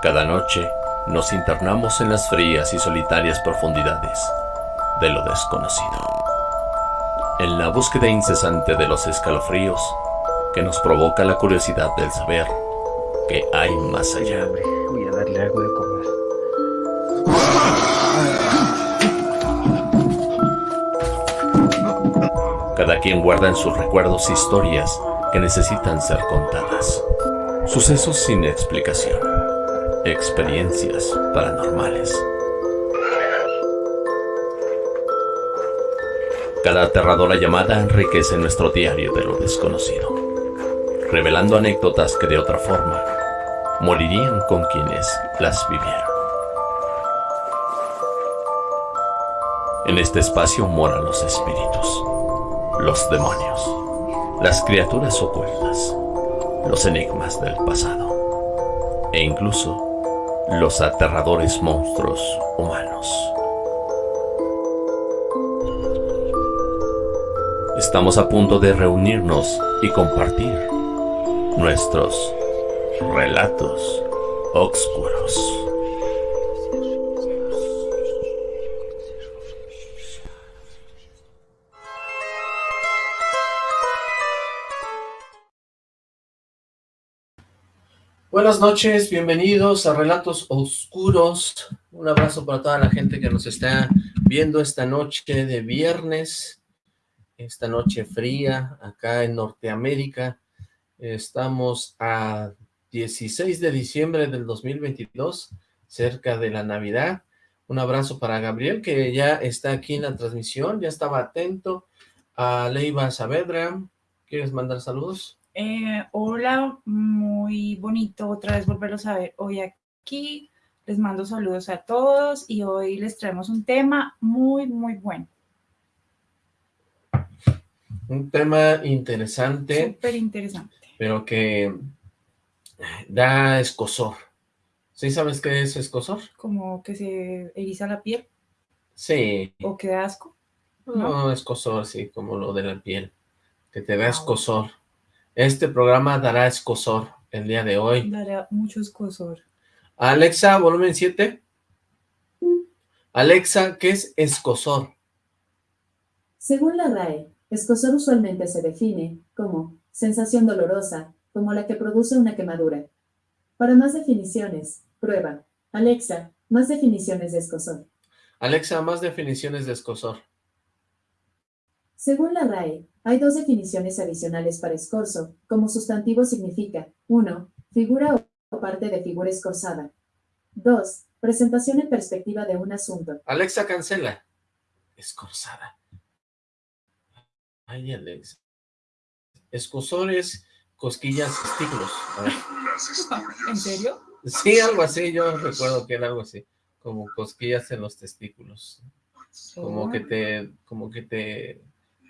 Cada noche nos internamos en las frías y solitarias profundidades de lo desconocido. En la búsqueda incesante de los escalofríos que nos provoca la curiosidad del saber que hay más allá. Voy a darle algo de comer. Cada quien guarda en sus recuerdos historias que necesitan ser contadas. Sucesos sin explicación. Experiencias paranormales. Cada aterradora llamada enriquece nuestro diario de lo desconocido, revelando anécdotas que de otra forma morirían con quienes las vivieron. En este espacio moran los espíritus, los demonios, las criaturas ocultas, los enigmas del pasado e incluso los aterradores monstruos humanos. Estamos a punto de reunirnos y compartir nuestros relatos oscuros. Noches, bienvenidos a Relatos Oscuros. Un abrazo para toda la gente que nos está viendo esta noche de viernes, esta noche fría acá en Norteamérica. Estamos a 16 de diciembre del 2022, cerca de la Navidad. Un abrazo para Gabriel, que ya está aquí en la transmisión, ya estaba atento. A Leiva Saavedra, ¿quieres mandar saludos? Eh, hola, muy bonito otra vez volverlos a ver hoy aquí. Les mando saludos a todos y hoy les traemos un tema muy, muy bueno. Un tema interesante. Súper interesante. Pero que da escosor. ¿Sí sabes qué es escosor? Como que se eriza la piel. Sí. ¿O que da asco? No, escosor, sí, como lo de la piel. Que te da escosor. Este programa dará escosor el día de hoy. Dará mucho escosor. Alexa, volumen 7. Alexa, ¿qué es escosor? Según la RAE, escosor usualmente se define como sensación dolorosa, como la que produce una quemadura. Para más definiciones, prueba. Alexa, más definiciones de escosor. Alexa, más definiciones de escosor. Según la RAE, hay dos definiciones adicionales para escorzo, como sustantivo significa 1. Figura o parte de figura escorzada. 2. Presentación en perspectiva de un asunto. Alexa, cancela. Escorzada. Ay, Alexa. Escosor es cosquillas, testículos. ¿En serio? Sí, algo así, yo recuerdo que era algo así, como cosquillas en los testículos. Como que te, como que te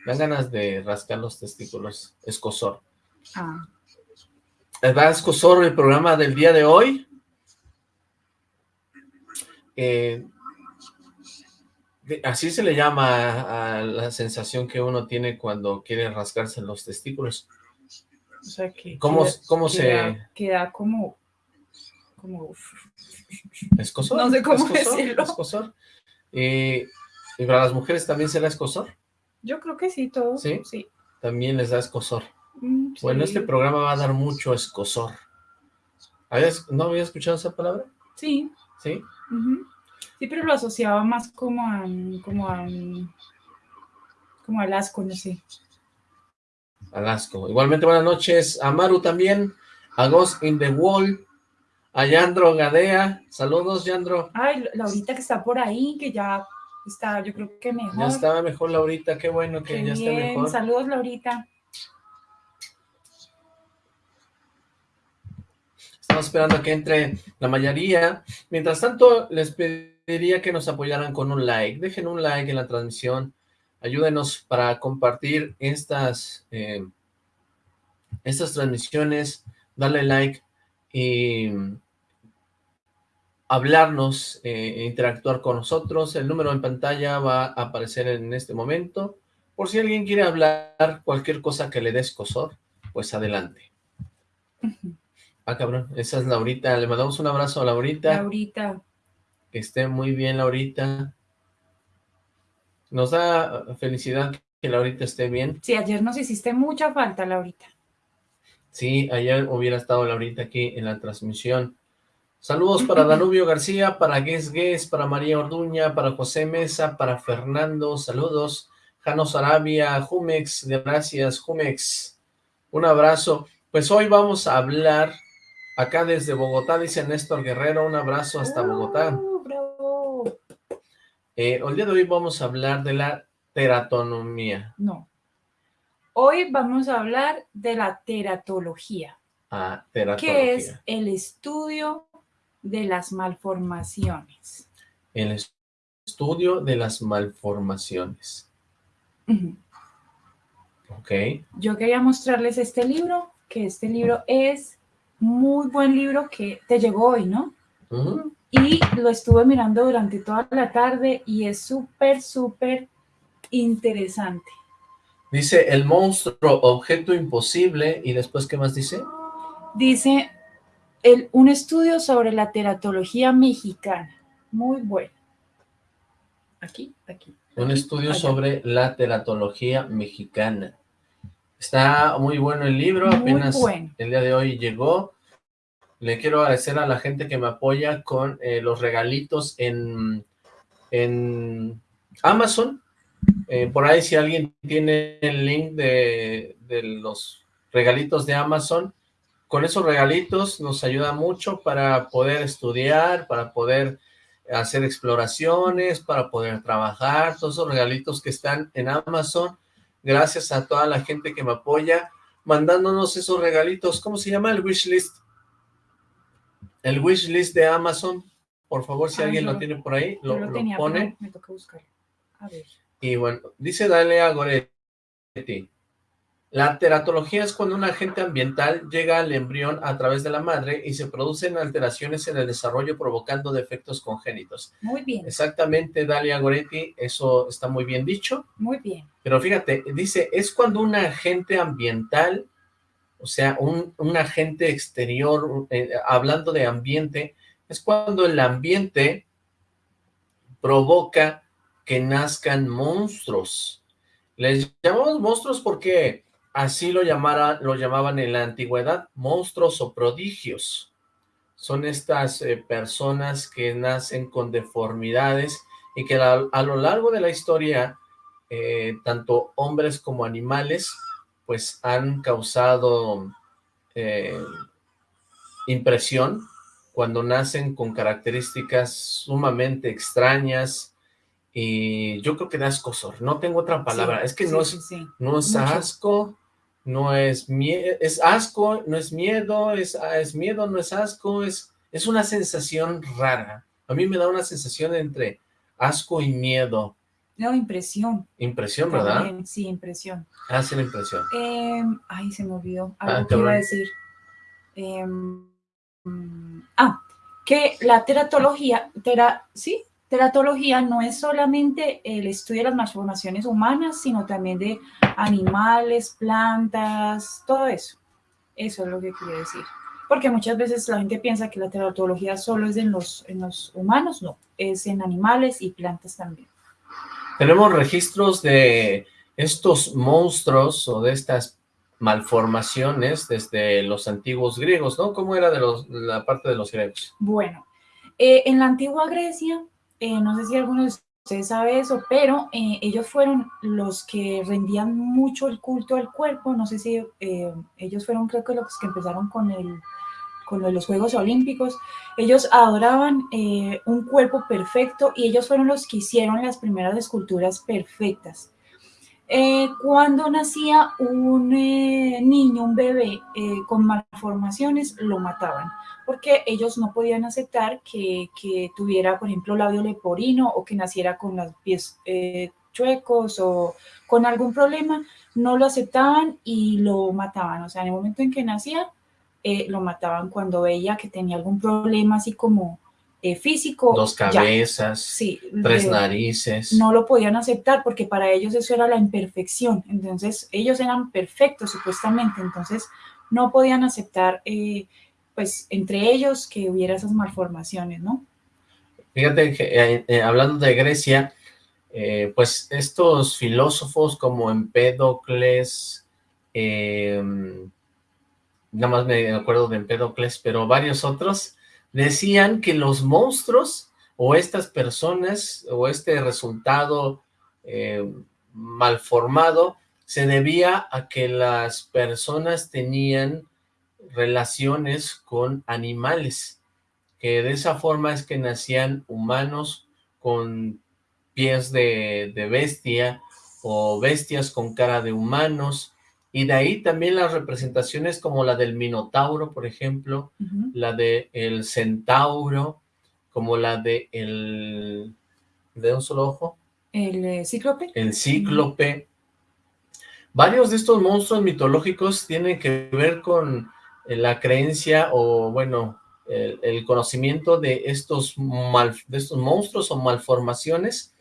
dan ganas de rascar los testículos. Escosor. Ah. ¿Va escosor el programa del día de hoy? Eh, así se le llama a la sensación que uno tiene cuando quiere rascarse los testículos. O sea que... ¿Cómo, queda- cómo queda- se...? Queda como... Como... ¿Escosor? No sé cómo ¿Escosor? decirlo. ¿Escosor? Eh, ¿Y para las mujeres también será escosor? Yo creo que sí, todo. ¿Sí? Sí. También les da escosor. Mm, Bueno, sí. este programa va a dar mucho escosor. ¿Habías- ¿No había escuchado esa palabra? Sí. ¿Sí? Sí, pero lo asociaba más como a, como a, como al asco, no sé. Alasco. Igualmente, buenas noches a Maru también, a Ghost in the Wall, a Yandro Gadea. Saludos, Yandro. Ay, Laurita que está por ahí, que ya está, yo creo que mejor. Ya estaba mejor Laurita, qué bueno que Qué ya bien. mejor. Saludos, Laurita. Estamos esperando a que entre la mayoría. Mientras tanto, les pediría que nos apoyaran con un like. Dejen un like en la transmisión. Ayúdenos para compartir estas, eh, estas transmisiones. Darle like y hablarnos, eh, interactuar con nosotros. El número en pantalla va a aparecer en este momento. Por si alguien quiere hablar cualquier cosa que le dé escosor, pues adelante. Ah, cabrón, esa es Laurita. Le mandamos un abrazo a Laurita. Laurita. Que esté muy bien, Laurita. Nos da felicidad que Laurita esté bien. Sí, ayer nos hiciste mucha falta, Laurita. Sí, ayer hubiera estado Laurita aquí en la transmisión. Saludos para Danubio García, para Gues Gues, para María Orduña, para José Mesa, para Fernando, saludos. Janos Arabia, Jumex, gracias Jumex. Un abrazo. Pues hoy vamos a hablar, acá desde Bogotá, dice Néstor Guerrero, un abrazo hasta Bogotá. Uh, eh, el día de hoy vamos a hablar de la teratonomía. No. Hoy vamos a hablar de la teratología. Ah, teratología. Que es el estudio de las malformaciones. El estudio de las malformaciones. Ok. Yo quería mostrarles este libro, que este libro es muy buen libro que te llegó hoy, ¿no? Y lo estuve mirando durante toda la tarde y es súper, súper interesante. Dice, el monstruo, objeto imposible, y después, ¿qué más dice? Dice, el, un estudio sobre la teratología mexicana. Muy bueno. Aquí, aquí. Un aquí, estudio allá. sobre la teratología mexicana. Está muy bueno el libro, Muy apenas bueno. el día de hoy llegó. Le quiero agradecer a la gente que me apoya con eh, los regalitos en, en Amazon. Eh, por ahí si alguien tiene el link de, de los regalitos de Amazon, con esos regalitos nos ayuda mucho para poder estudiar, para poder hacer exploraciones, para poder trabajar, todos esos regalitos que están en Amazon, gracias a toda la gente que me apoya, mandándonos esos regalitos, ¿cómo se llama el wishlist? El wishlist de Amazon, por favor, si Ah, alguien lo tiene por ahí, lo, pone. me toca buscarlo. A ver. Y bueno, dice Dalia Goretti, la teratología es cuando un agente ambiental llega al embrión a través de la madre y se producen alteraciones en el desarrollo provocando defectos congénitos. Muy bien, Exactamente, Dalia Goretti, eso está muy bien dicho, muy bien. pero fíjate, dice, es cuando un agente ambiental, o sea, un, un agente exterior, eh, hablando de ambiente, es cuando el ambiente provoca que nazcan monstruos. Les llamamos monstruos porque así lo, llamara, lo llamaban en la antigüedad, monstruos o prodigios. Son estas eh, personas que nacen con deformidades y que a, a lo largo de la historia, eh, tanto hombres como animales, pues han causado eh, impresión cuando nacen con características sumamente extrañas y yo creo que da escosor, no tengo otra palabra, Sí, es que sí, no es sí, no es asco, no es miedo, es asco, no es miedo, es, ah, es miedo, no es asco, es, es una sensación rara. A mí me da una sensación entre asco y miedo. No, impresión. Impresión, ¿verdad? también, Sí, impresión. Hace la impresión. Eh, ay, se me olvidó. Ah, Algo que iba a decir. Eh, mm, ah, que la teratología, tera, sí, teratología no es solamente el estudio de las malformaciones humanas, sino también de animales, plantas, todo eso. Eso es lo que quería decir. Porque muchas veces la gente piensa que la teratología solo es en los, en los humanos, no, es en animales y plantas también. Tenemos registros de estos monstruos o de estas malformaciones desde los antiguos griegos, ¿no? ¿Cómo era de los, la parte de los griegos? Bueno, eh, en la antigua Grecia, eh, no sé si alguno de ustedes sabe eso, pero eh, ellos fueron los que rendían mucho el culto al cuerpo. No sé si eh, ellos fueron, creo que los que empezaron con, el, con los Juegos Olímpicos. Ellos adoraban un cuerpo perfecto y ellos fueron los que hicieron las primeras esculturas perfectas. Cuando nacía un niño, un bebé con malformaciones, lo mataban porque ellos no podían aceptar que, que tuviera, por ejemplo, labio leporino o que naciera con los pies eh, chuecos o con algún problema, no lo aceptaban y lo mataban. O sea, en el momento en que nacía, eh, lo mataban cuando veía que tenía algún problema así como eh, físico. Dos cabezas, Sí, tres narices. no lo podían aceptar porque para ellos eso era la imperfección. Entonces, ellos eran perfectos supuestamente, entonces no podían aceptar eh, pues entre ellos que hubiera esas malformaciones, ¿no? Fíjate que eh, eh, hablando de Grecia, eh, pues estos filósofos como Empédocles, nada más me acuerdo de Empédocles, pero varios otros, decían que los monstruos o estas personas o este resultado malformado se debía a que las personas tenían relaciones con animales que de esa forma es que nacían humanos con pies de, bestia o bestias con cara de humanos, y de ahí también las representaciones como la del Minotauro, por ejemplo, la de el Centauro, como la de el... ¿de un solo ojo? ¿El eh, Cíclope? El Cíclope. Varios de estos monstruos mitológicos tienen que ver con la creencia o, bueno, el, conocimiento de estos, mal, de estos monstruos o malformaciones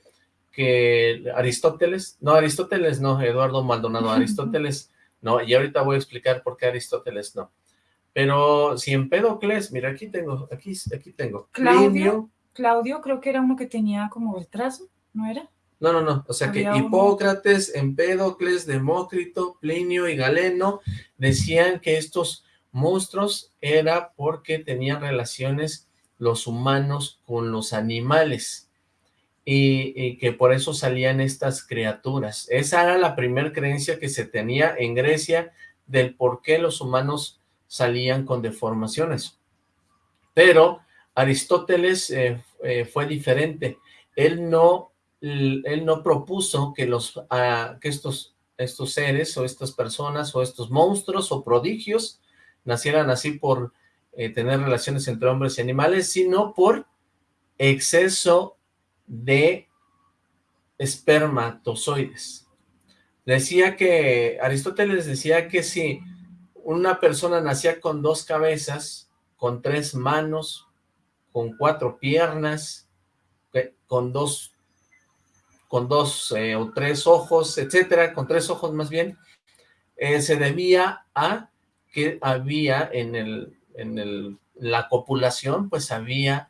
que Aristóteles, no Aristóteles no, Eduardo Maldonado, Aristóteles no, y ahorita voy a explicar por qué Aristóteles no. Pero si Empédocles, mira aquí tengo, aquí, aquí tengo. Claudio, Claudio creo que era uno que tenía como el trazo, ¿no era? No, no, no, o sea que Hipócrates, Empédocles, Demócrito, Plinio y Galeno decían que estos monstruos era porque tenían relaciones los humanos con los animales y, que por eso salían estas criaturas. Esa era la primera creencia que se tenía en Grecia del por qué los humanos salían con deformaciones. Pero Aristóteles eh, eh, fue diferente. Él no, él no propuso que, los, ah, que estos, estos seres o estas personas o estos monstruos o prodigios nacieran así por eh, tener relaciones entre hombres y animales, sino por exceso de espermatozoides. Decía que, Aristóteles decía que si una persona nacía con dos cabezas, con tres manos, con cuatro piernas, con dos, con dos eh, o tres ojos, etcétera, con tres ojos más bien, eh, se debía a que había en, el, en el, la copulación, pues había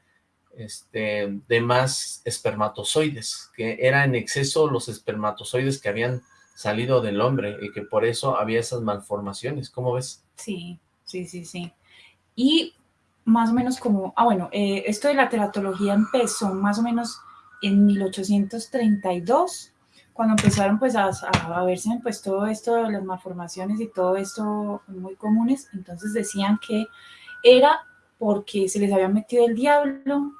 este, de más espermatozoides, que era en exceso los espermatozoides que habían salido del hombre y que por eso había esas malformaciones. ¿Cómo ves? Sí, sí, sí, sí. Y más o menos como, ah, bueno, eh, esto de la teratología empezó más o menos en 1832, cuando empezaron pues a, a, verse pues todo esto de las malformaciones y todo esto muy comunes, entonces decían que era porque se les había metido el diablo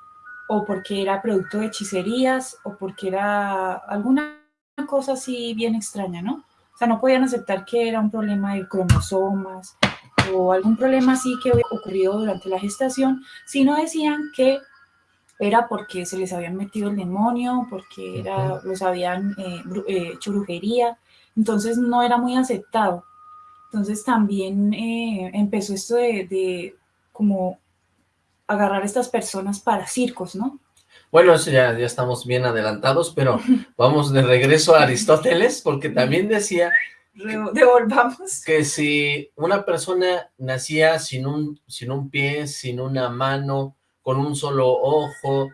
o porque era producto de hechicerías o porque era alguna cosa así bien extraña, ¿no? O sea, no podían aceptar que era un problema de cromosomas o algún problema así que ocurrió durante la gestación, sino decían que era porque se les habían metido el demonio, porque era, los habían eh, eh, hecho brujería, entonces no era muy aceptado. Entonces también eh, empezó esto de, como agarrar a estas personas para circos, ¿no? Bueno, eso ya, ya estamos bien adelantados, pero vamos de regreso a Aristóteles, porque también decía... Devolvamos. Que si una persona nacía sin un, sin un pie, sin una mano, con un solo ojo,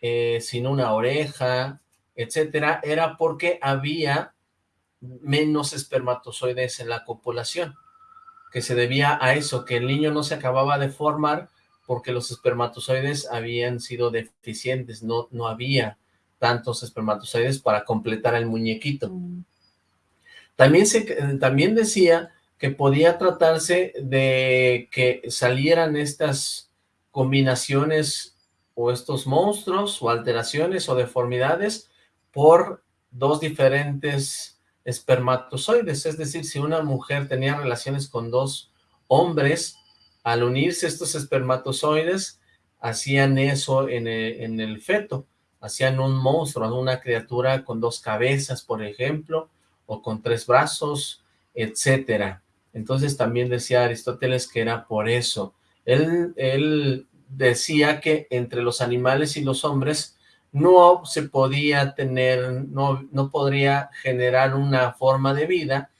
eh, sin una oreja, etcétera, era porque había menos espermatozoides en la copulación, que se debía a eso, que el niño no se acababa de formar porque los espermatozoides habían sido deficientes, no, no había tantos espermatozoides para completar el muñequito. También, se, también decía que podía tratarse de que salieran estas combinaciones o estos monstruos o alteraciones o deformidades por dos diferentes espermatozoides, es decir, si una mujer tenía relaciones con dos hombres, al unirse estos espermatozoides, hacían eso en el, feto, hacían un monstruo, una criatura con dos cabezas, por ejemplo, o con tres brazos, etcétera. Entonces también decía Aristóteles que era por eso. Él, decía que entre los animales y los hombres no se podía tener, no, no podría generar una forma de vida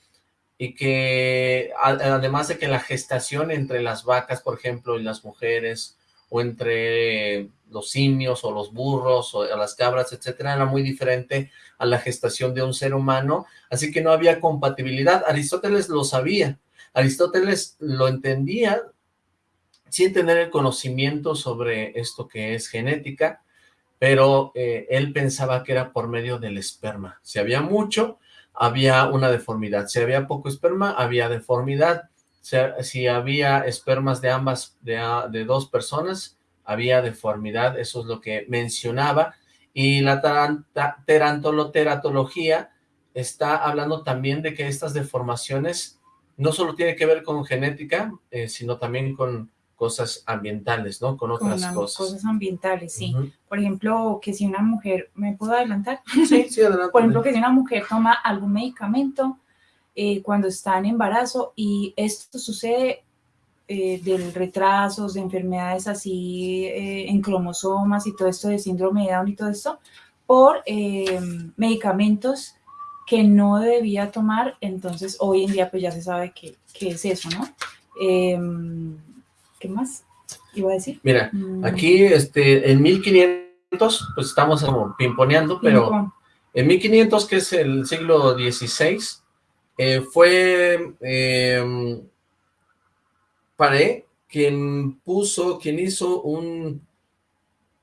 y que además de que la gestación entre las vacas, por ejemplo, y las mujeres, o entre los simios, o los burros, o las cabras, etcétera, era muy diferente a la gestación de un ser humano, así que no había compatibilidad. Aristóteles lo sabía, Aristóteles lo entendía sin tener el conocimiento sobre esto que es genética, pero eh, él pensaba que era por medio del esperma. Si había mucho, había una deformidad. Si había poco esperma, había deformidad. Si, había espermas de ambas, de, de, dos personas, había deformidad. Eso es lo que mencionaba. Y la terantoloteratología está hablando también de que estas deformaciones no solo tienen que ver con genética, eh, sino también con cosas ambientales, ¿no? Con otras cosas. Cosas ambientales, sí. Por ejemplo, que si una mujer, ¿me puedo adelantar? Sí, sí, adelante. Por ejemplo, que si una mujer toma algún medicamento eh, cuando está en embarazo y esto sucede eh, de retrasos, de enfermedades así eh, en cromosomas y todo esto de síndrome de Down y todo esto, por medicamentos que no debía tomar, entonces hoy en día pues ya se sabe qué es eso, ¿no? ¿Qué más iba a decir? Mira, mm. aquí este, en 1500, pues estamos como pimponeando, pero en 1500, que es el siglo XVI, eh, fue eh, Paré quien puso, quien hizo un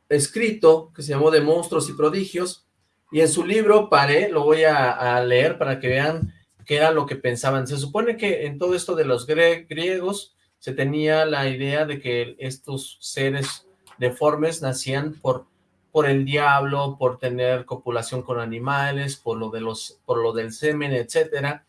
escrito que se llamó De Monstruos y Prodigios, y en su libro Paré, lo voy a, leer para que vean qué era lo que pensaban. Se supone que en todo esto de los griegos, se tenía la idea de que estos seres deformes nacían por, por el diablo, por tener copulación con animales, por lo, de los, por lo del semen, etcétera.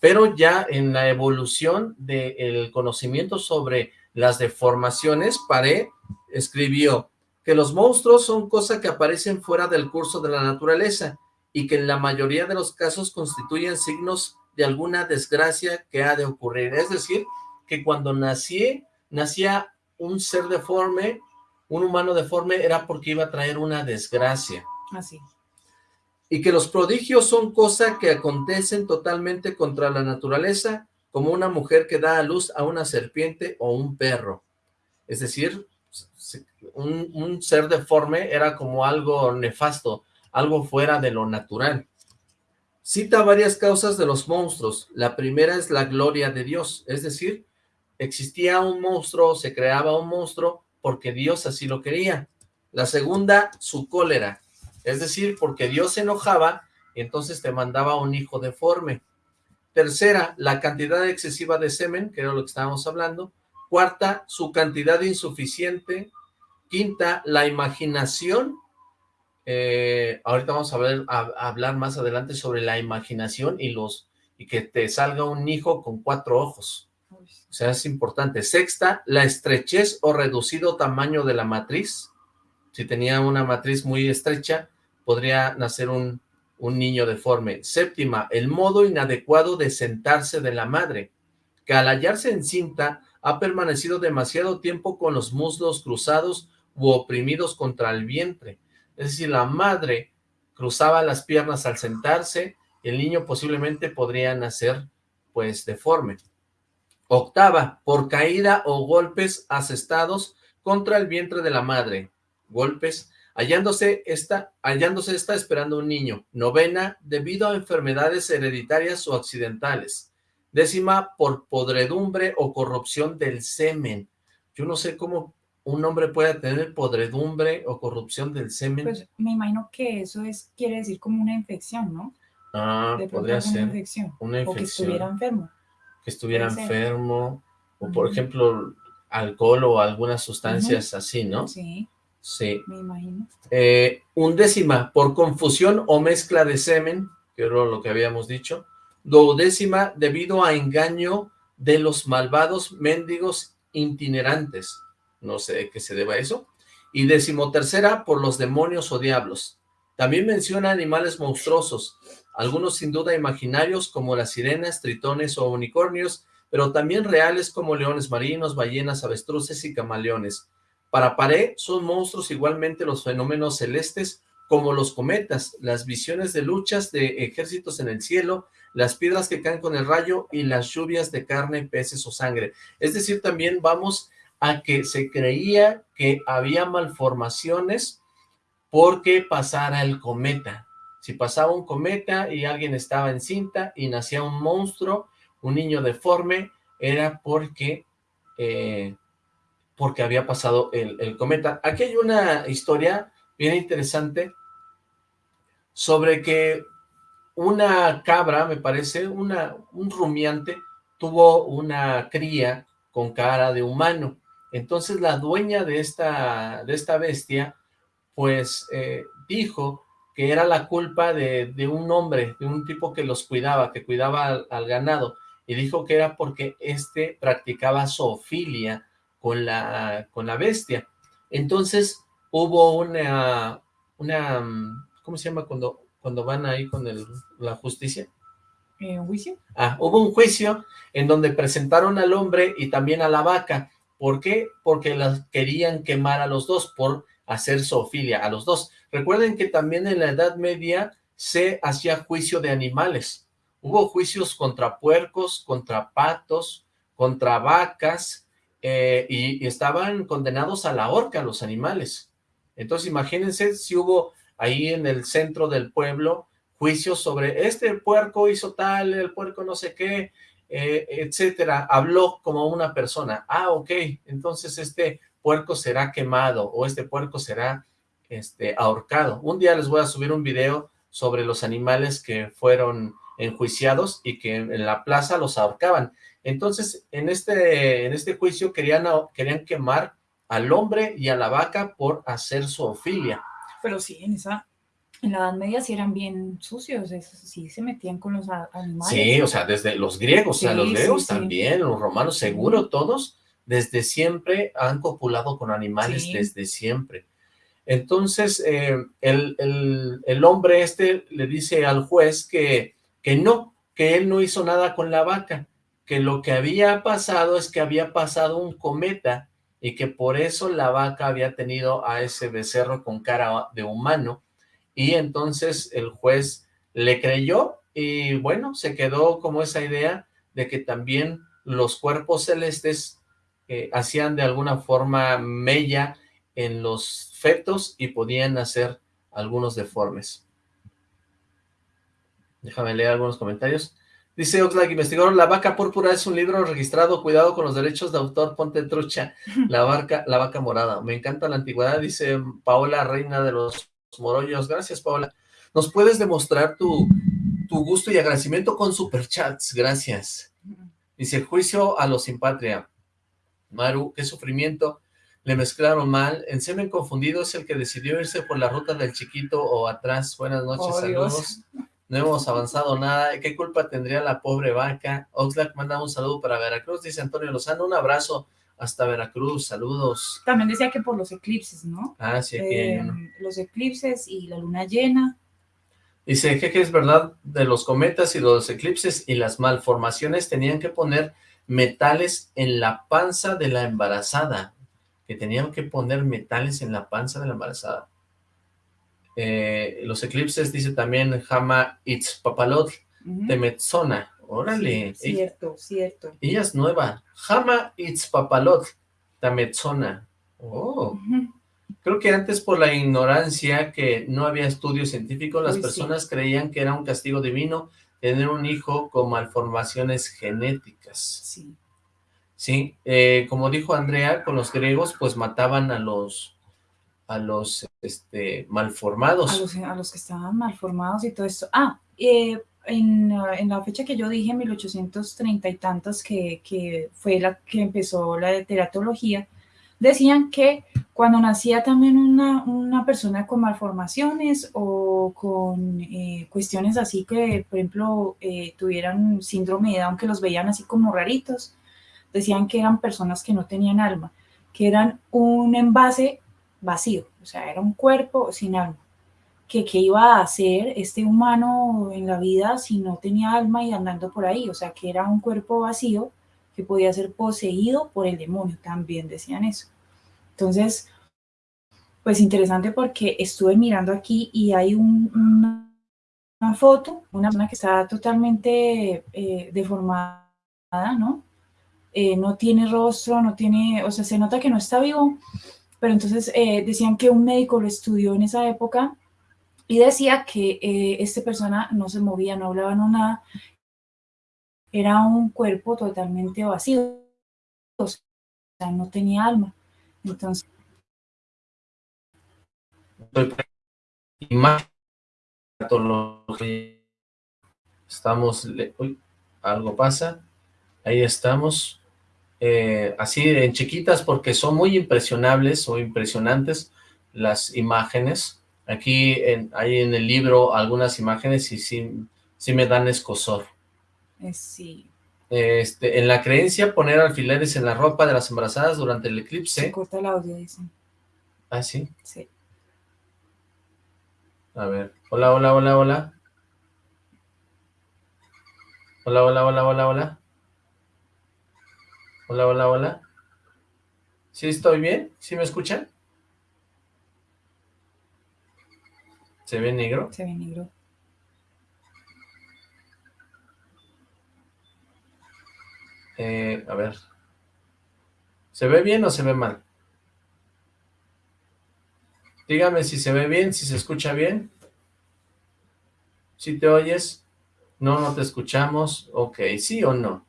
Pero ya en la evolución del conocimiento sobre las deformaciones, Paré escribió que los monstruos son cosas que aparecen fuera del curso de la naturaleza y que en la mayoría de los casos constituyen signos de alguna desgracia que ha de ocurrir. Es decir, que cuando nací, nacía un ser deforme, un humano deforme, era porque iba a traer una desgracia. Así. Y que los prodigios son cosas que acontecen totalmente contra la naturaleza, como una mujer que da a luz a una serpiente o un perro. Es decir, un, un ser deforme era como algo nefasto, algo fuera de lo natural. Cita varias causas de los monstruos. La primera es la gloria de Dios, es decir, existía un monstruo, se creaba un monstruo porque Dios así lo quería. La segunda, su cólera, es decir, porque Dios se enojaba y entonces te mandaba un hijo deforme. Tercera, la cantidad excesiva de semen, que era lo que estábamos hablando. Cuarta, su cantidad insuficiente. Quinta, la imaginación. Eh, ahorita vamos a, ver, a, hablar más adelante sobre la imaginación y los y que te salga un hijo con cuatro ojos. O sea, es importante. Sexta, la estrechez o reducido tamaño de la matriz. Si tenía una matriz muy estrecha, podría nacer un, un niño deforme. Séptima, el modo inadecuado de sentarse de la madre, que al hallarse encinta ha permanecido demasiado tiempo con los muslos cruzados u oprimidos contra el vientre. Es decir, la madre cruzaba las piernas al sentarse, el niño posiblemente podría nacer pues deforme. Octava, por caída o golpes asestados contra el vientre de la madre. Golpes, hallándose esta, hallándose esta esperando un niño. Novena, debido a enfermedades hereditarias o accidentales. Décima, por podredumbre o corrupción del semen. Yo no sé cómo un hombre puede tener podredumbre o corrupción del semen. Pues me imagino que eso es quiere decir como una infección, ¿no? Ah, podría ser. Una infección. O que estuviera enfermo que estuviera enfermo, o por ejemplo, alcohol o algunas sustancias así, ¿no? Sí. Sí. Me imagino. Eh, undécima, por confusión o mezcla de semen, que era lo que habíamos dicho. Duodécima, debido a engaño de los malvados mendigos itinerantes. No sé qué se deba a eso. Y decimotercera, por los demonios o diablos. También menciona animales monstruosos, algunos sin duda imaginarios como las sirenas, tritones o unicornios, pero también reales como leones marinos, ballenas, avestruces y camaleones. Para Paré son monstruos igualmente los fenómenos celestes como los cometas, las visiones de luchas de ejércitos en el cielo, las piedras que caen con el rayo y las lluvias de carne, peces o sangre. Es decir, también vamos a que se creía que había malformaciones porque pasara el cometa. Si pasaba un cometa y alguien estaba en cinta y nacía un monstruo, un niño deforme, era porque, eh, porque había pasado el, el cometa. Aquí hay una historia bien interesante sobre que una cabra, me parece, una, un rumiante, tuvo una cría con cara de humano. Entonces la dueña de esta, de esta bestia, pues eh, dijo que era la culpa de, un hombre, de un tipo que los cuidaba, que cuidaba al, ganado, y dijo que era porque éste practicaba zoofilia con la, con la bestia. Entonces hubo una, una, ¿cómo se llama cuando, cuando van ahí con el, la justicia? ¿Un juicio? Ah, hubo un juicio en donde presentaron al hombre y también a la vaca. ¿Por qué? Porque las querían quemar a los dos por hacer zoofilia a los dos. Recuerden que también en la Edad Media se hacía juicio de animales. Hubo juicios contra puercos, contra patos, contra vacas, eh, y, estaban condenados a la horca los animales. Entonces imagínense si hubo ahí en el centro del pueblo juicios sobre este puerco hizo tal, el puerco no sé qué, eh, etcétera. Habló como una persona. Ah, ok, entonces este puerco será quemado o este puerco será este, ahorcado. Un día les voy a subir un video sobre los animales que fueron enjuiciados y que en la plaza los ahorcaban. Entonces, en este, en este juicio querían, querían quemar al hombre y a la vaca por hacer zoofilia. Pero sí, en esa, en la Edad Media sí eran bien sucios, sí se metían con los animales. Sí, o sea, desde los griegos, o sea, los griegos también, los romanos, seguro, todos, desde siempre han copulado con animales, desde siempre. Entonces, eh, el, el, hombre este le dice al juez que, que no, que él no hizo nada con la vaca, que lo que había pasado es que había pasado un cometa y que por eso la vaca había tenido a ese becerro con cara de humano, y entonces el juez le creyó, y bueno, se quedó como esa idea de que también los cuerpos celestes eh, hacían de alguna forma mella en los fetos y podían hacer algunos deformes. Déjame leer algunos comentarios. Dice Oxlack, investigador, La vaca púrpura es un libro registrado, cuidado con los derechos de autor, ponte trucha, la, vaca, la vaca morada. Me encanta la antigüedad, dice Paola, reina de los morollos. Gracias, Paola. ¿Nos puedes demostrar tu, tu gusto y agradecimiento con superchats? Gracias. Dice, juicio a los sin patria. Maru, qué sufrimiento. Le mezclaron mal. En semen confundido es el que decidió irse por la ruta del chiquito o atrás. Buenas noches, oh, saludos no hemos avanzado nada, ¿qué culpa tendría la pobre vaca? Oxlack manda un saludo para Veracruz, dice Antonio Lozano, un abrazo hasta Veracruz, saludos. También decía que por los eclipses, ¿no? Ah, sí, aquí hay uno. Eh, los eclipses y la luna llena. Dice, que es verdad de los cometas y los eclipses y las malformaciones tenían que poner metales en la panza de la embarazada, que tenían que poner metales en la panza de la embarazada. Eh, los eclipses, dice también Hama Itzpapalot de Metzona. Órale. cierto, cierto. Ella es nueva. Hama Itzpapalot de Metzona. Oh. Creo que antes por la ignorancia que no había estudio científico, las personas creían que era un castigo divino tener un hijo con malformaciones genéticas. Sí. Sí, eh, como dijo Andrea, con los griegos pues mataban a los a los este, malformados. A los, que estaban malformados y todo esto. Ah, eh, en, en, la fecha que yo dije, 1830 y tantos, que, que, fue la que empezó la teratología, decían que cuando nacía también una, una persona con malformaciones o con eh, cuestiones así que, por ejemplo, eh, tuvieran síndrome de Down, que los veían así como raritos, decían que eran personas que no tenían alma, que eran un envase vacío, o sea, era un cuerpo sin alma. ¿Qué, iba a hacer este humano en la vida si no tenía alma y andando por ahí? O sea, que era un cuerpo vacío que podía ser poseído por el demonio, también decían eso. Entonces, pues interesante porque estuve mirando aquí y hay una, foto, una persona que está totalmente eh, deformada, ¿no? Eh, no tiene rostro, no tiene, o sea, se nota que no está vivo, pero entonces eh, decían que un médico lo estudió en esa época y decía que esta persona no se movía, no hablaba, no nada, era un cuerpo totalmente vacío, o sea, no tenía alma. Entonces, estamos, uy, algo pasa, ahí estamos, eh, así en chiquitas porque son muy impresionables o impresionantes las imágenes, aquí en, hay en el libro algunas imágenes y sí, sí me dan escosor. Eh, sí. Este, en la creencia, poner alfileres en la ropa de las embarazadas durante el eclipse. Se corta el audio, dicen. ¿Ah, sí? Sí. A ver, hola, hola, hola, hola. Hola, hola, hola, hola, hola. Hola, hola, hola. ¿Sí estoy bien? ¿Sí me escuchan? ¿Se ve negro? Se ve negro. Eh, a ver. ¿Se ve bien o se ve mal? Dígame si se ve bien, si se escucha bien. ¿Si te oyes? No, no te escuchamos. Ok, ¿sí o no?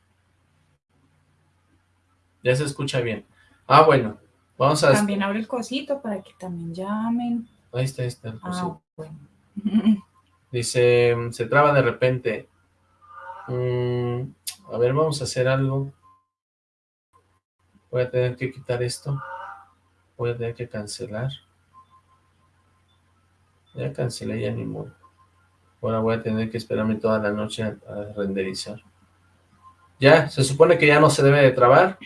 Ya se escucha bien. Ah, bueno. Vamos a... También abre el cosito para que también llamen. Ahí está, ahí está. Ah, bueno. Dice, se traba de repente. Mm, a ver, vamos a hacer algo. Voy a tener que quitar esto. Voy a tener que cancelar. Ya cancelé, ya ni modo. Ahora voy a tener que esperarme toda la noche a, renderizar. Ya, se supone que ya no se debe de trabar.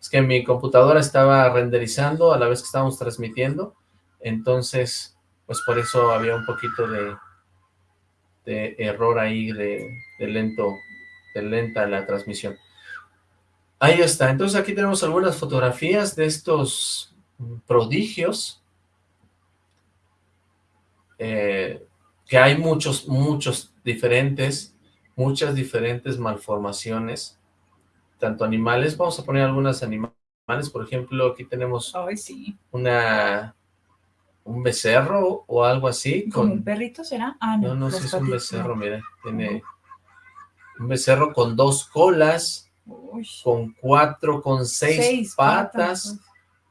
Es que mi computadora estaba renderizando a la vez que estábamos transmitiendo. Entonces, pues por eso había un poquito de, error ahí, de, lento, lenta la transmisión. Ahí está. Entonces aquí tenemos algunas fotografías de estos prodigios eh, que hay muchos, muchos diferentes, muchas diferentes malformaciones, tanto animales, vamos a poner algunas animales, por ejemplo, aquí tenemos una un becerro o algo así. Con... un perrito será? Ah, no, no, sé, es un becerro, mira, tiene un becerro con dos colas, con cuatro, con seis, patas,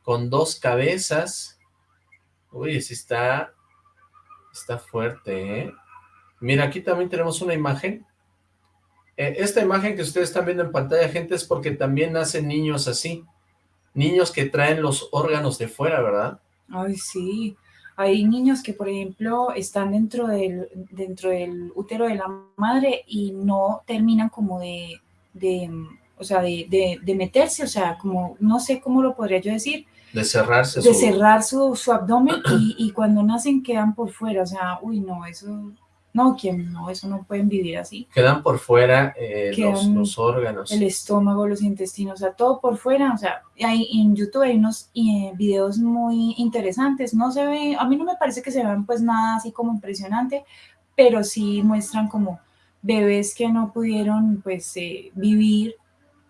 con dos cabezas. Uy, ese está Está fuerte, ¿eh? Mira, aquí también tenemos una imagen. Eh, esta imagen que ustedes están viendo en pantalla, gente, es porque también nacen niños así. Niños que traen los órganos de fuera, ¿verdad? Ay, sí. Hay niños que, por ejemplo, están dentro del, dentro del útero de la madre y no terminan como de, de o sea, de, de, meterse, o sea, como, no sé cómo lo podría yo decir, de cerrarse de cerrar su, su abdomen y, y, cuando nacen quedan por fuera, o sea, uy, no, eso, no, ¿quién no? Eso no pueden vivir así. Quedan por fuera eh, los, órganos. El estómago, los intestinos, o sea, todo por fuera, o sea, hay, en YouTube hay unos eh, videos muy interesantes, no se ve, a mí no me parece que se vean pues nada así como impresionante, pero sí muestran como bebés que no pudieron pues eh, vivir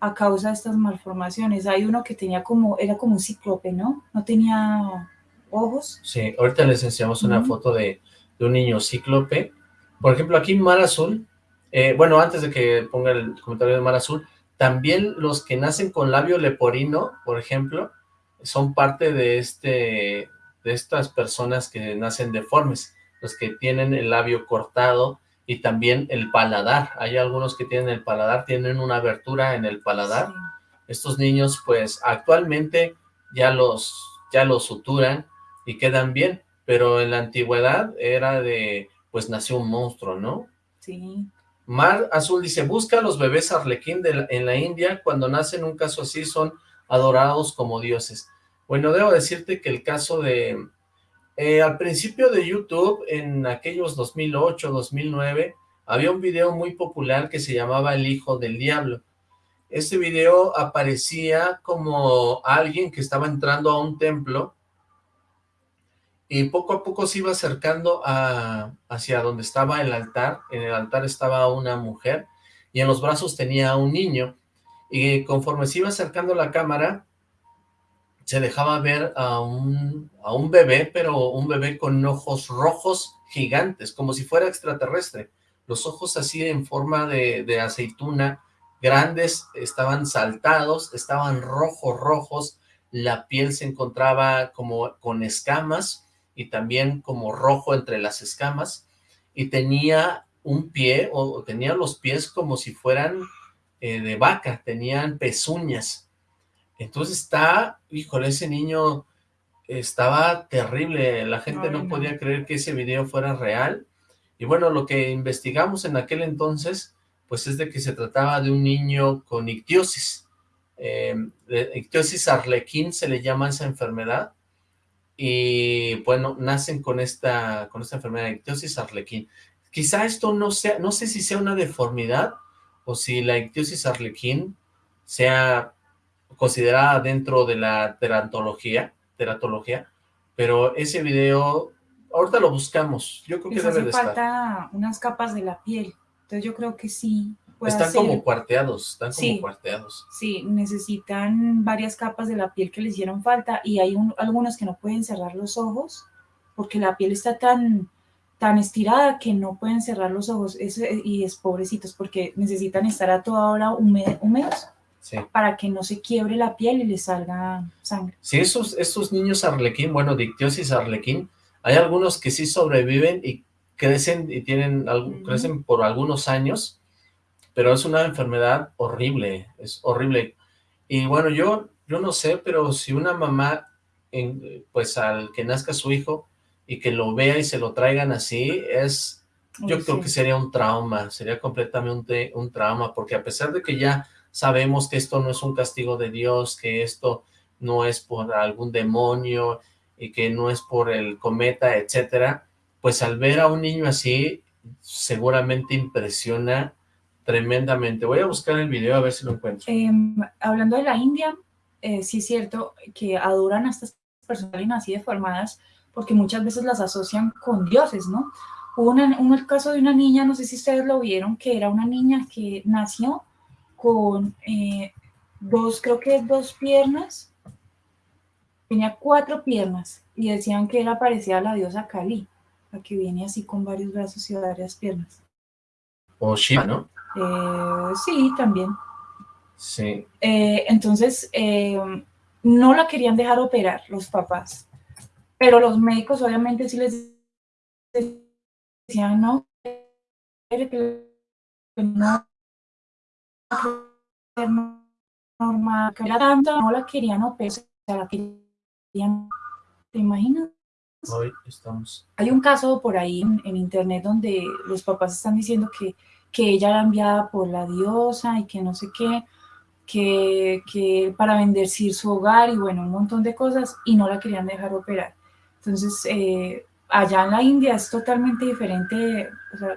a causa de estas malformaciones. Hay uno que tenía como, era como un cíclope, ¿no? No tenía ojos. Sí, ahorita les enseñamos una foto de, un niño cíclope. Por ejemplo, aquí Mar Azul, eh, bueno, antes de que ponga el comentario de Mar Azul, también los que nacen con labio leporino, por ejemplo, son parte de este de estas personas que nacen deformes, los que tienen el labio cortado, y también el paladar. Hay algunos que tienen el paladar, tienen una abertura en el paladar. Estos niños, pues, actualmente ya los, ya los suturan y quedan bien, pero en la antigüedad era de, pues, nació un monstruo, ¿no? Sí. Mar Azul dice, busca a los bebés arlequín de en la India, cuando nacen un caso así son adorados como dioses. Bueno, debo decirte que el caso de, eh, al principio de YouTube, en aquellos 2008, 2009, había un video muy popular que se llamaba El Hijo del Diablo. Este video aparecía como alguien que estaba entrando a un templo y poco a poco se iba acercando a, hacia donde estaba el altar, en el altar estaba una mujer, y en los brazos tenía un niño, y conforme se iba acercando la cámara, se dejaba ver a un, a un bebé, pero un bebé con ojos rojos gigantes, como si fuera extraterrestre, los ojos así en forma de, de aceituna, grandes, estaban saltados, estaban rojos, rojos, la piel se encontraba como con escamas, y también como rojo entre las escamas, y tenía un pie, o tenía los pies como si fueran eh, de vaca, tenían pezuñas. Entonces está, híjole, ese niño estaba terrible, la gente no, podía creer que ese video fuera real, y bueno, lo que investigamos en aquel entonces, pues es de que se trataba de un niño con ictiosis, eh, ictiosis arlequín se le llama esa enfermedad, y bueno, nacen con esta, con esta enfermedad de ictiosis arlequín. Quizá esto no sea, no sé si sea una deformidad o si la ictiosis arlequín sea considerada dentro de la teratología, teratología, pero ese video, ahorita lo buscamos, yo creo que debe de falta unas capas de la piel, entonces yo creo que sí, están como cuarteados, están como cuarteados. Sí, necesitan varias capas de la piel que les hicieron falta y hay algunos que no pueden cerrar los ojos porque la piel está tan, tan estirada que no pueden cerrar los ojos y es pobrecitos porque necesitan estar a toda hora húmedos para que no se quiebre la piel y les salga sangre. Sí, esos, esos niños arlequín, bueno, dictiosis arlequín, hay algunos que sí sobreviven y crecen y tienen, crecen por algunos años, pero es una enfermedad horrible, es horrible. Y bueno, yo, yo no sé, pero si una mamá, en, pues al que nazca su hijo y que lo vea y se lo traigan así, es, yo creo que sería un trauma, sería completamente un trauma, porque a pesar de que ya sabemos que esto no es un castigo de Dios, que esto no es por algún demonio y que no es por el cometa, etcétera, pues al ver a un niño así, seguramente impresiona tremendamente. Voy a buscar el video a ver si lo encuentro. Em, hablando de la India, eh, sí es cierto que adoran a estas personas así deformadas porque muchas veces las asocian con dioses, ¿no? Hubo un caso de una niña, no sé si ustedes lo vieron, que era una niña que nació con eh, dos, creo que dos piernas, tenía cuatro piernas y decían que era parecida a la diosa Kali, la que viene así con varios brazos y varias piernas. O Shiva, ¿no? Eh, sí, también. Sí. Eh, entonces, eh, no la querían dejar operar los papás, pero los médicos obviamente sí les decían no, no, normal, que era tanto, no la querían operar, la querían, ¿te imaginas? Hoy estamos. Hay un caso por ahí en internet donde los papás están diciendo que que ella era enviada por la diosa y que no sé qué, que, que para bendecir su hogar y bueno, un montón de cosas y no la querían dejar operar. Entonces, eh, allá en la India es totalmente diferente, o sea,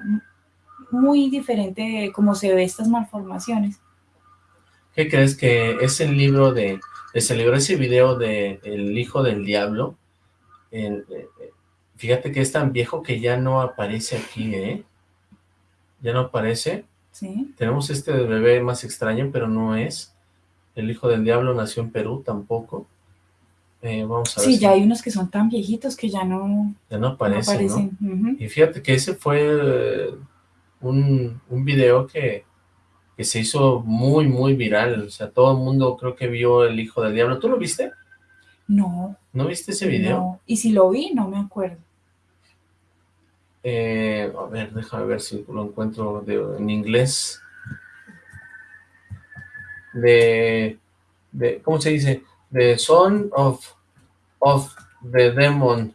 muy diferente cómo se ve estas malformaciones. ¿Qué crees que es el libro de, se celebró ese video de El Hijo del Diablo? Eh, fíjate que es tan viejo que ya no aparece aquí, ¿eh? Ya no aparece. Sí. Tenemos este bebé más extraño, pero no es. El hijo del diablo nació en Perú, tampoco. Eh, vamos a ver. Sí, ya hay unos que son tan viejitos que ya no, ya no aparecen. Y fíjate que ese fue eh, un, un video que, que se hizo muy, muy viral. O sea, todo el mundo creo que vio El Hijo del Diablo. ¿Tú lo viste? No. ¿No viste ese video? No. Y si lo vi, no me acuerdo. Eh, a ver, déjame ver si lo encuentro en inglés. De, de, ¿cómo se dice? The Son of, of the Demon.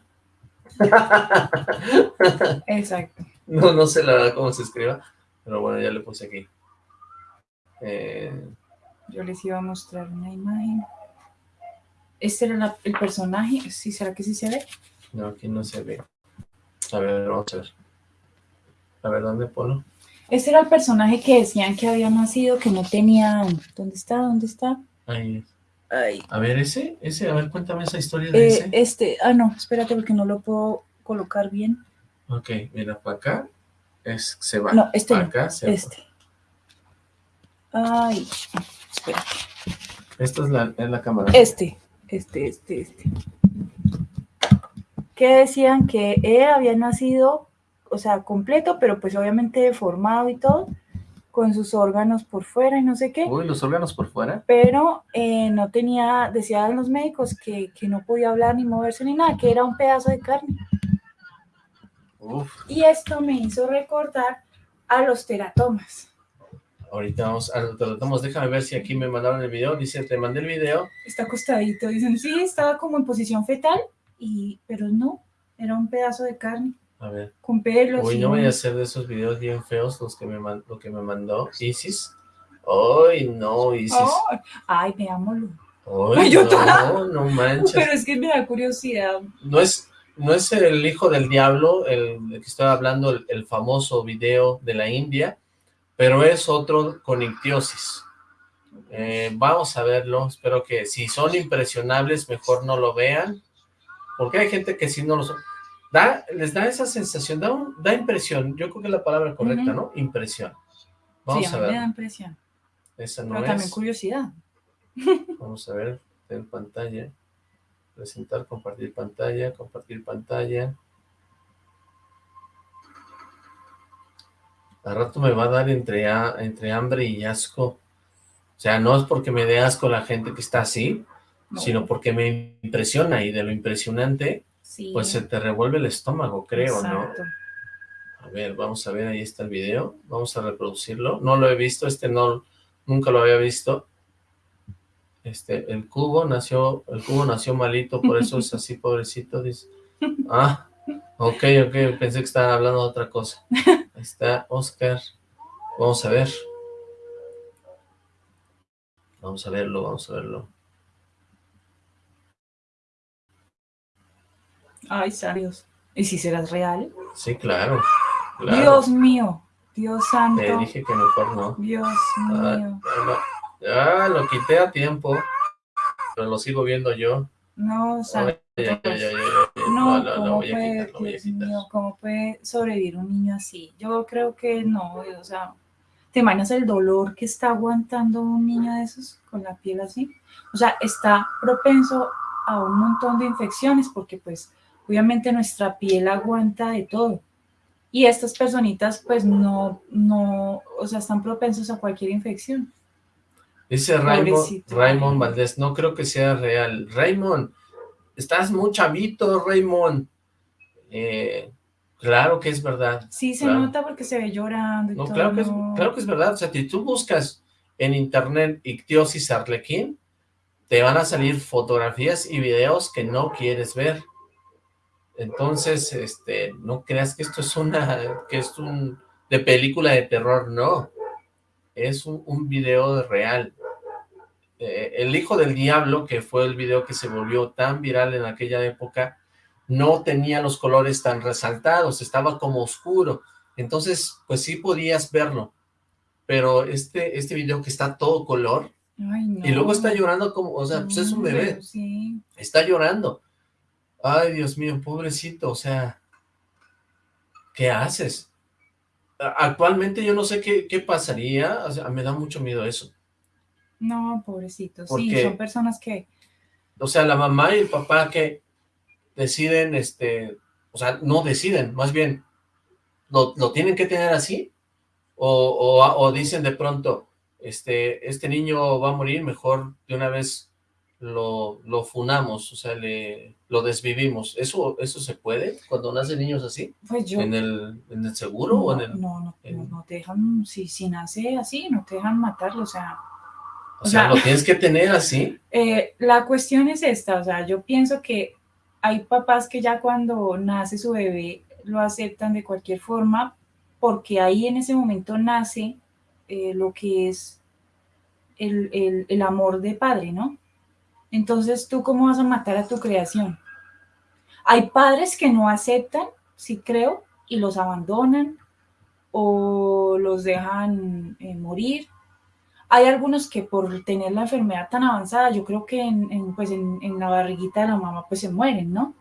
Exacto. No, no sé la verdad cómo se escriba, pero bueno, ya le puse aquí. Eh, Yo les iba a mostrar una imagen. ¿Este era el personaje? ¿Sí, ¿Será que sí se ve? No, aquí no se ve. A ver, vamos a ver. A ver, ¿dónde pone? Este era el personaje que decían que había nacido, que no tenía... ¿Dónde está? ¿Dónde está? Ahí Ay. A ver, ese, ese, a ver, cuéntame esa historia de Eh, ese. este, ah, no, espérate porque no lo puedo colocar bien. Ok, mira, para acá es, se va. No, este Pa' no, acá se va. Este. Ay, espérate. Esta es la, es la cámara. Este, este, este, este. Que decían que él había nacido, o sea, completo, pero pues obviamente deformado y todo, con sus órganos por fuera y no sé qué, Uy, los órganos por fuera. pero eh, no tenía, decían los médicos que, que no podía hablar ni moverse ni nada, que era un pedazo de carne. Uf, Y esto me hizo recordar a los teratomas. ahorita vamos a lo tratamos. Déjame ver si aquí me mandaron el video. Dice, te mandé el video. Está acostadito, dicen, sí, estaba como en posición fetal, y, pero no, era un pedazo de carne. A ver. con pelos. Uy, y no voy a hacer de esos videos bien feos los que me man- lo que me mandó Isis. Ay, no, Isis. Ay, ay, veámoslo. Ay, yo no, no manches. Pero es que me da curiosidad. No es, no es el hijo del diablo, el del que estoy hablando, el, el famoso video de la India, pero es otro con ictiosis. Eh, vamos a verlo, espero que si son impresionables, mejor no lo vean, porque hay gente que si no lo son. Da, les da esa sensación, da, un- da impresión, yo creo que es la palabra correcta. ¿no? Impresión. Vamos sí, a a mí me da ver, impresión. esa no Pero también es. curiosidad. Vamos a ver en pantalla. Presentar, compartir pantalla, compartir pantalla. Al rato me va a dar entre, entre hambre y asco. O sea, no es porque me dé asco la gente que está así, No, sino porque me impresiona y de lo impresionante, sí, pues se te revuelve el estómago, creo, exacto. ¿no? A ver, vamos a ver, ahí está el video. Vamos a reproducirlo. No lo he visto, este no, nunca lo había visto. Este, el cubo nació, el cubo nació malito, por eso es así, pobrecito, dice. Ah, ok, ok, pensé que estaban hablando de otra cosa. Ahí está Oscar. Vamos a ver. Vamos a verlo, vamos a verlo. Ay, Dios. ¿Y si serás real? Sí, claro. claro. Dios mío, Dios santo, Te dije que mejor no. Dios Ah, mío. ah, lo quité a tiempo, pero lo sigo viendo yo. No, santo. ay, ay, ay, ay, ay. No, No, no, ¿cómo puede, Dios mío, cómo puede sobrevivir un niño así? Yo creo que no, o sea, ¿te imaginas el dolor que está aguantando un niño de esos con la piel así? O sea, está propenso a un montón de infecciones porque pues obviamente nuestra piel aguanta de todo. Y estas personitas pues no, no, o sea, están propensos a cualquier infección. Dice Raymond. Raymond Valdés, no creo que sea real. Raymond, estás muy chavito, Raymond. Eh, claro que es verdad. Sí, se Claro. nota porque se ve llorando y No, todo. claro que, es, claro que es verdad. O sea, si tú buscas en internet ictiosis arlequín, te van a salir fotografías y videos que no quieres ver. Entonces, este, no creas que esto es una, que es un, de película de terror, no. Es un, un video real. Eh, el hijo del diablo, que fue el video que se volvió tan viral en aquella época, no tenía los colores tan resaltados, estaba como oscuro. Entonces, pues sí podías verlo. Pero este, este video que está todo color, Ay, no. y luego está llorando como, o sea, pues es un bebé, Sí. está llorando. Ay, Dios mío, pobrecito, o sea, ¿qué haces? Actualmente yo no sé qué, qué pasaría, o sea, me da mucho miedo eso. No, pobrecito. ¿Por Sí, son personas que, O sea, la mamá y el papá que deciden, este, o sea, no deciden, más bien, ¿lo, lo tienen que tener así? O, o, o dicen de pronto, este, este niño va a morir, mejor de una vez lo, lo funamos, o sea, le, lo desvivimos. ¿Eso, ¿Eso se puede cuando nacen niños así? pues yo... ¿En el, en el seguro no, o en el...? no, no, en- no, no te dejan, si, si nace así, no te dejan matarlo, o sea... O sea, o sea- ¿lo tienes que tener así? Eh, la cuestión es esta, o sea, yo pienso que hay papás que ya cuando nace su bebé lo aceptan de cualquier forma porque ahí en ese momento nace eh, lo que es el, el- el amor de padre, ¿no? Entonces, ¿tú cómo vas a matar a tu creación? Hay padres que no aceptan, sí creo, y los abandonan o los dejan eh, morir. hay algunos que por tener la enfermedad tan avanzada, yo creo que en, pues en, en, la barriguita de la mamá pues se mueren, ¿no?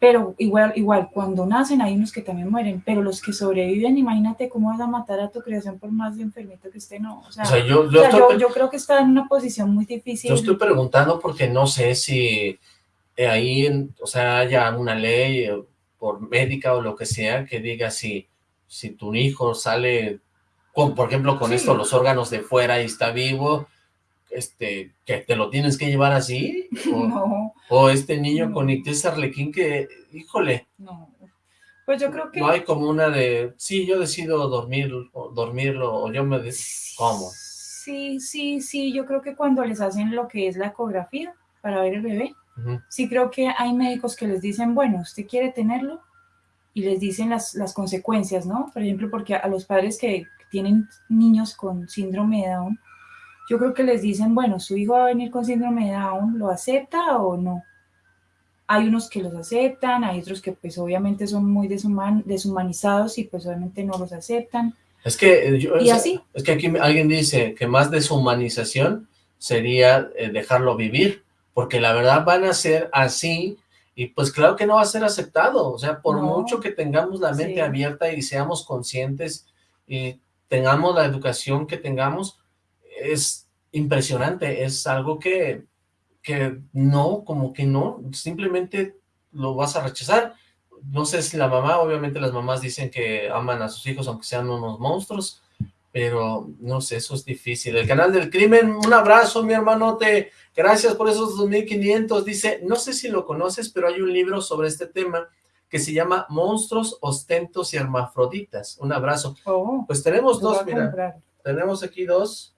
Pero igual, igual, cuando nacen hay unos que también mueren, pero los que sobreviven, imagínate cómo vas a matar a tu creación por más de enfermito que esté, no. O sea, yo, yo, creo que está en una posición muy difícil. Yo estoy preguntando porque no sé si eh, ahí, o sea, haya una ley eh, por médica o lo que sea que diga si, si tu hijo sale, con, por ejemplo, con esto, los órganos de fuera y está vivo, este, que te lo tienes que llevar así, o, no, o este niño con ictus arlequín que, híjole, no, pues yo creo que... No hay como una de, sí, yo decido dormir, o dormirlo, o yo me, ¿cómo? Sí, sí, sí, yo creo que cuando les hacen lo que es la ecografía para ver el bebé, sí creo que hay médicos que les dicen, bueno, usted quiere tenerlo, y les dicen las, las consecuencias, ¿no? Por ejemplo, porque a los padres que tienen niños con síndrome de Down, yo creo que les dicen, bueno, su hijo va a venir con síndrome de Down, ¿lo acepta o no? Hay unos que los aceptan, hay otros que pues obviamente son muy deshumanizados y pues obviamente no los aceptan. Es que, eh, yo, ¿Y así? es que aquí alguien dice que más deshumanización sería eh, dejarlo vivir, porque la verdad van a ser así y pues claro que no va a ser aceptado, o sea, por mucho que tengamos la mente abierta y seamos conscientes y tengamos la educación que tengamos, es impresionante, es algo que, que no, como que no, simplemente lo vas a rechazar. No sé si la mamá, obviamente las mamás dicen que aman a sus hijos aunque sean unos monstruos, pero no sé, eso es difícil. El canal del crimen, un abrazo mi hermanote, gracias por esos 2500, dice, no sé si lo conoces, pero hay un libro sobre este tema que se llama Monstruos, Ostentos y Hermafroditas. Un abrazo. Oh, pues tenemos dos, mira, tenemos aquí dos,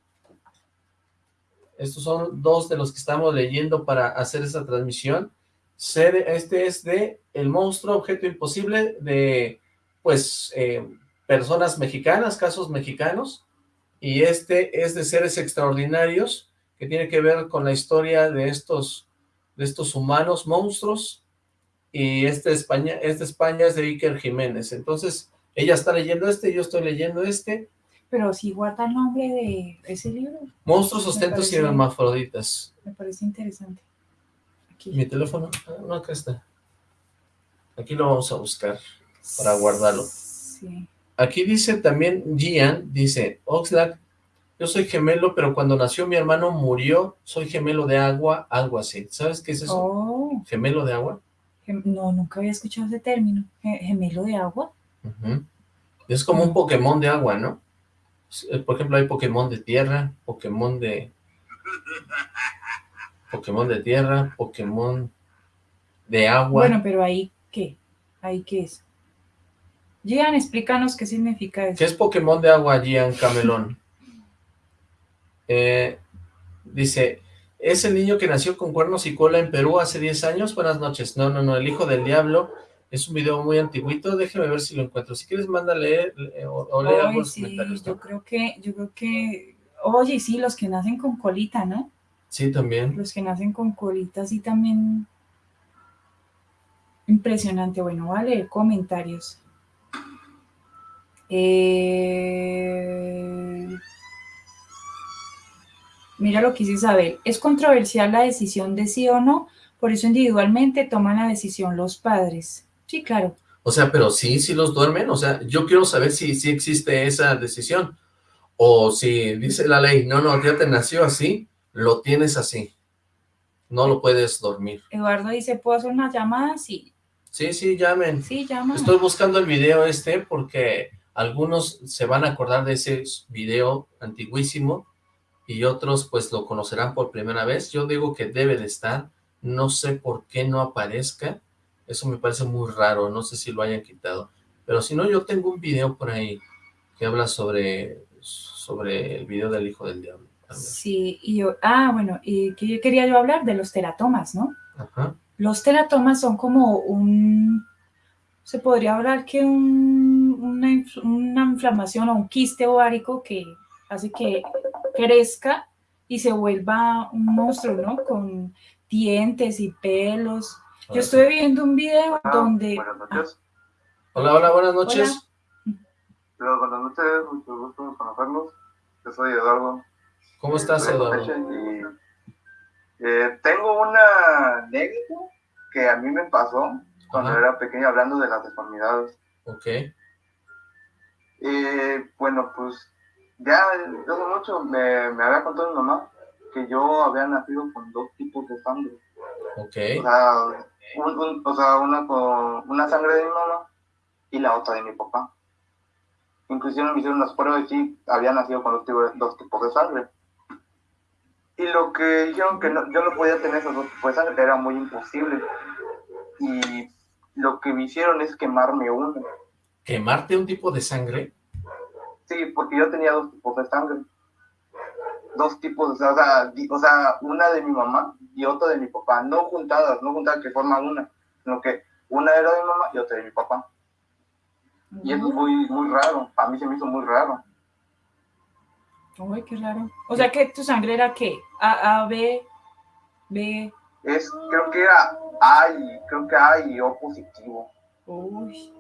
estos son dos de los que estamos leyendo para hacer esta transmisión. Este es de El monstruo, objeto imposible, de, pues, eh, personas mexicanas, casos mexicanos. Y este es de seres extraordinarios, que tiene que ver con la historia de estos, de estos humanos monstruos. Y este de España, este España es de Iker Jiménez. Entonces, ella está leyendo este, yo estoy leyendo este pero sí guarda el nombre de ese libro. Monstruos, ostentos y hermafroditas. Me parece interesante. Mi teléfono, ah, no, acá está. Aquí lo vamos a buscar para guardarlo. Sí. Aquí dice también Gian, dice, Oxlack, yo soy gemelo, pero cuando nació mi hermano murió, soy gemelo de agua, algo así. ¿Sabes qué es eso? Oh. ¿Gemelo de agua? No, nunca había escuchado ese término. ¿Gemelo de agua? Es como un Pokémon de agua, ¿no? Eh, por ejemplo, hay Pokémon de tierra, Pokémon de... Pokémon de tierra, Pokémon de agua. Bueno, pero ahí, ¿qué? ¿Ahí qué es? Gian, explícanos qué significa eso. ¿Qué es Pokémon de agua, Gian Camelón? Eh, dice, ¿es el niño que nació con cuernos y cola en Perú hace 10 años? Buenas noches. No, no, no, el hijo del diablo es un video muy antiguito, déjeme ver si lo encuentro. Si quieres, mándale o, o lee algunos comentarios. Yo creo que, yo creo que, oye, sí, los que nacen con colita, ¿no? Sí, también. Los que nacen con colita, sí, también. Impresionante. Bueno, vale, comentarios. Eh... Mira lo que dice Isabel. Es controversial la decisión de sí o no, por eso individualmente toman la decisión los padres. Sí, claro. O sea, pero sí, sí los duermen. O sea, yo quiero saber si, si existe esa decisión. O si dice la ley, no, no, ya te nació así, lo tienes así. No lo puedes dormir. Eduardo dice, ¿puedo hacer una llamada? Sí. Sí, sí, llamen. Sí, llamen. Estoy buscando el video este porque algunos se van a acordar de ese video antiguísimo y otros pues lo conocerán por primera vez. Yo digo que debe de estar, no sé por qué no aparezca, eso me parece muy raro, no sé si lo hayan quitado. Pero si no, yo tengo un video por ahí que habla sobre, sobre el video del hijo del diablo. Sí, y yo, ah, bueno, y que quería yo hablar de los teratomas, ¿no? Ajá. Los teratomas son como un, se podría hablar que un, una, una inflamación o un quiste ovárico que hace que crezca y se vuelva un monstruo, ¿no? Con dientes y pelos yo estoy viendo un video ah, donde... Buenas noches. Hola, hola, buenas noches. Hola. buenas noches, mucho gusto conocernos. Yo soy Eduardo. ¿Cómo estás, Eduardo? Eh, tengo una anécdota que a mí me pasó cuando era pequeño hablando de las deformidades. Ok. Eh, bueno, pues ya hace mucho me, me había contado mi mamá que yo había nacido con dos tipos de sangre. Ok. O sea, o sea una con una sangre de mi mamá y la otra de mi papá. Inclusive me hicieron unas pruebas y sí, había nacido con dos tipos, de sangre. Y lo que dijeron que yo no podía tener esos dos tipos de sangre era muy imposible. Y lo que me hicieron es quemarme uno. ¿Quemarte un tipo de sangre? Sí, porque yo tenía dos tipos de sangre. Dos tipos, o sea, o sea, una de mi mamá y otra de mi papá. No juntadas, no juntadas que forman una, sino que una era de mi mamá y otra de mi papá. Y eso es muy, muy raro. A mí se me hizo muy raro. Uy, qué raro. O sea, que tu sangre era qué? A, A, B, B. Es, creo que era A y, creo que A y O positivo. Uy.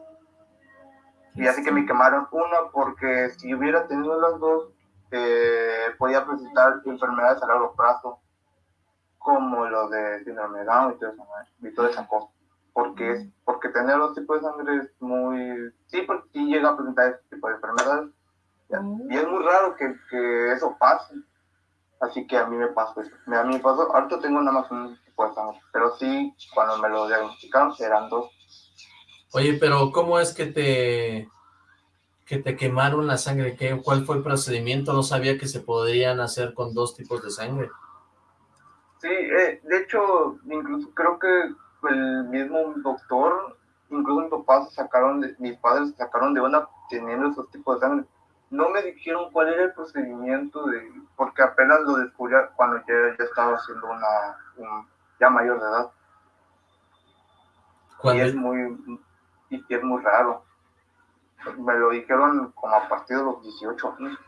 Y así que me quemaron una porque si hubiera tenido las dos, eh, podía presentar enfermedades a largo plazo, como lo de síndrome de Down y todo eso, y toda esa cosa. Porque, es, porque tener los tipos de sangre es muy... Sí, porque sí llega a presentar ese tipo de enfermedades. Y es muy raro que, que, eso pase. Así que a mí me pasó eso. A mí me pasó, ahorita tengo nada más un tipo de sangre, pero sí, cuando me lo diagnosticaron, eran dos. Oye, pero ¿cómo es que te que te quemaron la sangre? ¿Qué, ¿Cuál fue el procedimiento? No sabía que se podrían hacer con dos tipos de sangre. Sí, eh, de hecho, incluso creo que el mismo doctor, incluso mis papás sacaron, de, mis padres sacaron de una teniendo esos tipos de sangre. No me dijeron cuál era el procedimiento, de, porque apenas lo descubrí cuando ya, ya estaba siendo una, ya mayor de edad. Y es muy, y es muy raro. Me lo dijeron como a partir de los 18 años.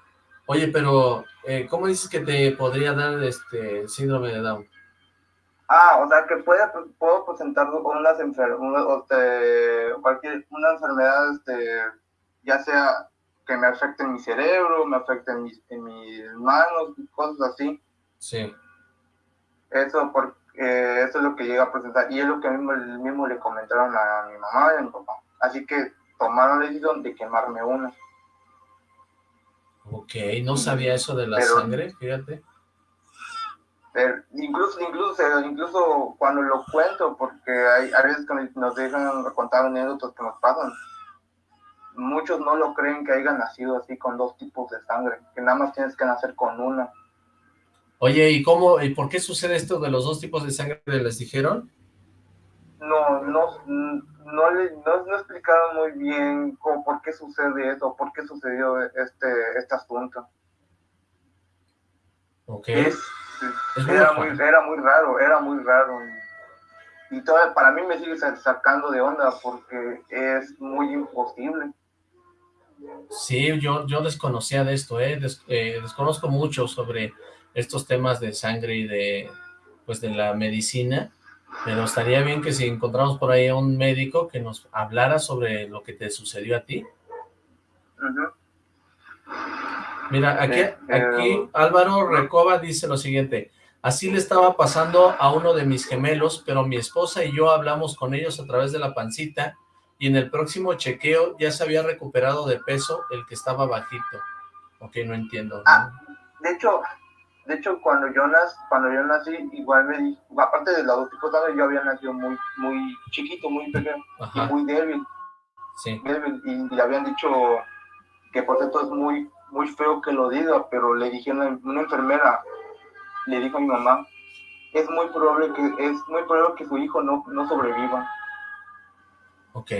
Oye, pero, eh, ¿cómo dices que te podría dar este síndrome de Down? Ah, o sea, que puede, puedo presentar unas enfermedades, cualquier, una enfermedad, este, ya sea que me afecte en mi cerebro, me afecte en mis, en mis manos, cosas así. Sí. Eso, porque, eso es lo que llega a presentar, y es lo que mismo, mismo le comentaron a mi mamá y a mi papá. Así que tomaron la decisión de quemarme una. Ok, no sabía eso de la sangre, fíjate. Pero incluso, incluso, incluso cuando lo cuento, porque hay, hay veces que nos dejan contar anécdotas que nos pasan, muchos no lo creen que hayan nacido así con dos tipos de sangre, que nada más tienes que nacer con una. Oye, ¿y cómo, y por qué sucede esto de los dos tipos de sangre? ¿Les dijeron? No, no, no, le, no, explicaron muy bien cómo, por qué sucede eso, por qué sucedió este, este asunto. Ok. era, muy, era muy raro, era muy raro. Y, todavía para mí me sigue sacando de onda porque es muy imposible. Sí, yo, yo desconocía de esto, ¿eh? eh desconozco mucho sobre estos temas de sangre y de, pues, de la medicina, pero estaría bien que si encontramos por ahí a un médico que nos hablara sobre lo que te sucedió a ti. Mira, aquí, aquí Álvaro Recoba dice lo siguiente, así le estaba pasando a uno de mis gemelos, pero mi esposa y yo hablamos con ellos a través de la pancita y en el próximo chequeo ya se había recuperado de peso el que estaba bajito. Ok, no entiendo. Ah, de hecho, de hecho, cuando yo, nací, cuando yo nací, igual me di, aparte de los tipos de yo había nacido muy, muy chiquito, muy pequeño, y muy débil. Sí. y le habían dicho que por cierto es muy, muy feo que lo diga, pero le dije a una, enfermera, le dijo a mi mamá, es muy probable que, es muy probable que su hijo no, no sobreviva. Ok.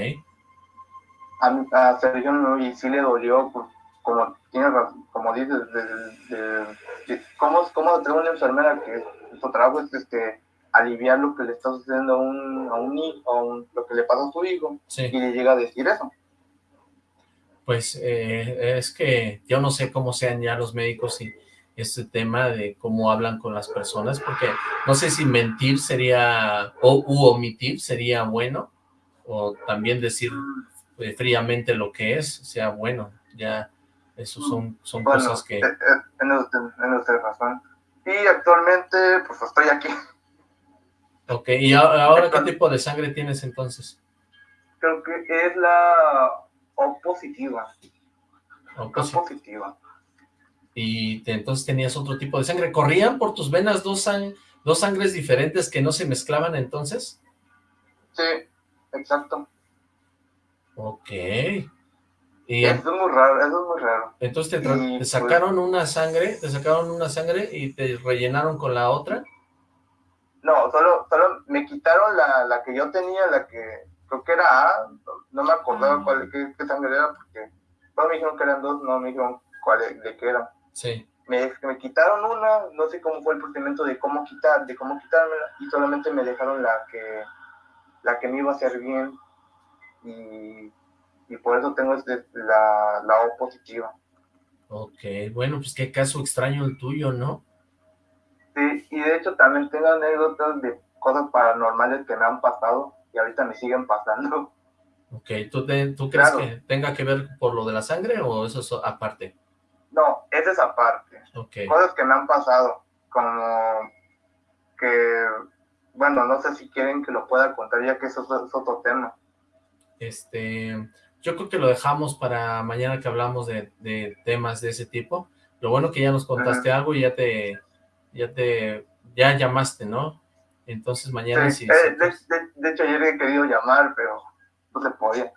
A, a Sergio y sí le dolió, pues, como tiene como dices, de, ¿cómo, ¿cómo tener una enfermera que su trabajo es este, aliviar lo que le está sucediendo a un, a un hijo, lo que le pasa a su hijo, y le llega a decir eso? Pues eh, es que yo no sé cómo sean ya los médicos y este tema de cómo hablan con las personas, porque no sé si mentir sería, o u omitir sería bueno, o también decir eh, fríamente lo que es, sea bueno, ya eso son, son cosas que... Eh, eh, En usted razón. Y actualmente, pues estoy aquí. Ok, ¿y ahora qué tipo de sangre tienes entonces? Creo que es la O positiva. O positiva. Y entonces tenías otro tipo de sangre. ¿Corrían por tus venas dos, dos sangres diferentes que no se mezclaban entonces? Sí, exacto. Ok. Y eso es muy raro, eso es muy raro. Entonces te, te pues sacaron una sangre, te sacaron una sangre y te rellenaron con la otra. No, solo, solo me quitaron la, la que yo tenía, la que creo que era A, no me acordaba ah. cuál, qué, sangre era, porque no me dijeron que eran dos, no me dijeron cuál, de qué era. Sí. Me, me quitaron una, no sé cómo fue el procedimiento de cómo quitar, de cómo quitármela, y solamente me dejaron la que, la que me iba a hacer bien, y, y por eso tengo este, la, la O positiva. Ok, bueno, pues qué caso extraño el tuyo, ¿no? Sí, y de hecho también tengo anécdotas de cosas paranormales que me han pasado y ahorita me siguen pasando. Ok, ¿tú, tú crees que tenga que ver por lo de la sangre o eso es aparte? No, eso es aparte. Okay. Cosas que me han pasado, como que, bueno, no sé si quieren que lo pueda contar ya que eso es otro tema. Este, yo creo que lo dejamos para mañana que hablamos de, de temas de ese tipo. Lo bueno que ya nos contaste algo y ya te, ya te, ya llamaste, ¿no? Entonces mañana sí. Eh, de, hecho ayer he querido llamar, pero no se podía.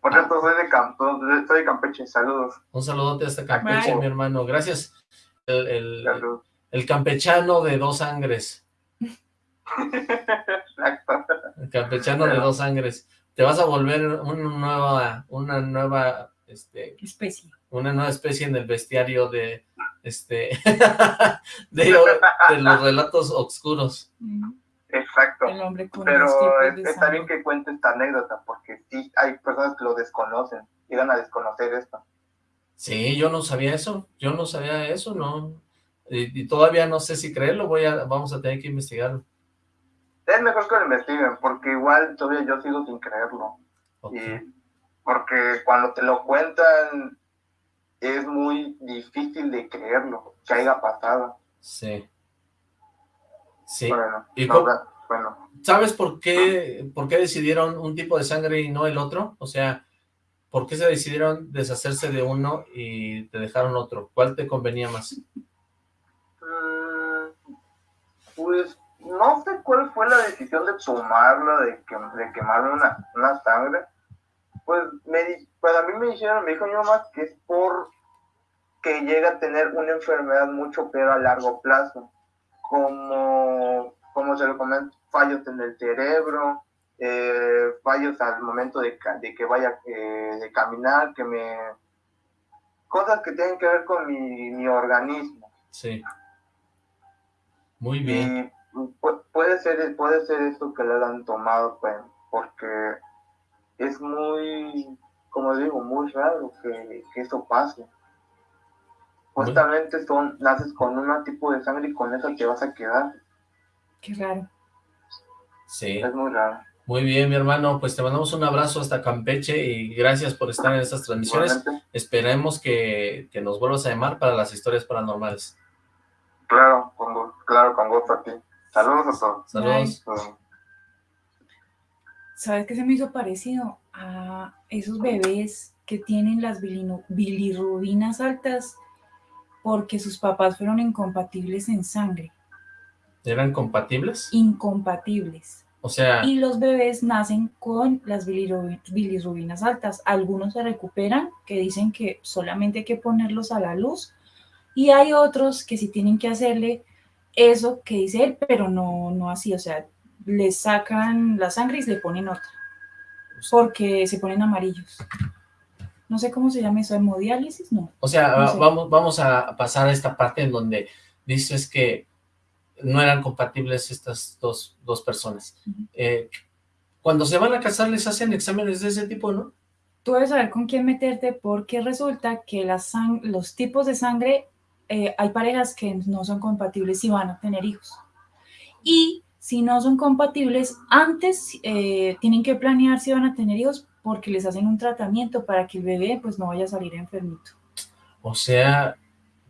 Por ah. cierto, soy de, Campo, soy de Campeche, saludos. Un saludote hasta Campeche, mi hermano. Gracias. El, el, el, campechano de dos sangres. el campechano de dos sangres. Te vas a volver una nueva, una nueva este, especie. Una nueva especie en el bestiario de, este, de, los relatos oscuros. Exacto. Pero está bien que cuente esta anécdota, porque sí hay personas que lo desconocen, llegan a desconocer esto. Sí, yo no sabía eso, yo no sabía eso, no, y, todavía no sé si creerlo, voy a, vamos a tener que investigarlo. Es mejor que lo investiguen, porque igual todavía yo sigo sin creerlo. porque cuando te lo cuentan, es muy difícil de creerlo, que haya pasado. Sí. Sí. Bueno, ¿Y bueno. ¿Sabes por qué, por qué decidieron un tipo de sangre y no el otro? O sea, ¿por qué se decidieron deshacerse de uno y te dejaron otro? ¿Cuál te convenía más? Mm, pues no sé cuál fue la decisión de tomarla, de, que, de quemar una, una sangre. Pues, me, pues a mí me dijeron, me dijo mi mamá que es por que llega a tener una enfermedad mucho peor a largo plazo como, como se lo comento, fallos en el cerebro, eh, fallos al momento de, de que vaya eh, de caminar, que me... Cosas que tienen que ver con mi, mi organismo. Sí. Muy bien. Puede ser, puede ser esto que le han tomado, pues, porque es muy, como digo, muy raro que, que eso pase. Justamente son, naces con un tipo de sangre y con eso te vas a quedar. Qué raro. Sí. Es muy raro. Muy bien, mi hermano, pues te mandamos un abrazo hasta Campeche y gracias por estar en estas transmisiones. Esperemos que, nos vuelvas a llamar para las historias paranormales. Claro, con, claro, con gusto a ti. Saludos a todos. Saludos. ¿Sabes qué se me hizo parecido? A esos bebés que tienen las bilirrubinas altas porque sus papás fueron incompatibles en sangre. ¿Eran compatibles? Incompatibles. O sea... Y los bebés nacen con las bilirrubinas altas. Algunos se recuperan, que dicen que solamente hay que ponerlos a la luz. Y hay otros que sí tienen que hacerle eso que dice él, pero no, no así. O sea, les sacan la sangre y se le ponen otra. Porque se ponen amarillos no sé cómo se llama eso, hemodiálisis, no. O sea, vamos, vamos a pasar a esta parte en donde dices que no eran compatibles estas dos, dos personas. Eh, cuando se van a casar les hacen exámenes de ese tipo, ¿no? Tú debes saber con quién meterte porque resulta que los tipos de sangre, eh, hay parejas que no son compatibles y van a tener hijos. Y si no son compatibles, antes eh, tienen que planear si van a tener hijos porque les hacen un tratamiento para que el bebé pues no vaya a salir enfermito. O sea,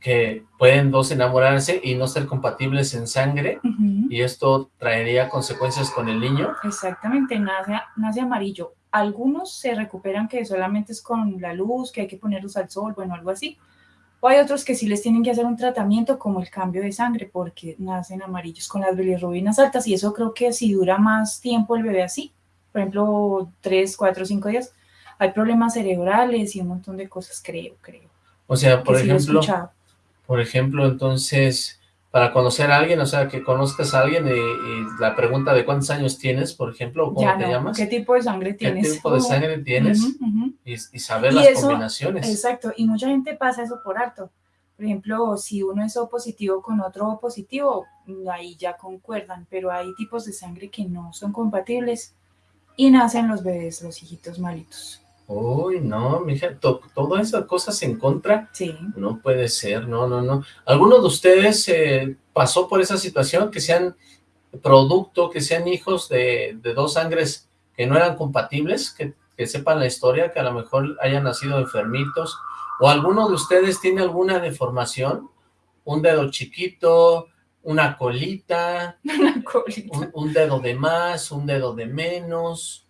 que pueden dos enamorarse y no ser compatibles en sangre, y esto traería consecuencias con el niño. Exactamente, nace, nace amarillo. Algunos se recuperan que solamente es con la luz, que hay que ponerlos al sol, bueno, algo así. O hay otros que sí les tienen que hacer un tratamiento como el cambio de sangre porque nacen amarillos con las bilirrubinas altas y eso creo que si dura más tiempo el bebé así, por ejemplo, tres, cuatro, cinco días, hay problemas cerebrales y un montón de cosas, creo, creo. O sea, por que ejemplo, por ejemplo, entonces, para conocer a alguien, o sea, que conozcas a alguien y, y la pregunta de cuántos años tienes, por ejemplo, o cómo Ya te no, llamas, ¿qué tipo de sangre qué tienes? tipo de Oh, sangre tienes, y, y saber Y las eso- combinaciones. Exacto, y mucha gente pasa eso por alto. Por ejemplo, si uno es O positivo con otro O positivo, ahí ya concuerdan, pero hay tipos de sangre que no son compatibles y nacen los bebés, los hijitos malitos. Uy, no, mija, to- todas esas cosas en contra, Sí, no puede ser, no, no, no. ¿Alguno de ustedes eh, pasó por esa situación, que sean producto, que sean hijos de, de dos sangres que no eran compatibles, que, que sepan la historia, que a lo mejor hayan nacido enfermitos, o alguno de ustedes tiene alguna deformación, un dedo chiquito, una colita, una colita. un, un dedo de más, un dedo de menos,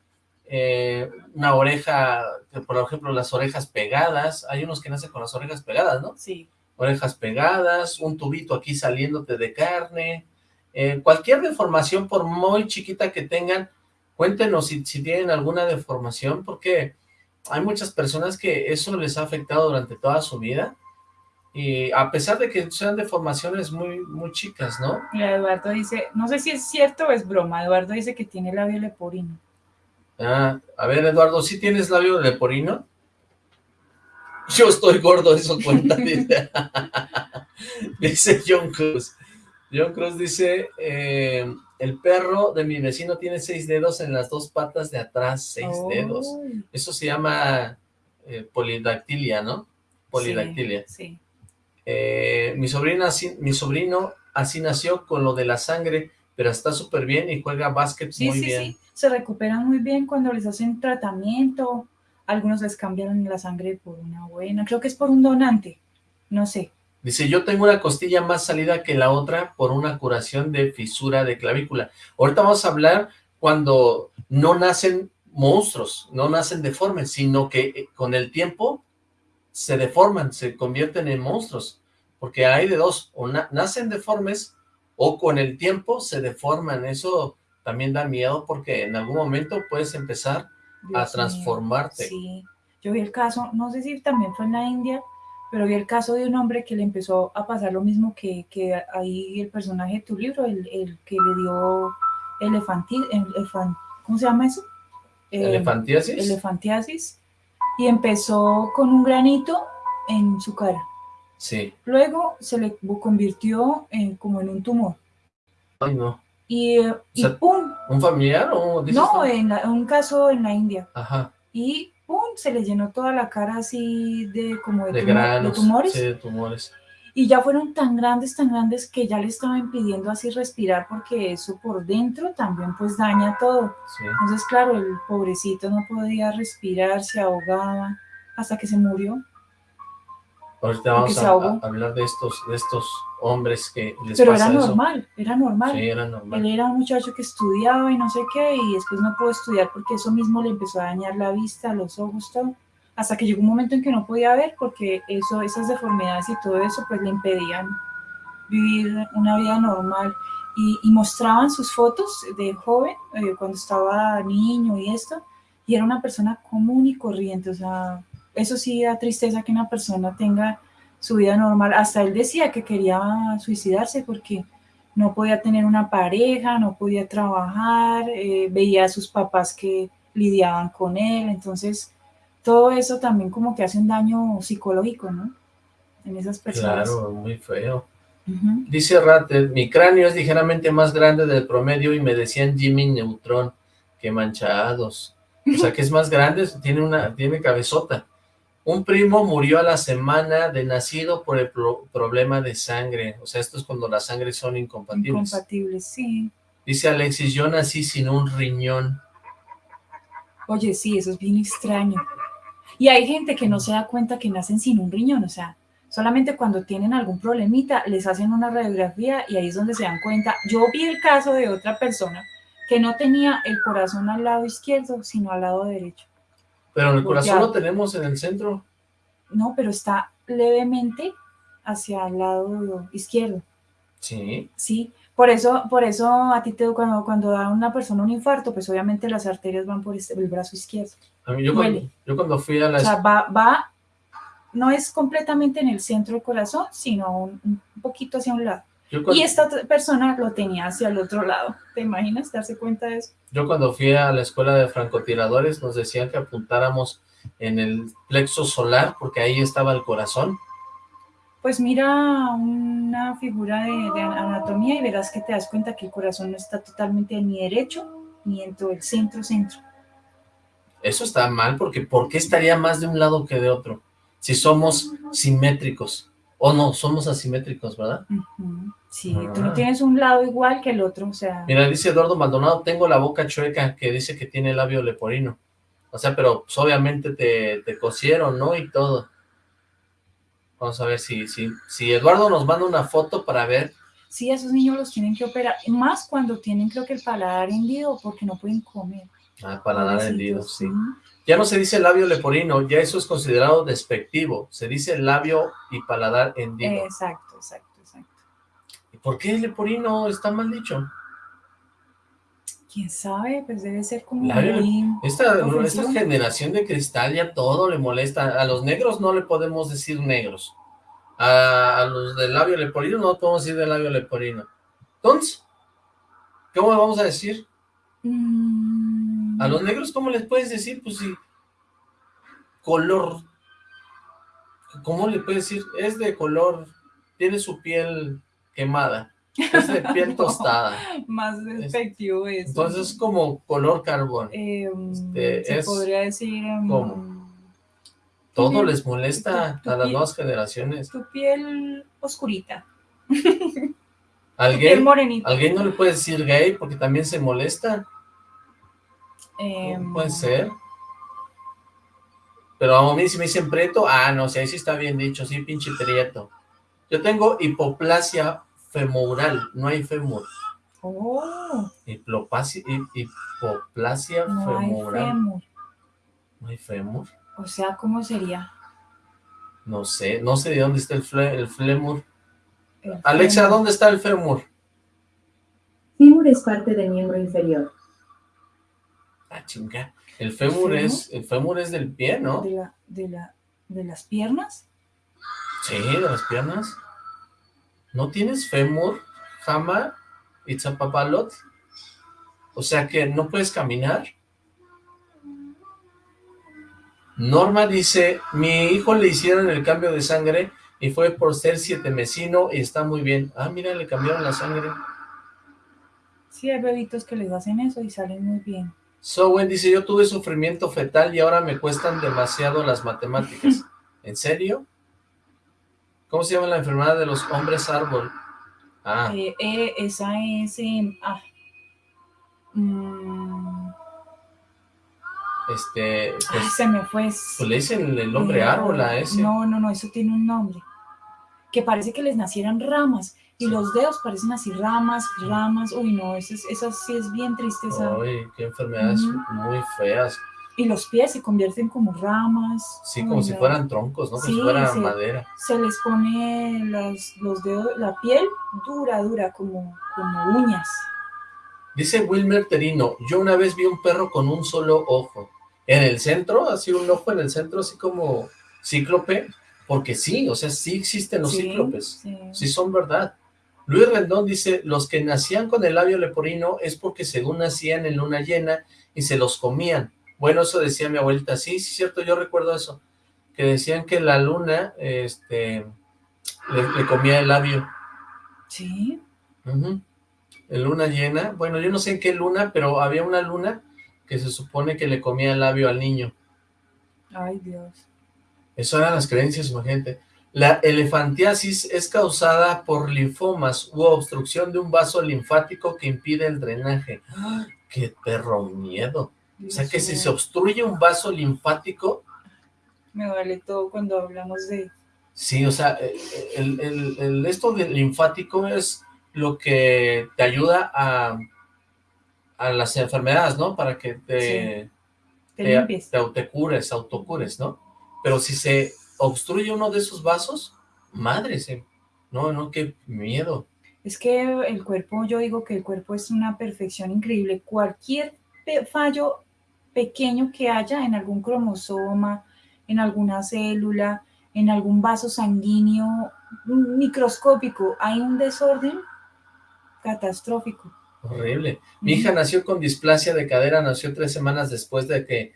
eh, una oreja, por ejemplo las orejas pegadas, hay unos que nacen con las orejas pegadas, ¿no? Sí, Orejas pegadas, un tubito aquí saliéndote de carne, eh, cualquier deformación, por muy chiquita que tengan, cuéntenos si, si tienen alguna deformación, porque hay muchas personas que eso les ha afectado durante toda su vida, y a pesar de que sean deformaciones muy, muy chicas, ¿no? mira, Eduardo dice, no sé si es cierto o es broma, Eduardo dice que tiene labio leporino. Ah, a ver, Eduardo, ¿sí tienes labio leporino? Yo estoy gordo, eso cuenta, dice. dice John Cruz. John Cruz dice, eh, el perro de mi vecino tiene seis dedos en las dos patas de atrás, seis Oh, dedos. Eso se llama eh, polidactilia, ¿no? Polidactilia. Sí, sí. Eh, mi, sobrina, mi sobrino así nació con lo de la sangre, pero está súper bien y juega básquet Sí, muy sí, bien. Se recuperan muy bien cuando les hacen tratamiento. Algunos les cambian la sangre por una buena, creo que es por un donante, no sé. Dice, yo tengo una costilla más salida que la otra por una curación de fisura de clavícula. Ahorita vamos a hablar cuando no nacen monstruos, no nacen deformes, sino que eh, con el tiempo se deforman, se convierten en monstruos. Porque hay de dos, o na- nacen deformes o con el tiempo se deforman. Eso también da miedo porque en algún momento puedes empezar a mío, transformarte. Sí, yo vi el caso, no sé si también fue en la India, pero vi el caso de un hombre que le empezó a pasar lo mismo que, que ahí el personaje de tu libro, el, el que le dio elefanti, elefan- ¿cómo se llama eso? Eh, ¿Elefantiasis? elefantiasis, y empezó con un granito en su cara. Sí. Luego se le convirtió en, como en un tumor. Ay, no. Y, ¡pum! ¿Un familiar o No, en la- un caso en la India. Ajá. Y ¡pum! Se le llenó toda la cara así de como de, de tumores. sí, de tumores. Y ya fueron tan grandes, tan grandes que ya le estaba impidiendo así respirar porque eso por dentro también pues daña todo. Sí. Entonces, claro, el pobrecito no podía respirar, se ahogaba hasta que se murió. Ahorita vamos a, a hablar de estos, de estos hombres que les Pero pasa era eso. normal, era normal. Sí, era Él normal. era un muchacho que estudiaba y no sé qué, y después no pudo estudiar porque eso mismo le empezó a dañar la vista, los ojos, todo. Hasta que llegó un momento en que no podía ver porque eso, esas deformidades y todo eso pues le impedían vivir una vida normal. Y, y mostraban sus fotos de joven, eh, cuando estaba niño y esto, y era una persona común y corriente. O sea, eso sí da tristeza que una persona tenga su vida normal. Hasta él decía que quería suicidarse porque no podía tener una pareja, no podía trabajar, eh, veía a sus papás que lidiaban con él, entonces todo eso también como que hace un daño psicológico, ¿no? En esas personas. Claro, muy feo. Dice Ratter, mi cráneo es ligeramente más grande del promedio y me decían Jimmy Neutron, que manchados. O sea que es más grande, tiene una, tiene cabezota. Un primo murió a la semana de nacido por el pro- problema de sangre. O sea, esto es cuando las sangres son incompatibles. Incompatibles, sí. Dice Alexis, yo nací sin un riñón. Oye, sí, eso es bien extraño. Y hay gente que no se da cuenta que nacen sin un riñón, o sea, Solamente cuando tienen algún problemita, les hacen una radiografía y ahí es donde se dan cuenta. Yo vi el caso de otra persona que no tenía el corazón al lado izquierdo, sino al lado derecho. Pero el corazón lo tenemos en el centro. No, pero está levemente hacia el lado izquierdo. Sí. Sí, por eso, por eso a ti te cuando, cuando da una persona un infarto, pues obviamente las arterias van por este, el brazo izquierdo. A mí yo, cuando, yo cuando fui a la... O sea, va, va, no es completamente en el centro del corazón, sino un, un poquito hacia un lado. Y esta persona lo tenía hacia el otro lado. ¿Te imaginas darse cuenta de eso? Yo cuando fui a la escuela de francotiradores nos decían que apuntáramos en el plexo solar porque ahí estaba el corazón. Pues mira una figura de, anatomía y verás que te das cuenta que el corazón no está totalmente ni derecho ni en todo el centro-centro. Eso está mal porque ¿por qué estaría más de un lado que de otro? Si somos simétricos. O no, somos asimétricos, ¿verdad? Sí, tú no ah. tienes un lado igual que el otro, o sea... Mira, dice Eduardo Maldonado, tengo la boca chueca, que dice que tiene labio leporino. O sea, pero pues, obviamente te, te cosieron, ¿no? Y todo. Vamos a ver si, si, si Eduardo nos manda una foto para ver. Sí, esos niños los tienen que operar, más cuando tienen creo que el paladar hendido, porque no pueden comer. Ah, paladar hendido, sí. Ya no se dice labio leporino, ya eso es considerado despectivo. Se dice labio y paladar hendido. Exacto, exacto, exacto. ¿Y por qué leporino está mal dicho? ¿Quién sabe? Pues debe ser como esta, esta generación de cristal ya todo le molesta. A los negros no le podemos decir negros. A, los del labio leporino no podemos decir del labio leporino. Entonces, ¿cómo le vamos a decir? Mm, a los negros, ¿cómo les puedes decir? Pues sí, color, ¿cómo le puedes decir? Es de color, tiene su piel quemada, es de piel tostada. Más despectivo es, Entonces es como color carbón. Em, este, se podría decir... Em, ¿Cómo? Todo les molesta a las nuevas generaciones. Tu piel oscurita. ¿Alguien, ¿Alguien no le puede decir gay porque también se molesta? Em, puede ser. Pero a mí si me dicen preto, ah, no, si ahí sí está bien dicho, sí, pinche prieto. Yo tengo hipoplasia femoral, no hay femur. Oh. Hipoplasia, hipoplasia no femoral. Hay fémur. ¿No hay fémur? O sea, ¿cómo sería? No sé, no sé de dónde está el, el flemur. Alexa, ¿dónde está el fémur? Fémur es parte del miembro inferior. Ah, chinga. El fémur, es, el fémur es del pie, ¿no? De, la, de, la, ¿De las piernas? Sí, de las piernas. ¿No tienes fémur, jama, itzapapalot? O sea que no puedes caminar. Norma dice, mi hijo le hicieron el cambio de sangre y fue por ser siete mesino y está muy bien. Ah, mira, le cambiaron la sangre. Sí, hay bebitos que les hacen eso y salen muy bien. Sowen dice, yo tuve sufrimiento fetal y ahora me cuestan demasiado las matemáticas. ¿En serio? ¿Cómo se llama la enfermedad de los hombres árbol? Ah. Eh, eh, esa es... ah. Mm. Este... Pues, se me fue. Pues le dicen el hombre árbol a ese. No, no, no, eso tiene un nombre. Que parece que les nacieran ramas y los dedos parecen así ramas, ramas, uy no, eso, sí es bien triste. Uy, qué enfermedades muy feas. Y los pies se convierten como ramas. Sí, como si fueran troncos, ¿no? Como si fueran madera. Se les pone los dedos, la piel dura, dura, como, como uñas. Dice Wilmer Terino, yo una vez vi un perro con un solo ojo. En el centro, así un ojo en el centro, así como cíclope, porque sí, o sea, sí existen los cíclopes, sí son verdad. Luis Rendón dice, los que nacían con el labio leporino es porque según nacían en luna llena y se los comían. Bueno, eso decía mi abuelita, sí, sí, cierto, yo recuerdo eso, que decían que la luna, este, le, comía el labio. Sí. En luna llena, bueno, yo no sé en qué luna, pero había una luna que se supone que le comía el labio al niño. Ay, Dios. Eso eran las creencias, imagínate. La elefantiasis es causada por linfomas u obstrucción de un vaso linfático que impide el drenaje. ¡Qué perro miedo! o sea que si se obstruye un vaso linfático... Me vale todo cuando hablamos de... Sí, o sea, eh, el, el, el, esto del linfático es lo que te ayuda a, a las enfermedades, ¿no? Para que te, te, te, te autocures, autocures, ¿no? Pero si se obstruye uno de esos vasos, madre, se, no, no, qué miedo. Es que el cuerpo, yo digo que el cuerpo es una perfección increíble. Cualquier fallo pequeño que haya en algún cromosoma, en alguna célula, en algún vaso sanguíneo microscópico, hay un desorden catastrófico. Horrible. Mi hija nació con displasia de cadera, nació tres semanas después de que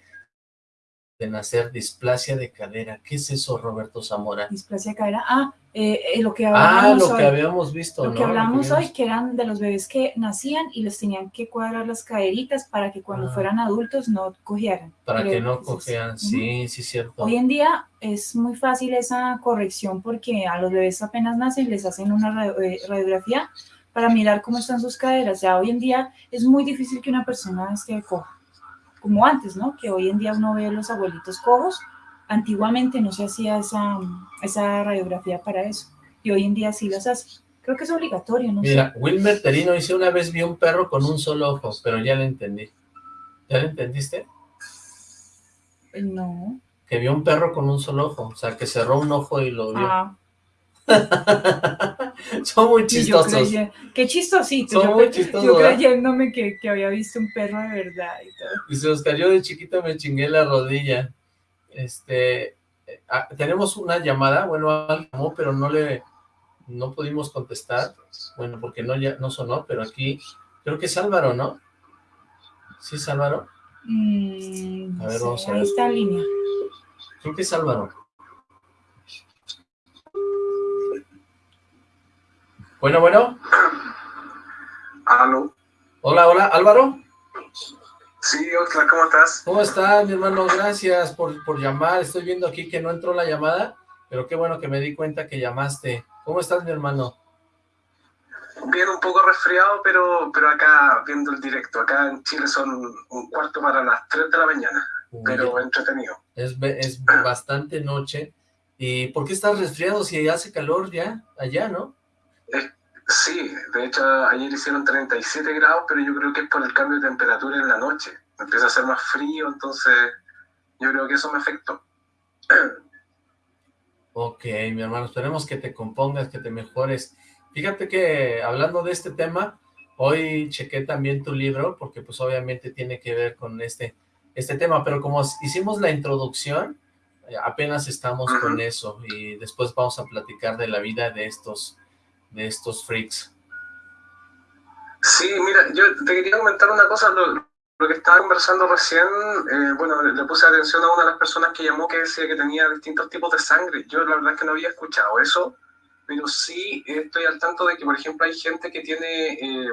de nacer displasia de cadera. ¿Qué es eso, Roberto Zamora? Displasia de cadera. Ah, eh, eh, lo que hablábamos Ah, lo hoy. que habíamos visto, Lo ¿no? que hablamos que hoy, que eran de los bebés que nacían y les tenían que cuadrar las caderitas para que cuando Ah. fueran adultos no cogieran. Para que no cogieran, sí, sí, cierto. Hoy en día es muy fácil esa corrección porque a los bebés apenas nacen les hacen una eh, radiografía para mirar cómo están sus caderas. Ya hoy en día es muy difícil que una persona esté coja, como antes, ¿no? Que hoy en día uno ve a los abuelitos cojos. Antiguamente no se hacía esa, esa radiografía para eso y hoy en día sí las hace. Creo que es obligatorio, no Mira, Wilmer Terino dice, una vez vi un perro con un solo ojo, pero ya lo entendí. ¿Ya lo entendiste? sé. No. Que vio un perro con un solo ojo, o sea, que cerró un ojo y lo vio. Ah, Son muy y yo chistosos. qué chistosito. Son yo, muy chistosos, creyéndome que, que había visto un perro de verdad y todo. Dice, Oscar, yo de chiquito me chingué la rodilla. Este, eh, ah, tenemos una llamada, bueno, alguien llamó, pero no le, no pudimos contestar, bueno, porque no, ya, no sonó, pero aquí, creo que es Álvaro, ¿no? ¿Sí es Álvaro? Mm, A ver, sí, vamos a ahí ver. está en línea. Creo que es Álvaro. Bueno, bueno. Aló. Hola, hola, Álvaro. Sí, Oscar, ¿cómo estás? ¿Cómo estás, mi hermano? Gracias por, por llamar. Estoy viendo aquí que no entró la llamada, pero qué bueno que me di cuenta que llamaste. ¿Cómo estás, mi hermano? Bien, un poco resfriado, pero, pero acá viendo el directo. Acá en Chile son un cuarto para las 3 de la mañana, Uy, pero entretenido. es, es bastante noche. ¿Y por qué estás resfriado si hace calor ya allá, no? Sí, de hecho ayer hicieron 37 grados, pero yo creo que es por el cambio de temperatura en la noche. Empieza a hacer más frío, entonces yo creo que eso me afectó. Ok, mi hermano, esperemos que te compongas, que te mejores. Fíjate que hablando de este tema, hoy chequé también tu libro, porque pues obviamente tiene que ver con este, este tema, pero como hicimos la introducción, apenas estamos con eso, y después vamos a platicar de la vida de estos, de estos freaks. Sí, mira, yo te quería comentar una cosa, lo, que estaba conversando recién, eh, bueno, le, le puse atención a una de las personas que llamó que decía que tenía distintos tipos de sangre. Yo la verdad es que no había escuchado eso, pero sí estoy al tanto de que, por ejemplo, hay gente que tiene, eh,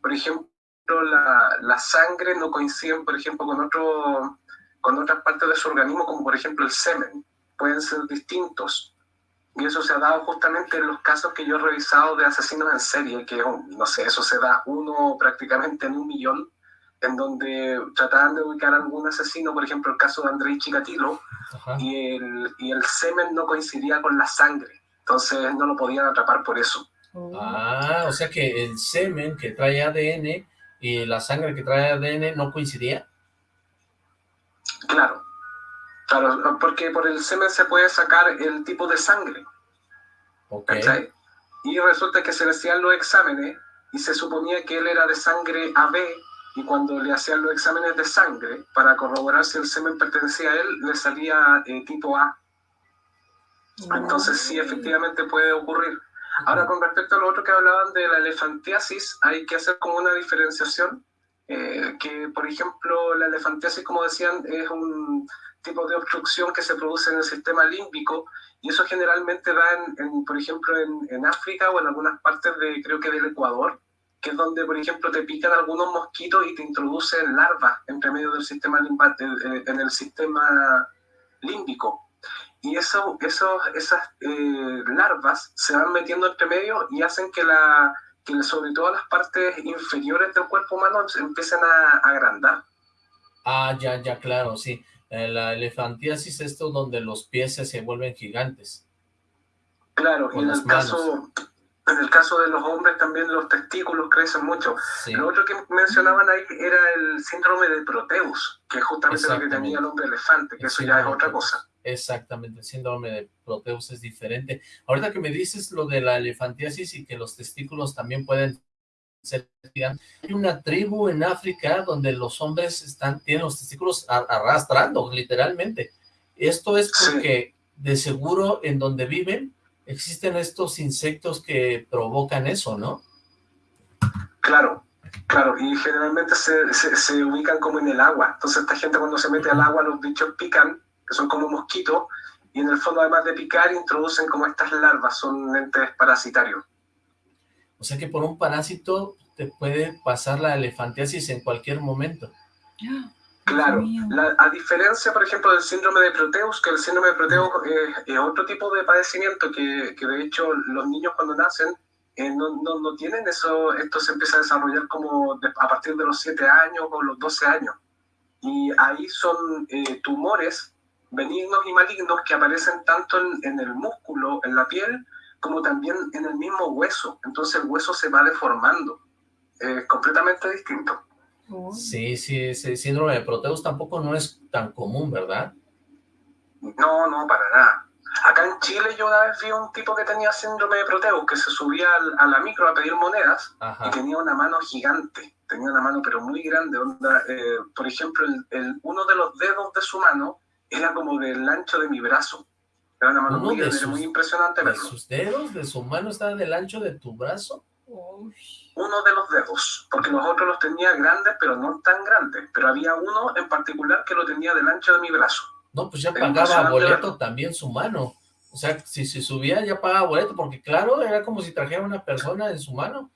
por ejemplo, la, la sangre no coincide, por ejemplo, con, otro, con otras partes de su organismo, como por ejemplo el semen, pueden ser distintos. Y eso se ha dado justamente en los casos que yo he revisado de asesinos en serie, que no sé, eso se da uno prácticamente en un millón, en donde trataban de ubicar a algún asesino, por ejemplo el caso de Andrei Chikatilo, Ajá. y el, y el semen no coincidía con la sangre, entonces no lo podían atrapar por eso. Oh. Ah, o sea que el semen que trae ADN y la sangre que trae ADN no coincidía. Claro, claro, porque por el semen se puede sacar el tipo de sangre. Ok. ¿cachai? Y resulta que se le hacían los exámenes y se suponía que él era de sangre AB y cuando le hacían los exámenes de sangre para corroborar si el semen pertenecía a él, le salía eh, tipo A. Entonces sí, efectivamente puede ocurrir. Ahora, con respecto a lo otro que hablaban de la elefantiasis, hay que hacer como una diferenciación, eh, que por ejemplo la elefantiasis, como decían, es un tipo de obstrucción que se produce en el sistema límbico y eso generalmente da, en, en, por ejemplo, en, en, África o en algunas partes de, creo que del Ecuador, que es donde, por ejemplo, te pican algunos mosquitos y te introducen larvas entre medio del sistema limpa, en el sistema límbico. Y eso, eso, esas eh, larvas se van metiendo entre medio y hacen que, la, que sobre todo las partes inferiores del cuerpo humano empiecen a, a agrandar. Ah, ya, ya, claro, sí. Eh, la elefantiasis, esto donde los pies se vuelven gigantes. Claro, y en el, caso, en el caso de los hombres también los testículos crecen mucho. Lo otro que mencionaban ahí era el síndrome de Proteus, que es justamente lo que tenía el hombre elefante, que eso ya es otra cosa. Exactamente, el síndrome de Proteus es diferente. Ahorita que me dices lo de la elefantiasis y que los testículos también pueden ser... Hay una tribu en África donde los hombres están tienen los testículos arrastrando, literalmente. Esto es porque de seguro en donde viven existen estos insectos que provocan eso, ¿no? Claro, claro, y generalmente se, se, ubican como en el agua. Entonces esta gente cuando se mete al agua, los bichos pican, que son como mosquitos, y en el fondo además de picar, introducen como estas larvas, son entes parasitarios. O sea que por un parásito te puede pasar la elefantiasis en cualquier momento. Claro, a diferencia, por ejemplo, del síndrome de Proteus, que el síndrome de Proteus es, otro tipo de padecimiento que, que, de hecho los niños cuando nacen eh, no, no, no, tienen eso, esto se empieza a desarrollar como a partir de los 7 años o los 12 años. Y ahí son eh, tumores benignos y malignos que aparecen tanto en, en el músculo, en la piel, como también en el mismo hueso. Entonces el hueso se va deformando. Es completamente distinto. Sí, sí, ese síndrome de Proteus tampoco no es tan común, ¿verdad? No, no, para nada. Acá en Chile yo una vez vi un tipo que tenía síndrome de Proteus, que se subía a la micro a pedir monedas y tenía una mano gigante, tenía una mano pero muy grande. Eh, por ejemplo, el, uno de los dedos de su mano era como del ancho de mi brazo. Era una mano muy grande, muy impresionante verlo. ¿Sus dedos de su mano estaban del ancho de tu brazo? Uno de los dedos, porque los otros los tenía grandes, pero no tan grandes. Pero había uno en particular que lo tenía del ancho de mi brazo. No, pues ya pagaba boleto también su mano. O sea, si se subía ya pagaba boleto, porque claro, era como si trajera una persona en su mano.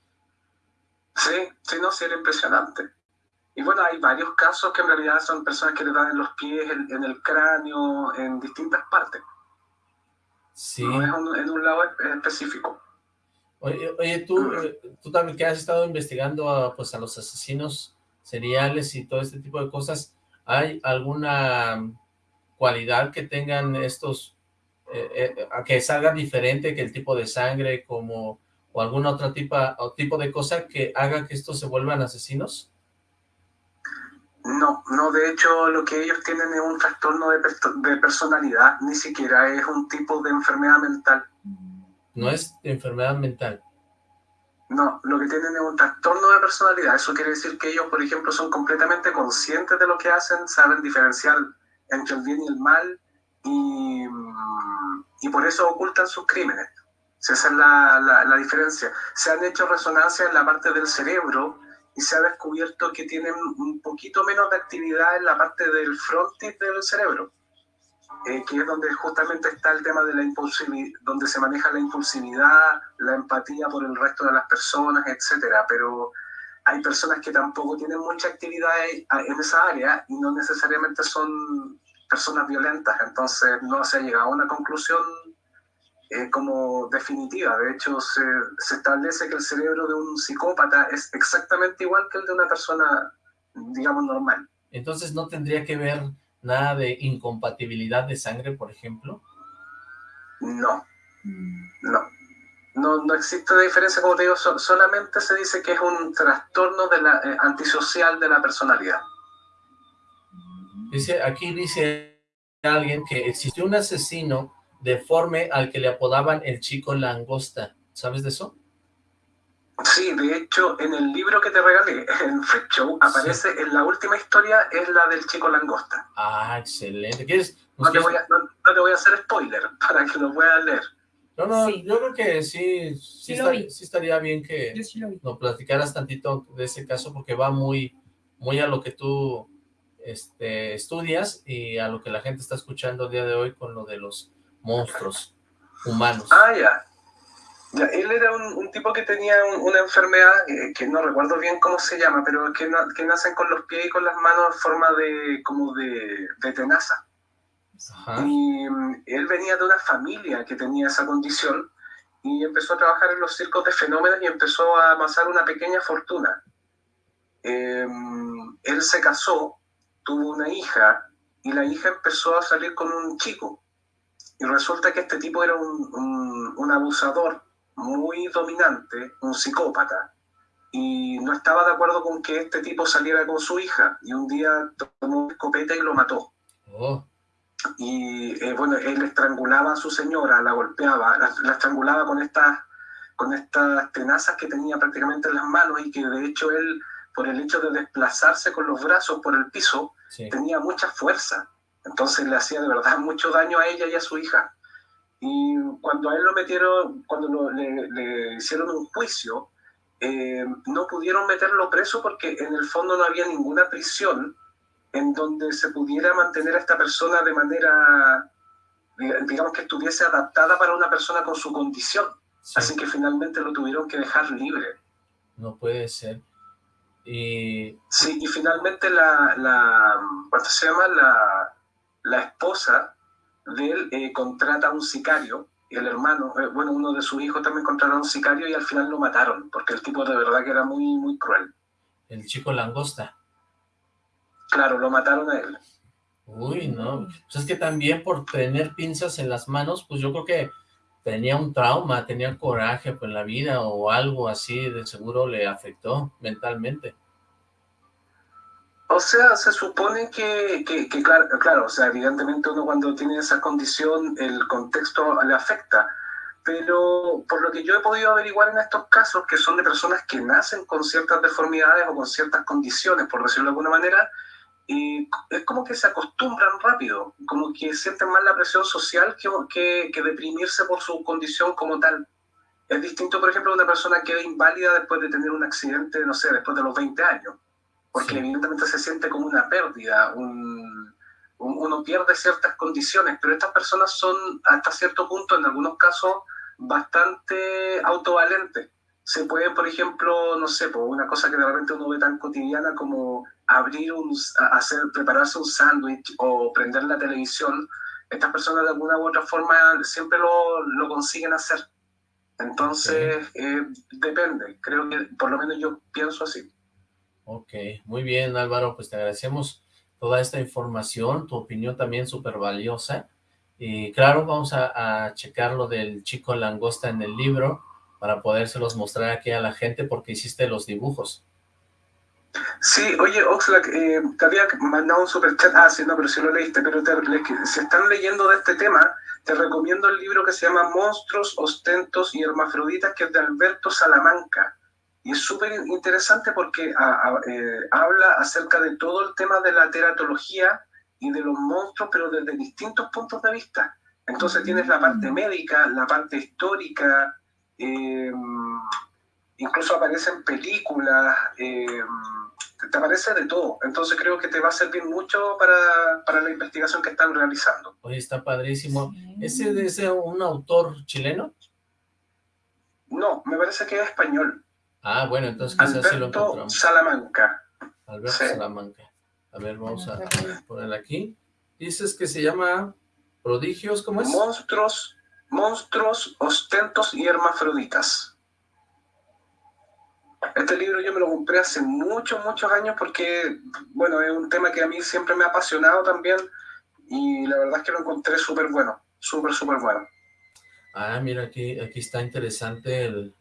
Sí, sí, no, sí, era impresionante. Y bueno, hay varios casos que en realidad son personas que le dan en los pies, en, el cráneo, en distintas partes. Sí. No es en un lado específico. Oye, tú, eh, tú también que has estado investigando a, pues, a los asesinos seriales y todo este tipo de cosas, ¿hay alguna cualidad que tengan estos, eh, eh, que salga diferente que el tipo de sangre como o alguna otra tipo, o tipo de cosa que haga que estos se vuelvan asesinos? No, no, de hecho lo que ellos tienen es un trastorno de, de personalidad, ni siquiera es un tipo de enfermedad mental no es enfermedad mental. No, lo que tienen es un trastorno de personalidad. Eso quiere decir que ellos, por ejemplo, son completamente conscientes de lo que hacen, saben diferenciar entre el bien y el mal y, y por eso ocultan sus crímenes. Esa es la, la, diferencia. Se han hecho resonancias en la parte del cerebro y se ha descubierto que tienen un poquito menos de actividad en la parte del frontis del cerebro. Eh, que es donde justamente está el tema de la impulsividad, donde se maneja la impulsividad, la empatía por el resto de las personas, etcétera. Pero hay personas que tampoco tienen mucha actividad en esa área y no necesariamente son personas violentas, entonces no se ha llegado a una conclusión eh, como definitiva. De hecho, se, se establece que el cerebro de un psicópata es exactamente igual que el de una persona, digamos, normal. Entonces no tendría que ver ¿Nada de incompatibilidad de sangre, por ejemplo? No, no. No, no existe diferencia, como te digo, solamente se dice que es un trastorno de la, eh, antisocial de la personalidad. Dice, aquí dice alguien que existió un asesino deforme al que le apodaban el chico langosta. ¿Sabes de eso? Sí, de hecho, en el libro que te regalé, en Freak Show, aparece en la última historia, es la del chico langosta. Ah, excelente. ¿Quieres, no, te voy a, no, te voy a hacer spoiler para que lo puedas leer. No, no, yo creo que sí, sí, estaría bien que nos platicaras tantito de ese caso, porque va muy, muy a lo que tú este, estudias y a lo que la gente está escuchando el día de hoy con lo de los monstruos humanos. Ah, ya él era un, tipo que tenía una enfermedad eh, que no recuerdo bien cómo se llama, pero que, que, nacen con los pies y con las manos en forma de como de, tenaza. Y mm, él venía de una familia que tenía esa condición y empezó a trabajar en los circos de fenómenos y empezó a amasar una pequeña fortuna. Em, él se casó, tuvo una hija y la hija empezó a salir con un chico Y resulta que este tipo era un, un, abusador muy dominante, un psicópata, y no estaba de acuerdo con que este tipo saliera con su hija, y un día tomó una escopeta y lo mató. Oh. Y eh, bueno, él estrangulaba a su señora, la golpeaba, la, estrangulaba con estas, con estas tenazas que tenía prácticamente en las manos y que de hecho él, por el hecho de desplazarse con los brazos por el piso, tenía mucha fuerza. Entonces le hacía de verdad mucho daño a ella y a su hija. Y cuando a él lo metieron, cuando le, hicieron un juicio, eh, no pudieron meterlo preso porque en el fondo no había ninguna prisión en donde se pudiera mantener a esta persona de manera, digamos que estuviese adaptada para una persona con su condición. Así que finalmente lo tuvieron que dejar libre. No puede ser. Y... Sí, y finalmente la, la ¿cuánto se llama? La, la esposa de él eh, contrata a un sicario, el hermano, eh, bueno, uno de sus hijos también contrata a un sicario y al final lo mataron, porque el tipo de verdad que era muy, muy cruel. El chico langosta. Claro, lo mataron a él. Uy, no. Pues es que también por tener pinzas en las manos, pues yo creo que tenía un trauma, tenía coraje por la vida o algo así, de seguro le afectó mentalmente. O sea, se supone que, claro, claro, o sea, evidentemente uno cuando tiene esa condición, el contexto le afecta, pero por lo que yo he podido averiguar en estos casos, que son de personas que nacen con ciertas deformidades o con ciertas condiciones, por decirlo de alguna manera, y es como que se acostumbran rápido, como que sienten más la presión social que, que, deprimirse por su condición como tal. Es distinto, por ejemplo, a una persona que es inválida después de tener un accidente, no sé, después de los 20 años porque evidentemente se siente como una pérdida, uno pierde ciertas condiciones, pero estas personas son hasta cierto punto, en algunos casos, bastante autovalentes. Se puede, por ejemplo, no sé, por una cosa que de repente uno ve tan cotidiana como abrir un, hacer, prepararse un sándwich o prender la televisión, estas personas de alguna u otra forma siempre lo, lo consiguen hacer. Entonces, eh, depende, creo que por lo menos yo pienso así. Ok, muy bien Álvaro, pues te agradecemos toda esta información, tu opinión también súper valiosa. Y claro, vamos a, checar lo del chico langosta en el libro para podérselos mostrar aquí a la gente porque hiciste los dibujos. Sí, oye, Oxlack, eh, te había mandado un super chat, ah, sí, no, pero sí lo leíste, pero te, si están leyendo de este tema, te recomiendo el libro que se llama Monstruos, Ostentos y Hermafroditas, que es de Alberto Salamanca. Y es súper interesante porque eh, habla acerca de todo el tema de la teratología y de los monstruos, pero desde distintos puntos de vista. Entonces tienes la parte mm. médica, la parte histórica, eh, incluso aparecen películas, eh, te aparece de todo. Entonces creo que te va a servir mucho para, para la investigación que están realizando. Oye, está padrísimo. ¿Ese es un autor chileno? No, me parece que es español. Ah, bueno, entonces quizás sí lo encontramos. Salamanca. Alberto Salamanca. A ver, vamos a poner aquí. Dices que se llama Prodigios, ¿cómo es? Monstruos, monstruos, ostentos y hermafroditas. Este libro yo me lo compré hace muchos, muchos años porque, bueno, es un tema que a mí siempre me ha apasionado también y la verdad es que lo encontré súper bueno, súper, súper bueno. Ah, mira, aquí, aquí está interesante el,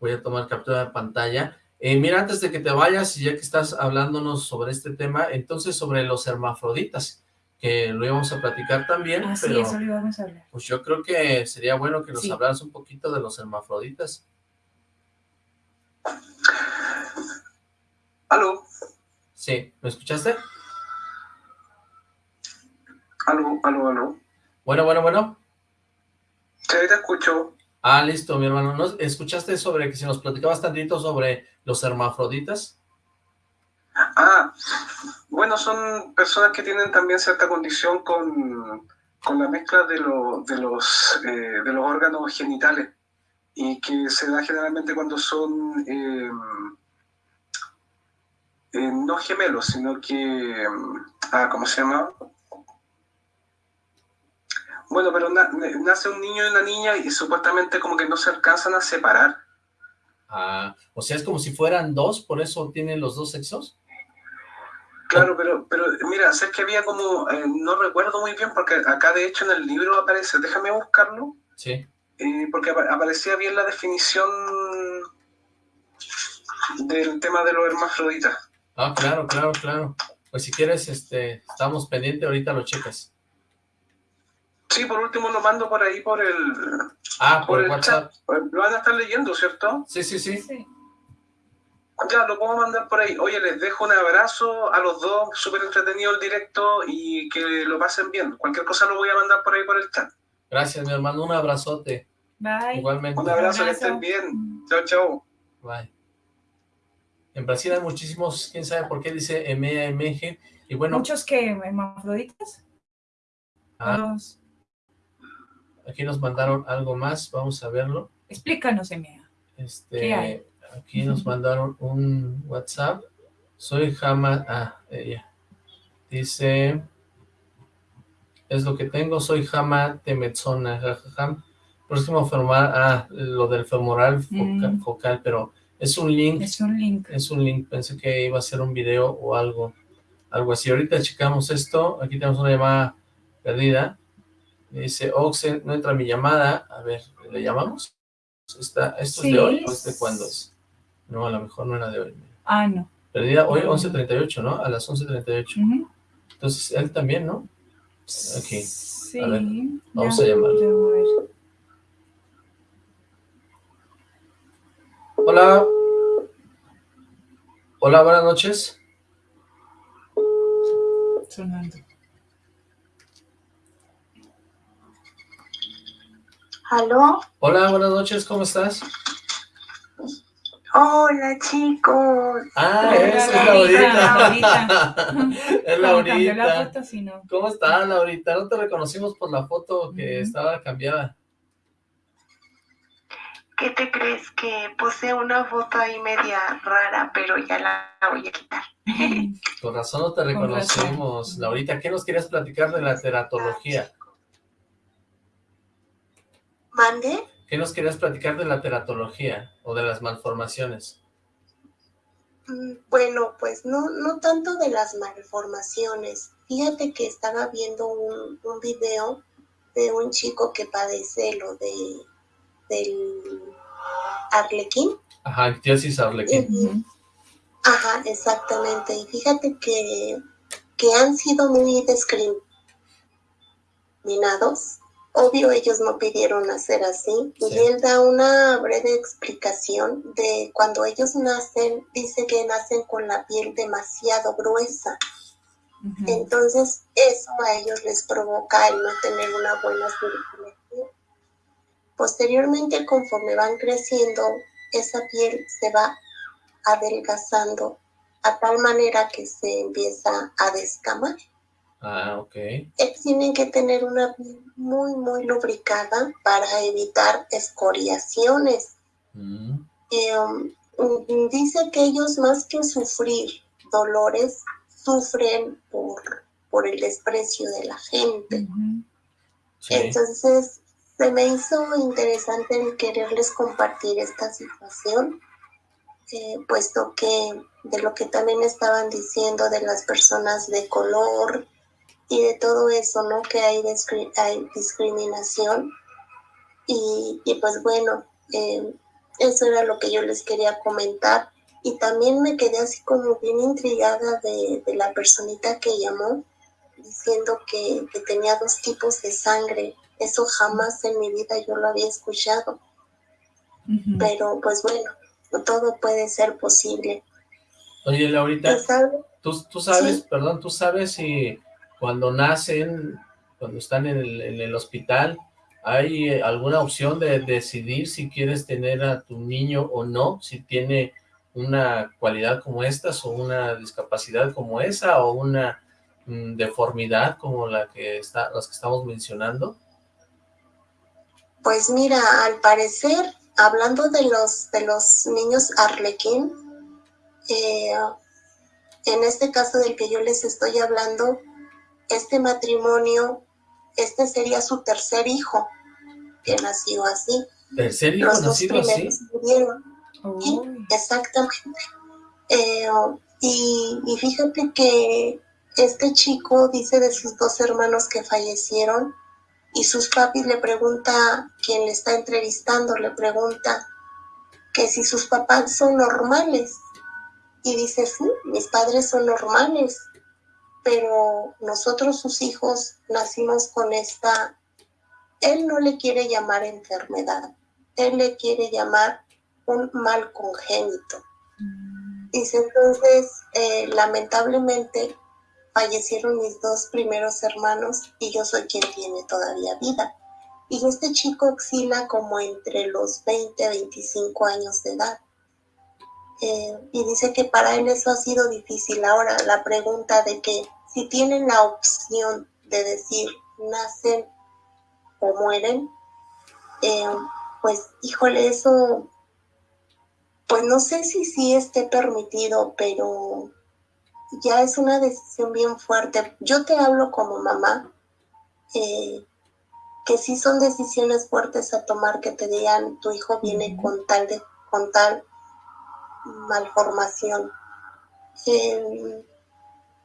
voy a tomar captura de pantalla. Eh, mira, antes de que te vayas, ya que estás hablándonos sobre este tema, entonces sobre los hermafroditas, que lo íbamos a platicar también, ah, pero eso lo íbamos a hablar. pues yo creo que sería bueno que nos hablaras un poquito de los hermafroditas. ¿Aló? Sí, ¿me escuchaste? ¿Aló, aló, aló? Bueno, bueno, bueno. Sí, te escucho. Ah, listo, mi hermano. ¿No escuchaste sobre que si nos platicabas tantito sobre los hermafroditas? Ah, bueno, son personas que tienen también cierta condición con, la mezcla de, de, los, eh, de los órganos genitales y que se da generalmente cuando son eh, eh, no gemelos, sino que, ah, ¿cómo se llama? Bueno, pero nace un niño y una niña y supuestamente como que no se alcanzan a separar. Ah, o sea, es como si fueran dos, por eso tienen los dos sexos. Claro, pero, pero mira, sé que había como, eh, no recuerdo muy bien, porque acá de hecho en el libro aparece, déjame buscarlo. Sí. Eh, porque aparecía bien la definición del tema de los hermafroditas. Ah, claro, claro, claro. Pues si quieres, este, estamos pendientes, ahorita lo checas. Sí, por último lo mando por ahí por el... Ah, por, el WhatsApp. Lo van a estar leyendo, ¿cierto? Sí, sí, sí. sí. Ya, lo puedo mandar por ahí. Oye, les dejo un abrazo a los dos, súper entretenido el directo y que lo pasen bien. Cualquier cosa lo voy a mandar por ahí por el chat. Gracias, mi hermano. Un abrazote. Bye. Igualmente. Un abrazo, que estén bien. Chao, chao. Bye. En Brasil hay muchísimos, quién sabe por qué dice EMEGE, y bueno... ¿Muchos que hermafroditas? Ah, aquí nos mandaron algo más, vamos a verlo. Explícanos, EMEA. Este, ¿Qué hay? Aquí nos mandaron un WhatsApp. Soy Jama... Ah, ella. Dice... Es lo que tengo, soy Jama Temetsona. Próximo femoral... Ah, lo del femoral mm. focal pero es un link. Es un link. Es un link. Pensé que iba a ser un video o algo. Algo así. Ahorita checamos esto. Aquí tenemos una llamada perdida. Dice, Oxen, no entra mi llamada. A ver, ¿le llamamos? ¿Esto es de hoy o es de cuándo es? No, a lo mejor no era de hoy. Ah, no. Perdida hoy 11.38, ¿no? A las 11.38. Entonces, él también, ¿no? Aquí. Sí. A ver, vamos a llamarlo. Hola. Hola, buenas noches. Sonando. ¿Aló? Hola, buenas noches, ¿cómo estás? Hola, chicos. Ah, es, es Laurita. es Laurita. ¿Cómo estás, Laurita? No te reconocimos por la foto que estaba cambiada. ¿Qué te crees? Que puse una foto ahí media rara, pero ya la voy a quitar. Con razón no te reconocimos, Laurita. ¿Qué nos querías platicar de la teratología? ¿Mande? ¿Qué nos querías platicar de la teratología o de las malformaciones? Mm, bueno, pues no, no tanto de las malformaciones. Fíjate que estaba viendo un, un video de un chico que padece lo de del arlequín. Ajá, ictiosis arlequín. Ajá, exactamente. Y fíjate que, que han sido muy discriminados. Obvio, ellos no pidieron nacer así. Y él da una breve explicación de cuando ellos nacen, dice que nacen con la piel demasiado gruesa. Entonces, eso a ellos les provoca el no tener una buena circulación Posteriormente, conforme van creciendo, esa piel se va adelgazando a tal manera que se empieza a descamar. Ah, ok. Tienen que tener una piel muy, muy lubricada para evitar escoriaciones. Mm. Um, dice que ellos más que sufrir dolores, sufren por, por el desprecio de la gente. Entonces, se me hizo interesante el quererles compartir esta situación, eh, puesto que de lo que también estaban diciendo de las personas de color y de todo eso, ¿no? Que hay, hay discriminación. Y, pues bueno, eh, eso era lo que yo les quería comentar. Y también me quedé así como bien intrigada de, la personita que llamó, diciendo que, que tenía dos tipos de sangre eso jamás en mi vida yo lo había escuchado. Pero pues bueno, todo puede ser posible. Oye, Laurita, ¿tú, tú sabes, perdón, tú sabes si cuando nacen, cuando están en el, hospital, ¿hay alguna opción de decidir si quieres tener a tu niño o no? Si tiene una cualidad como estas o una discapacidad como esa o una mm, deformidad como la que está, las que estamos mencionando? Pues mira, al parecer, hablando de los, de los niños arlequín, eh, en este caso del que yo les estoy hablando, este matrimonio, este sería su tercer hijo que nació así. ¿Tercer hijo nacido así? Murieron. exactamente. Eh, Y, y fíjate que este chico dice de sus dos hermanos que fallecieron y sus papis le pregunta, quien le está entrevistando, le pregunta que si sus papás son normales. Y dice, sí, mis padres son normales, pero nosotros sus hijos nacimos con esta, él no le quiere llamar enfermedad, él le quiere llamar un mal congénito. Mm. Dice entonces, eh, lamentablemente fallecieron mis dos primeros hermanos y yo soy quien tiene todavía vida. Y este chico oscila como entre los 20 a 25 años de edad. Eh, y dice que para él eso ha sido difícil. Ahora la pregunta de que si tienen la opción de decir nacen o mueren, eh, pues híjole, eso, pues no sé si sí esté permitido, pero ya es una decisión bien fuerte. Yo te hablo como mamá, eh, que sí son decisiones fuertes a tomar, que te digan tu hijo viene con tal de, con tal malformación.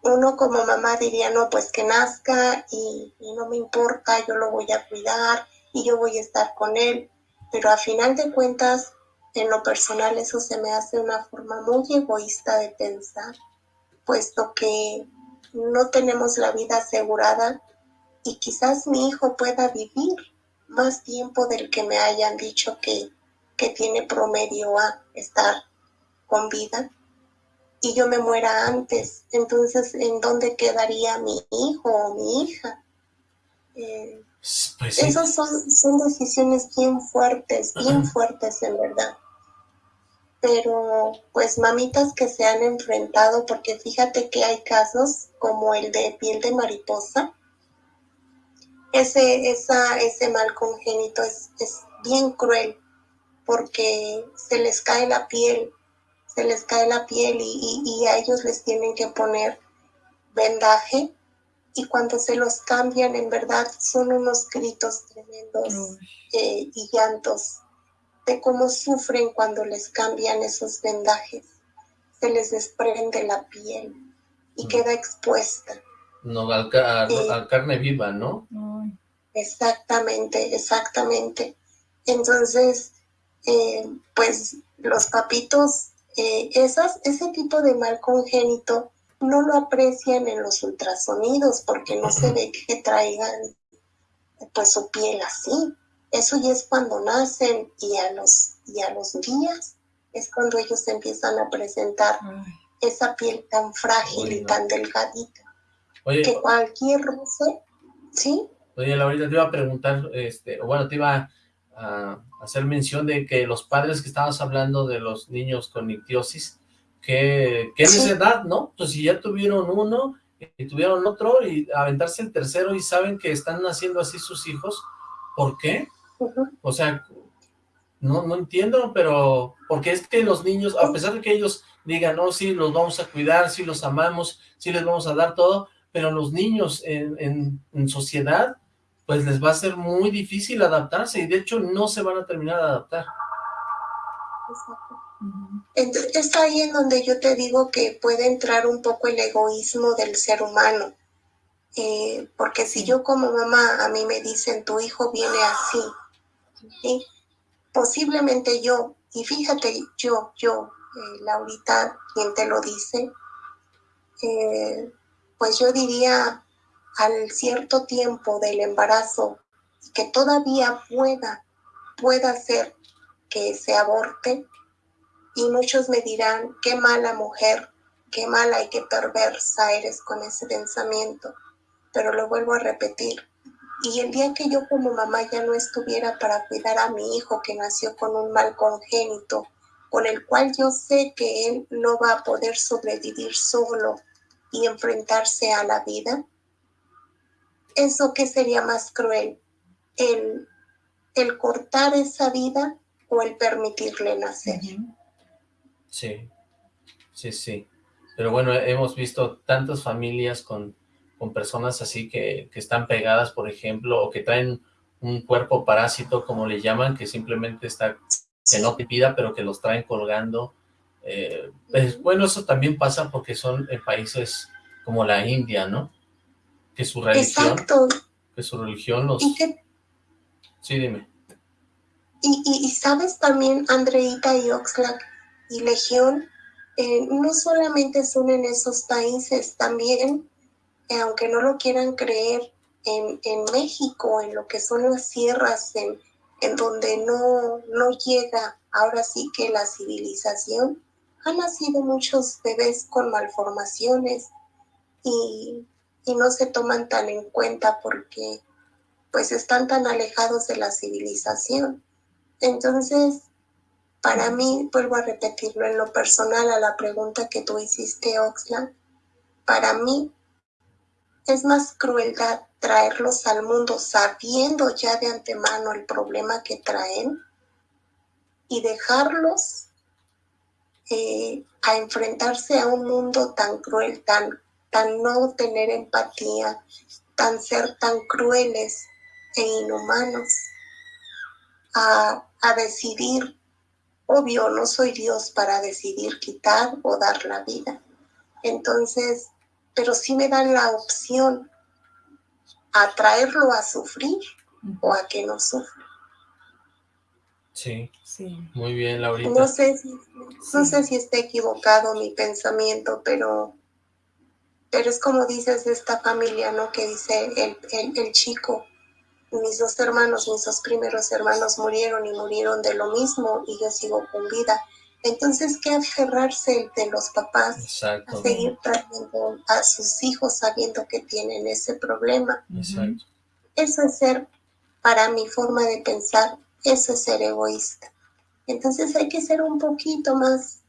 Uno como mamá diría, no, pues que nazca y, no me importa, yo lo voy a cuidar y yo voy a estar con él, pero a final de cuentas, en lo personal eso se me hace una forma muy egoísta de pensar, puesto que no tenemos la vida asegurada y quizás mi hijo pueda vivir más tiempo del que me hayan dicho que, que tiene promedio a estar con vida y yo me muera antes, entonces ¿en dónde quedaría mi hijo o mi hija? Eh, pues esas son, son decisiones bien fuertes, bien fuertes en verdad. Pero pues mamitas que se han enfrentado, porque fíjate que hay casos como el de piel de mariposa, ese, esa, ese mal congénito es, es bien cruel porque se les cae la piel se les cae la piel y, a ellos les tienen que poner vendaje y cuando se los cambian en verdad son unos gritos tremendos eh, y llantos de cómo sufren cuando les cambian esos vendajes. Se les desprende la piel y queda expuesta. No, al, carne viva, ¿no? Exactamente, exactamente. Entonces, eh, pues los papitos eh, esas, ese tipo de mal congénito no lo aprecian en los ultrasonidos porque no se ve que traigan pues su piel así. Eso ya es cuando nacen y a los, y a los días es cuando ellos empiezan a presentar esa piel tan frágil y tan delgadita. que cualquier roce, ¿sí? Oye, Laurita, te iba a preguntar, este, o bueno, te iba a hacer mención de que los padres que estabas hablando de los niños con ictiosis, que, que es edad, ¿no? Pues si ya tuvieron uno y tuvieron otro y aventarse el tercero y saben que están naciendo así sus hijos, ¿por qué? O sea, no, no entiendo, pero porque es que los niños, a pesar de que ellos digan, no, sí, los vamos a cuidar, sí los amamos, sí les vamos a dar todo, pero los niños en, en, en sociedad pues les va a ser muy difícil adaptarse y de hecho no se van a terminar de adaptar. Exacto. Es ahí en donde yo te digo que puede entrar un poco el egoísmo del ser humano. Eh, porque si yo como mamá a mí me dicen tu hijo viene así, posiblemente yo, y fíjate yo, yo, eh, Laurita, quien te lo dice, eh, pues yo diría, al cierto tiempo del embarazo que todavía pueda, pueda ser que se aborte, y muchos me dirán, qué mala mujer, qué mala y qué perversa eres con ese pensamiento, pero lo vuelvo a repetir. Y el día que yo como mamá ya no estuviera para cuidar a mi hijo que nació con un mal congénito, con el cual yo sé que él no va a poder sobrevivir solo y enfrentarse a la vida, ¿eso qué sería más cruel? ¿El, el cortar esa vida o el permitirle nacer? Sí, sí, sí. Pero bueno, hemos visto tantas familias con, con personas así que, que, están pegadas, por ejemplo, o que traen un cuerpo parásito, como le llaman, que simplemente está, que no te pida, pero que los traen colgando. Eh, pues, bueno, eso también pasa porque son en países como la India, ¿no? Que su religión... Exacto. Que su religión los... Sí, dime. Y, sabes también, Andreita y Oxlack y Legión, eh, no solamente son en esos países, también, eh, aunque no lo quieran creer, en, en, México, en lo que son las sierras, en, en donde no, no llega ahora sí que la civilización, han nacido muchos bebés con malformaciones y, y no se toman tan en cuenta porque pues están tan alejados de la civilización. Entonces, para mí, vuelvo a repetirlo en lo personal a la pregunta que tú hiciste, Oxlack, para mí es más crueldad traerlos al mundo sabiendo ya de antemano el problema que traen y dejarlos eh, a enfrentarse a un mundo tan cruel, tan, tan no tener empatía, tan ser tan crueles e inhumanos, a, a decidir, obvio, no soy Dios para decidir quitar o dar la vida. Entonces, pero sí me dan la opción a traerlo a sufrir o a que no sufra. Sí, sí. Muy bien, Laurita. No sé si, no sé si está equivocado mi pensamiento, pero, pero es como dices de esta familia, ¿no? Que dice el, el, el chico, mis dos hermanos, mis dos primeros hermanos murieron y murieron de lo mismo y yo sigo con vida. Entonces, ¿qué aferrarse de los papás a seguir trayendo a sus hijos sabiendo que tienen ese problema? Exacto. Eso es ser, para mi forma de pensar, eso es ser egoísta. Entonces hay que ser un poquito más,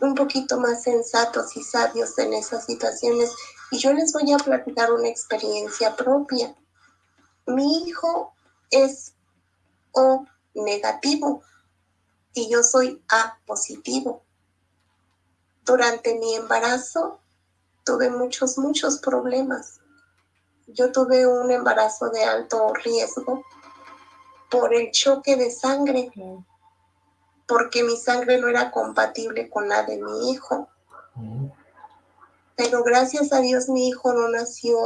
un poquito más sensatos y sabios en esas situaciones. Y yo les voy a platicar una experiencia propia. Mi hijo es O negativo y yo soy A positivo. Durante mi embarazo tuve muchos, muchos problemas. Yo tuve un embarazo de alto riesgo por el choque de sangre, porque mi sangre no era compatible con la de mi hijo. Pero gracias a Dios mi hijo no nació,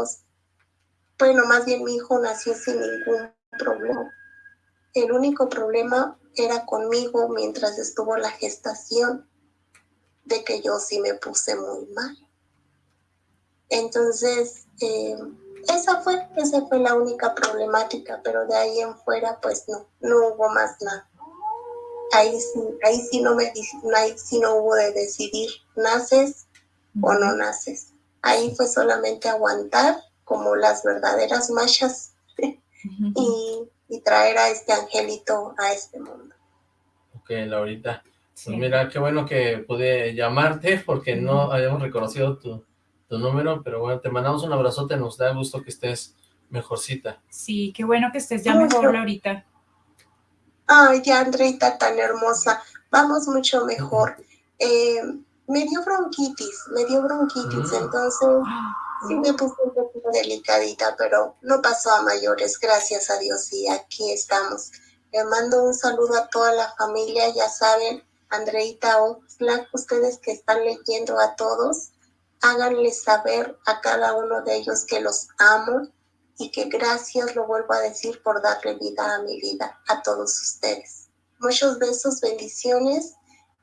bueno, más bien mi hijo nació sin ningún problema. El único problema era conmigo mientras estuvo la gestación, de que yo sí me puse muy mal. Entonces, eh, esa fue, esa fue la única problemática, pero de ahí en fuera, pues no, no hubo más nada. Ahí, ahí sí no me ahí sí no hubo de decidir, naces o no naces. Ahí fue solamente aguantar como las verdaderas machas y y traer a este angelito a este mundo. Ok, Laurita. Pues mira, qué bueno que pude llamarte porque no habíamos reconocido tu, tu número, pero bueno, te mandamos un abrazote, nos da gusto que estés mejorcita. Sí, qué bueno que estés ya mejor, Laurita. Ay, ya, Andreita, tan hermosa. Vamos mucho mejor. Eh, me dio bronquitis, me dio bronquitis, mm. entonces ah. Sí me puse un poco delicadita, pero no pasó a mayores, gracias a Dios, y aquí estamos. Le mando un saludo a toda la familia, ya saben, Andreita Oxlack, ustedes que están leyendo a todos, háganles saber a cada uno de ellos que los amo y que gracias, lo vuelvo a decir, por darle vida a mi vida, a todos ustedes. Muchos besos, bendiciones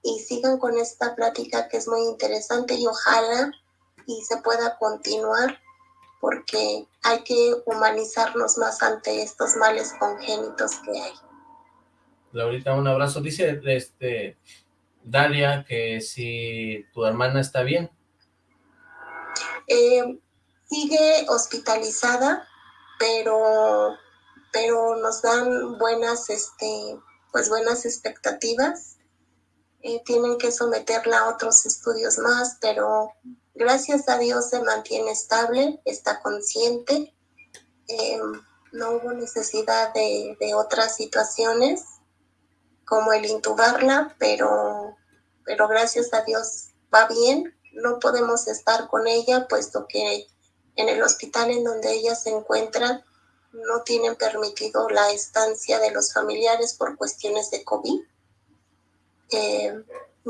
y sigan con esta plática que es muy interesante y ojalá y se pueda continuar porque hay que humanizarnos más ante estos males congénitos que hay. Laurita, un abrazo. Dice este Dalia que si tu hermana está bien. Eh, sigue hospitalizada, pero, pero nos dan buenas, este, pues buenas expectativas. Tienen que someterla a otros estudios más, pero Gracias a Dios se mantiene estable, está consciente. Em, no hubo necesidad de, otras situaciones como el intubarla, pero, pero gracias a Dios va bien. No podemos estar con ella puesto que en el hospital en donde ella se encuentra no tienen permitido la estancia de los familiares por cuestiones de COVID. Em,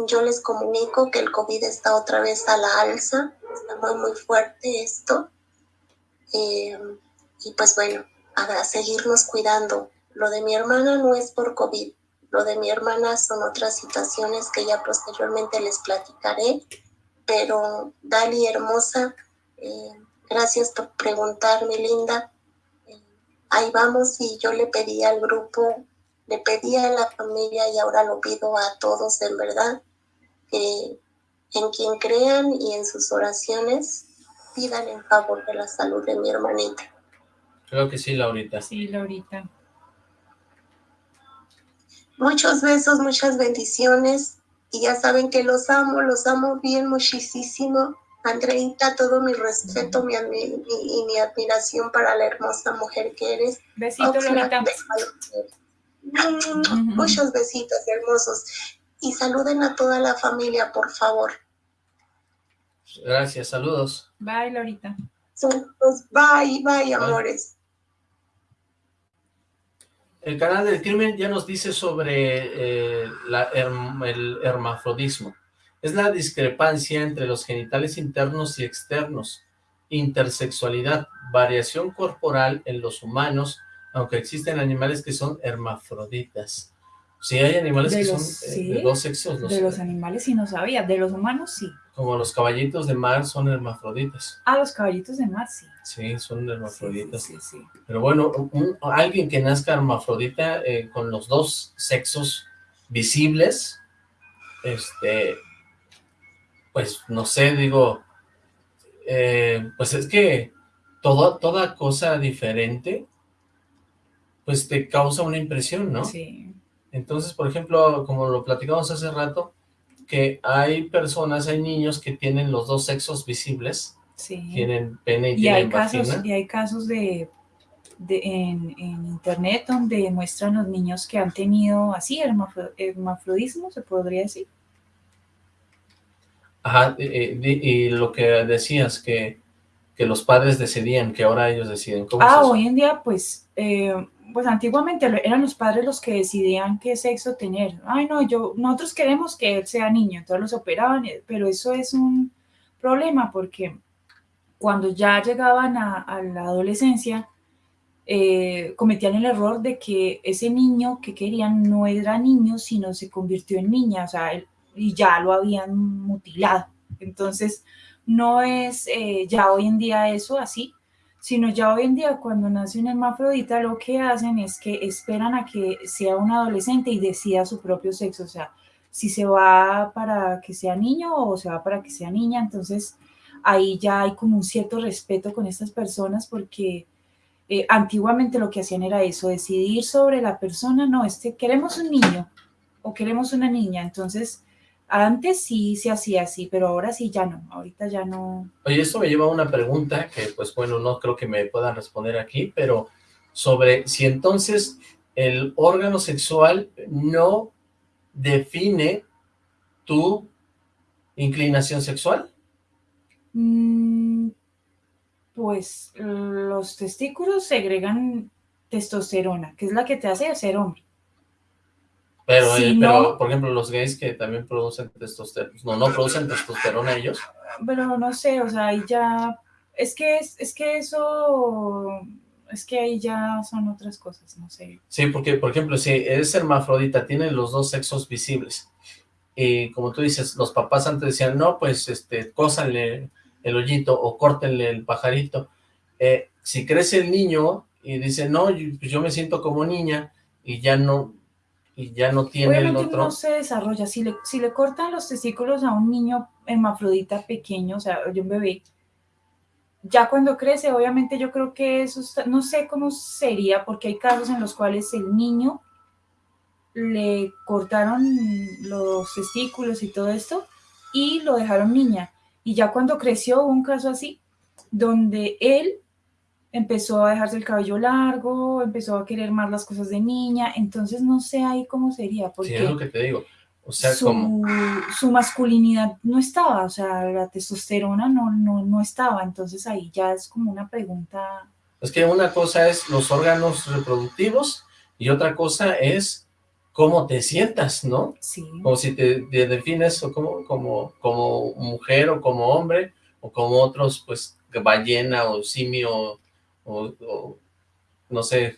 yo les comunico que el COVID está otra vez a la alza, está muy, muy fuerte esto. Eh, y pues bueno, a seguirnos cuidando. Lo de mi hermana no es por COVID, lo de mi hermana son otras situaciones que ya posteriormente les platicaré. Pero Dali, hermosa, eh, gracias por preguntar, mi linda. Ahí vamos y yo le pedí al grupo, le pedí a la familia y ahora lo pido a todos en verdad, que en quien crean y en sus oraciones pidan en favor de la salud de mi hermanita. Creo que sí, Laurita. Sí, Laurita. Muchos besos, muchas bendiciones. Y ya saben que los amo, los amo bien muchísimo. Andreita, todo mi respeto mi, y mi admiración para la hermosa mujer que eres. Besitos, Laurita. Muchos besitos hermosos. Y saluden a toda la familia, por favor. Gracias, saludos. Bye, Laurita. Saludos, bye, bye, amores. El canal del crimen ya nos dice sobre eh, el hermafrodismo. Es la discrepancia entre los genitales internos y externos, intersexualidad, variación corporal en los humanos, aunque existen animales que son hermafroditas. Sí, hay animales que son eh, de dos sexos. de los animales sí no sabía, de los humanos sí. Como los caballitos de mar son hermafroditas. Ah, los caballitos de mar sí. Sí, son hermafroditas. Sí, sí, Pero bueno, alguien que nazca hermafrodita eh, con los dos sexos visibles, este, pues no sé, digo, eh, pues es que todo, toda cosa diferente, pues te causa una impresión, ¿no? Sí. Entonces, por ejemplo, como lo platicamos hace rato, que hay personas, hay niños que tienen los dos sexos visibles, tienen pene y, tienen hay casos Y hay casos de, en, internet donde muestran los niños que han tenido así hermafrodismo, se podría decir. Ajá, y, lo que decías, que, que, los padres decidían, que ahora ellos deciden. ¿Cómo ah, hoy en día, pues, eh, pues antiguamente eran los padres los que decidían qué sexo tener. Ay, no, yo, nosotros queremos que él sea niño, entonces los operaban, eh, pero eso es un problema porque cuando ya llegaban a, la adolescencia, eh, cometían el error de que ese niño que querían no era niño, sino se convirtió en niña, o sea, y ya lo habían mutilado. Entonces, no es eh, ya hoy en día eso así, sino ya hoy en día cuando nace un hermafrodita lo que hacen es que esperan a que sea un adolescente y decida su propio sexo, o sea, si se va para que sea niño o se va para que sea niña, entonces ahí ya hay como un cierto respeto con estas personas porque eh, antiguamente lo que hacían era eso, decidir sobre la persona, no, este, queremos un niño o queremos una niña, entonces antes sí se hacía así, pero ahora sí ya no, ahorita ya no. Oye, eso me lleva a una pregunta que, pues bueno, no creo que me puedan responder aquí, pero sobre si entonces el órgano sexual no define tu inclinación sexual. Mm, pues los testículos segregan testosterona, que es la que te hace ser hombre. Pero, eh, pero por ejemplo, los gays que también producen testosterona, no, no producen testosterona ellos. Pero no sé, o sea, ahí ya, es que, es, que eso, es que ahí ya son otras cosas, no sé. Sí, porque, por ejemplo, si es hermafrodita, tiene los dos sexos visibles, y como tú dices, los papás antes decían, no, pues, este, cósanle el hoyito o córtenle el pajarito. Eh, si crece el niño y dice, no, pues yo me siento como niña, y ya no, y ya no tiene el otro. no se desarrolla. Si le, si le cortan los testículos a un niño hermafrodita pequeño, o sea, de un bebé, ya cuando crece, obviamente yo creo que eso, no sé cómo sería, porque hay casos en los cuales el niño le cortaron los testículos y todo esto, y lo dejaron niña. Y ya cuando creció, hubo un caso así, donde él empezó a dejarse el cabello largo, empezó a querer más las cosas de niña, entonces no sé ahí cómo sería, porque sí, es lo que te digo, o sea, su, su masculinidad no estaba, o sea, la testosterona no, no, no estaba, entonces ahí ya es como una pregunta... Es que una cosa es los órganos reproductivos y otra cosa es cómo te sientas, ¿no? Sí. O si te, te defines o como, como, como mujer o como hombre, o como otros, pues, ballena o simio, o, o no sé,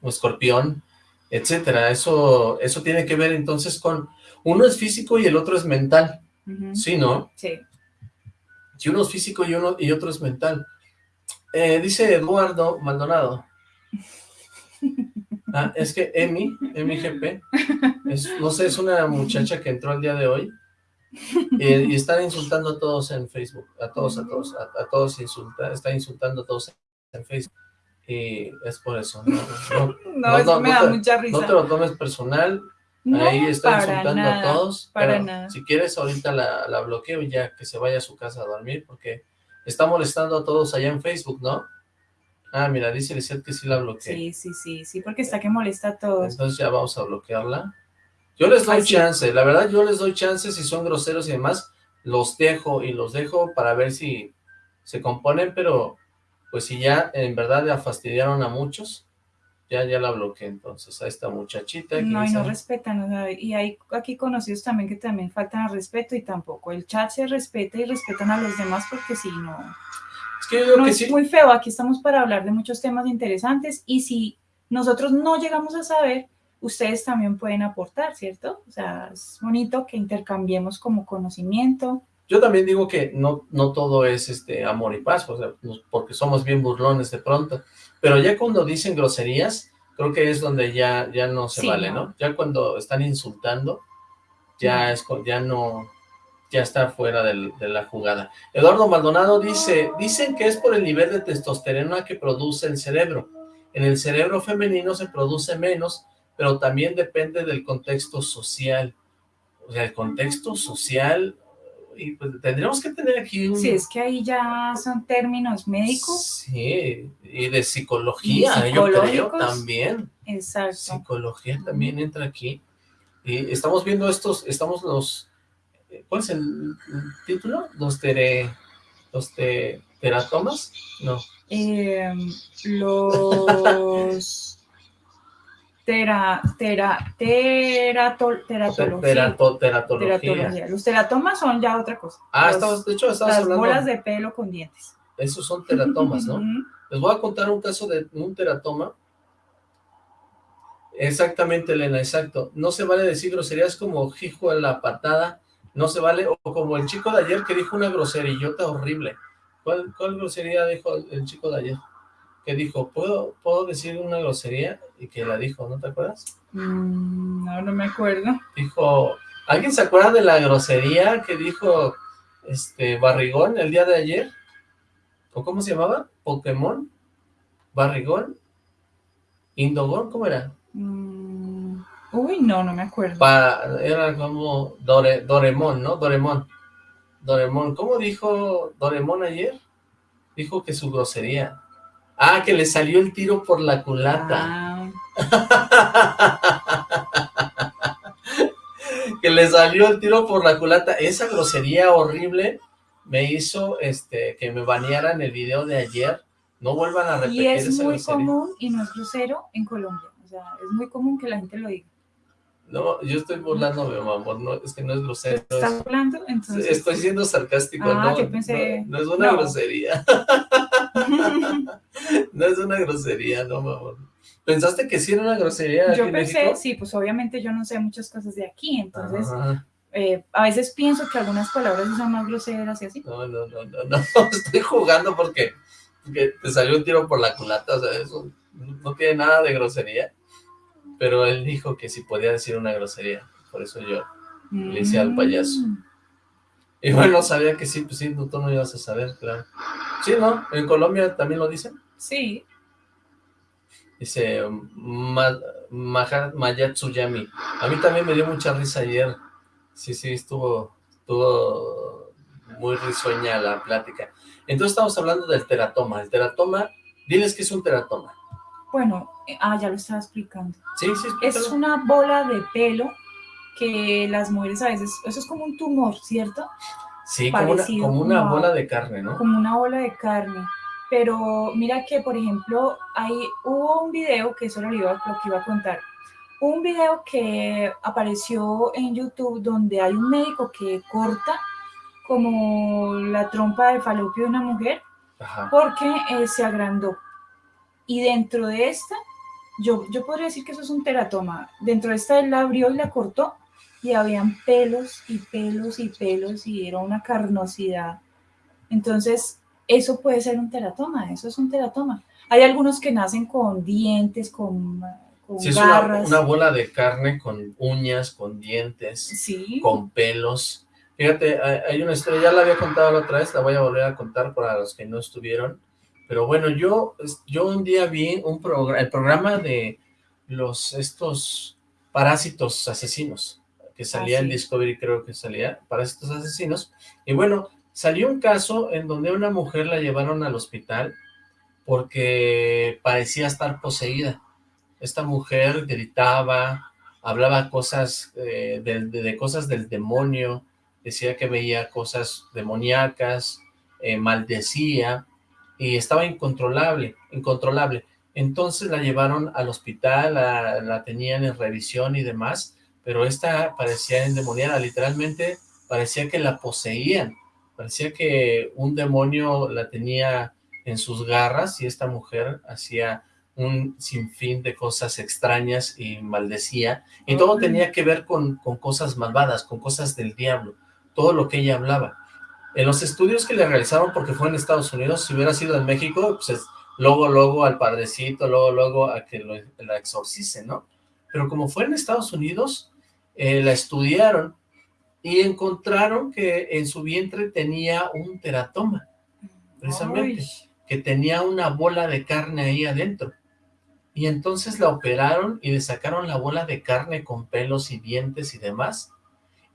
o escorpión, etcétera. Eso, eso tiene que ver entonces con, uno es físico y el otro es mental, Ujú. ¿sí, no? Sí. Si uno es físico y uno y otro es mental. Eh, dice Eduardo Maldonado. Ah, es que Emi, Emi GP, es, no sé, es una muchacha que entró el día de hoy eh, y están insultando a todos en Facebook, a todos, a todos, a, a todos insulta, está insultando a todos en Facebook y es por eso, no, no, No, No, eso no, me no da te- mucha no risa. te lo tomes personal, No, ahí está insultando nada, a todos, para pero nada. si quieres ahorita la, la bloqueo y ya que se vaya a su casa a dormir, porque está molestando a todos allá en Facebook, ¿no? Ah, mira, dice Lizeth que sí la bloqueé. Sí, sí, sí, sí, porque está que molesta a todos. Entonces ya vamos a bloquearla. Yo les doy Ay, sí. chance, la verdad yo les doy chance si son groseros y demás, los dejo y los dejo para ver si se componen, pero pues si ya en verdad ya fastidiaron a muchos, ya ya la bloqueé entonces a esta muchachita No, y no respetan, o sea, y hay aquí conocidos también que también faltan al respeto y tampoco. El chat se respeta y respetan a los demás porque si no, es que yo digo no que es sí, muy feo. Aquí estamos para hablar de muchos temas interesantes y si nosotros no llegamos a saber, ustedes también pueden aportar, ¿cierto? O sea, es bonito que intercambiemos como conocimiento. Yo también digo que no, no todo es este amor y paz, o sea, porque somos bien burlones de pronto, pero ya cuando dicen groserías, creo que es donde ya, ya no se Sí, vale, ¿no? ¿no? Ya cuando están insultando, ya es ya no, ya está fuera del- de la jugada. Eduardo Maldonado dice, dicen que es por el nivel de testosterona que produce el cerebro. En el cerebro femenino se produce menos, pero también depende del contexto social. O sea, el contexto social, y pues tendríamos que tener aquí un... Si es que ahí ya son términos médicos, Sí, y de psicología, Y yo creo también. exacto. Psicología también entra aquí. Y estamos viendo estos, estamos los, ¿cuál es el, el título? Los tere, los te- teratomas, no, Eh, los tera, tera, terato- te- teratología. terato- teratología. teratología. Los teratomas son ya otra cosa. Ah, estamos, de hecho, estamos las hablando, bolas de pelo con dientes. esos son teratomas, ¿no? Les voy a contar un caso de un teratoma. Exactamente, Elena, exacto. No se vale decir groserías como hijo en la patada, no se vale, o como el chico de ayer que dijo una groserillota horrible. ¿Cuál, cuál grosería dijo el chico de ayer? Que dijo, ¿puedo, ¿puedo decir una grosería? Y que la dijo, ¿no te acuerdas? Mm, no, no me acuerdo. Dijo, ¿alguien se acuerda de la grosería que dijo este Barrigón el día de ayer? ¿O cómo se llamaba? ¿Pokémon? ¿Barrigón? ¿Indogón? ¿Cómo era? Mm, uy, no, no me acuerdo. Pa- era como Dore, Doremon, ¿no? Doremon. Doremon. ¿Cómo dijo Doremon ayer? Dijo que su grosería. Ah, que le salió el tiro por la culata. Ah, que le salió el tiro por la culata. Esa grosería horrible me hizo este que me banearan el video de ayer. No vuelvan a repetir y es esa muy grosería. común y no es grosero en Colombia. O sea, es muy común que la gente lo diga. No, yo estoy burlándome, mi amor. No, es que no es grosero. es- ¿Estás hablando? Entonces, Estoy siendo sarcástico, Ah, no, yo pensé- no, no es una no. grosería, no es una grosería, no, mi amor. ¿Pensaste que sí era una grosería aquí yo en pensé, México? sí, pues obviamente yo no sé muchas cosas de aquí, entonces eh, a veces pienso que algunas palabras son más groseras y así. No, no, no, no, no, estoy jugando porque, porque te salió un tiro por la culata, o sea, eso no tiene nada de grosería, pero él dijo que sí podía decir una grosería, por eso yo, Le hice al payaso. Y bueno, sabía que sí, pues sí, tú no ibas a saber, claro. Sí, ¿no? En Colombia también lo dicen. Sí, Dice Ma, Mayatsuyami. A mí también me dio mucha risa ayer. Sí, sí, estuvo, estuvo muy risueña la plática. Entonces estamos hablando del teratoma. El teratoma, diles que es un teratoma. bueno, eh, ah, ya lo estaba explicando. Sí, sí, Es explícalo. una bola de pelo que las mujeres a veces, eso es como un tumor, ¿cierto? Sí, como una, parecido como una como bola de carne, ¿no? como una bola de carne. Pero mira que, por ejemplo, ahí hubo un video que eso lo, iba- lo que iba a contar. un video que apareció en YouTube donde hay un médico que corta como la trompa de falopio de una mujer Ajá. porque eh, se agrandó. Y dentro de esta, yo, yo podría decir que eso es un teratoma. Dentro de esta él la abrió y la cortó y habían pelos y pelos y pelos y era una carnosidad. Entonces, eso puede ser un teratoma, eso es un teratoma. Hay algunos que nacen con dientes, con, con Sí, es una, garras. una bola de carne con uñas, con dientes, Sí, con pelos. Fíjate, hay hay una historia, ya la había contado la otra vez, la voy a volver a contar para los que no estuvieron. Pero bueno, yo, yo un día vi un programa, el programa de los, estos parásitos asesinos, que salía Ah, en. Discovery, creo que salía, parásitos asesinos. Y bueno, salió un caso en donde una mujer la llevaron al hospital porque parecía estar poseída. Esta mujer gritaba, hablaba cosas eh, de, de cosas del demonio, decía que veía cosas demoníacas, eh, maldecía y estaba incontrolable, incontrolable. Entonces la llevaron al hospital, la, la tenían en revisión y demás, pero esta parecía endemoniada, literalmente parecía que la poseían, parecía que un demonio la tenía en sus garras y esta mujer hacía un sinfín de cosas extrañas y maldecía, y todo tenía que ver con, con cosas malvadas, con cosas del diablo, todo lo que ella hablaba. En los estudios que le realizaron, porque fue en Estados Unidos, si hubiera sido en México, pues es luego, luego al padrecito, luego, luego a que lo, la exorcicen, ¿no? Pero como fue en Estados Unidos, eh, la estudiaron y encontraron que en su vientre tenía un teratoma, precisamente, Ay, que tenía una bola de carne ahí adentro. Y entonces la operaron y le sacaron la bola de carne con pelos y dientes y demás.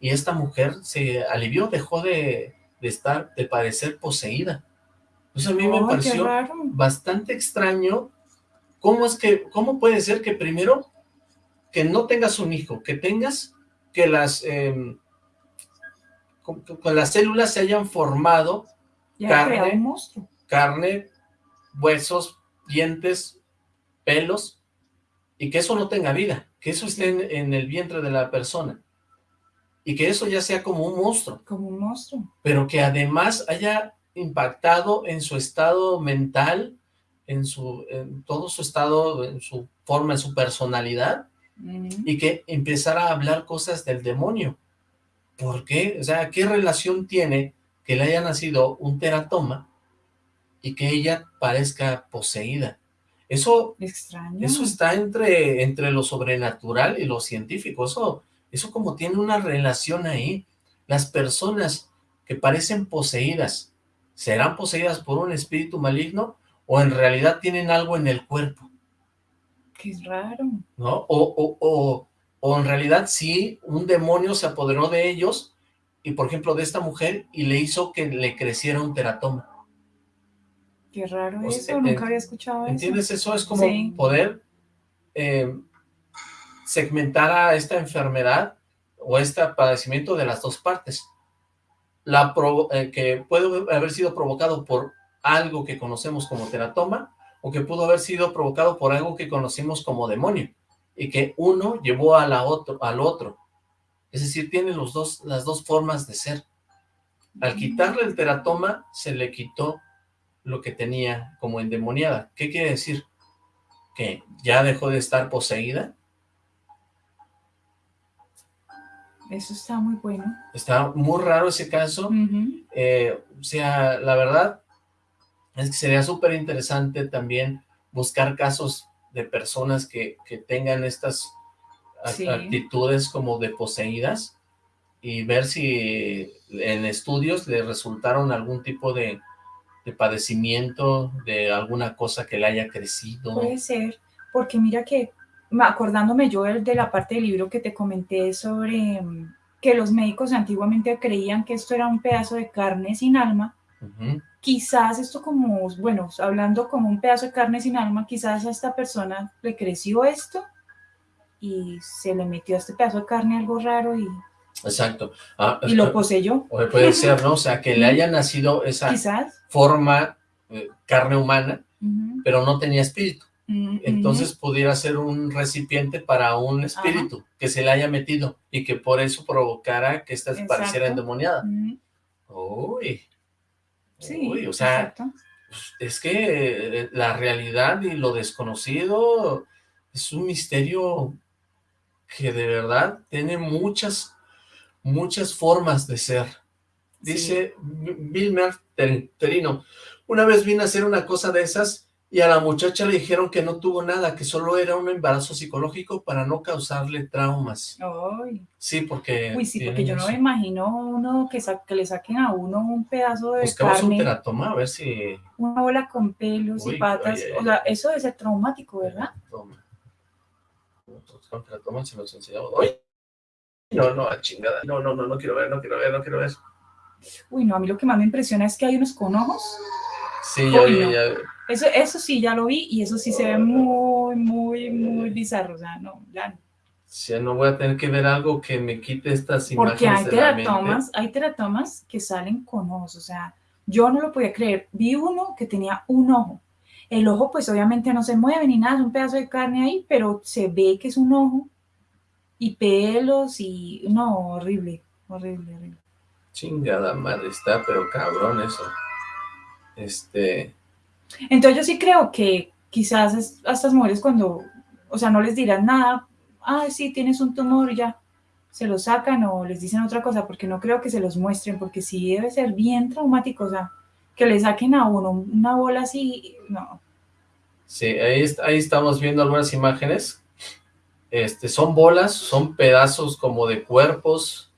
Y esta mujer se alivió, dejó de, de estar, de parecer poseída. Pues a mí me pareció bastante extraño cómo es que, cómo puede ser que primero que no tengas un hijo, que tengas que las, eh, con, con las células se hayan formado Ya carne. creado un monstruo. carne, huesos, dientes, pelos, y que eso no tenga vida, que eso esté en, en el vientre de la persona, y que eso ya sea como un monstruo, Como un monstruo. pero que además haya impactado en su estado mental, en su, en todo su estado, en su forma, en su personalidad, Y que empezara a hablar cosas del demonio. ¿Por qué? O sea, ¿qué relación tiene que le haya nacido un teratoma y que ella parezca poseída? Eso, Extraño. eso está entre, entre lo sobrenatural y lo científico. Eso, eso como tiene una relación ahí. Las personas que parecen poseídas, ¿serán poseídas por un espíritu maligno o en realidad tienen algo en el cuerpo? Qué raro. ¿no? O, o, o, o en realidad sí, un demonio se apoderó de ellos, y por ejemplo de esta mujer, y le hizo que le creciera un teratoma. Qué raro sea, eso. en- Nunca había escuchado ¿Entiendes? Eso es como Sí. poder eh, segmentar a esta enfermedad o este padecimiento de las dos partes. La eh, que puede haber sido provocado por algo que conocemos como teratoma o que pudo haber sido provocado por algo que conocemos como demonio y que uno llevó a la otro, al otro. Es decir, tiene los dos, las dos formas de ser. Al quitarle el teratoma, se le quitó lo que tenía como endemoniada. ¿Qué quiere decir? ¿Que ya dejó de estar poseída? Eso está muy bueno. Está muy raro ese caso. Eh, o sea, la verdad es que sería súper interesante también buscar casos de personas que, que tengan estas Sí. actitudes como de poseídas y ver si en estudios le resultaron algún tipo de, de padecimiento, de alguna cosa que le haya crecido. Puede ser, porque mira que, acordándome yo de la parte del libro que te comenté sobre mm, que los médicos antiguamente creían que esto era un pedazo de carne sin alma, Ujú. Quizás esto como, bueno, hablando como un pedazo de carne sin alma, quizás a esta persona le creció esto y se le metió a este pedazo de carne algo raro y, Exacto. Ah, y lo poseyó, o puede ser, ¿no? O sea, que le haya nacido esa quizás. forma, eh, carne humana, Ujú. pero no tenía espíritu. Entonces pudiera ser un recipiente para un espíritu que se le haya metido y que por eso provocara que Exacto. pareciera endemoniada. Uy. Sí, Uy, o sea, exacto. es que eh, la realidad y lo desconocido es un misterio que de verdad tiene muchas, muchas formas de ser. Dice Vilmer Ter- Terino, una vez vine a hacer una cosa de esas y a la muchacha le dijeron que no tuvo nada, que solo era un embarazo psicológico para no causarle traumas. Ay, Sí, porque... Uy, sí, porque yo no me imagino uno que, sa- que le saquen a uno un pedazo de Buscamos un carne, teratoma a ver si... una bola con pelos Uy, y patas. o sea, eso debe ser traumático, ¿verdad? Teratoma. Buscar un teratoma, si nos enseñamos. ¡Ay! No, no, a chingada. No, no, no, no quiero ver, no quiero ver, no quiero ver. Uy, no, a mí lo que más me impresiona es que hay unos con ojos. Sí, ya vi, no. ya vi. Eso, eso sí, ya lo vi y eso sí se ve muy, muy, muy bizarro. O sea, no, ya no. Ya no voy a tener que ver algo que me quite estas Porque hay imágenes la mente. teratomas, hay teratomas que salen con ojos, o sea, yo no lo podía creer. Vi uno que tenía un ojo. El ojo, pues obviamente no se mueve ni nada, es un pedazo de carne ahí, pero se ve que es un ojo. Y pelos y. No, horrible, horrible, horrible. Chingada madre, está, pero cabrón eso. Este, Entonces yo sí creo que quizás a estas mujeres cuando, o sea, no les dirán nada, ah, sí, tienes un tumor, ya, se lo sacan o les dicen otra cosa, porque no creo que se los muestren, porque sí debe ser bien traumático, o sea, que le saquen a uno una bola así, no. sí, ahí estamos viendo algunas imágenes. Este, son bolas, son pedazos como de cuerpos,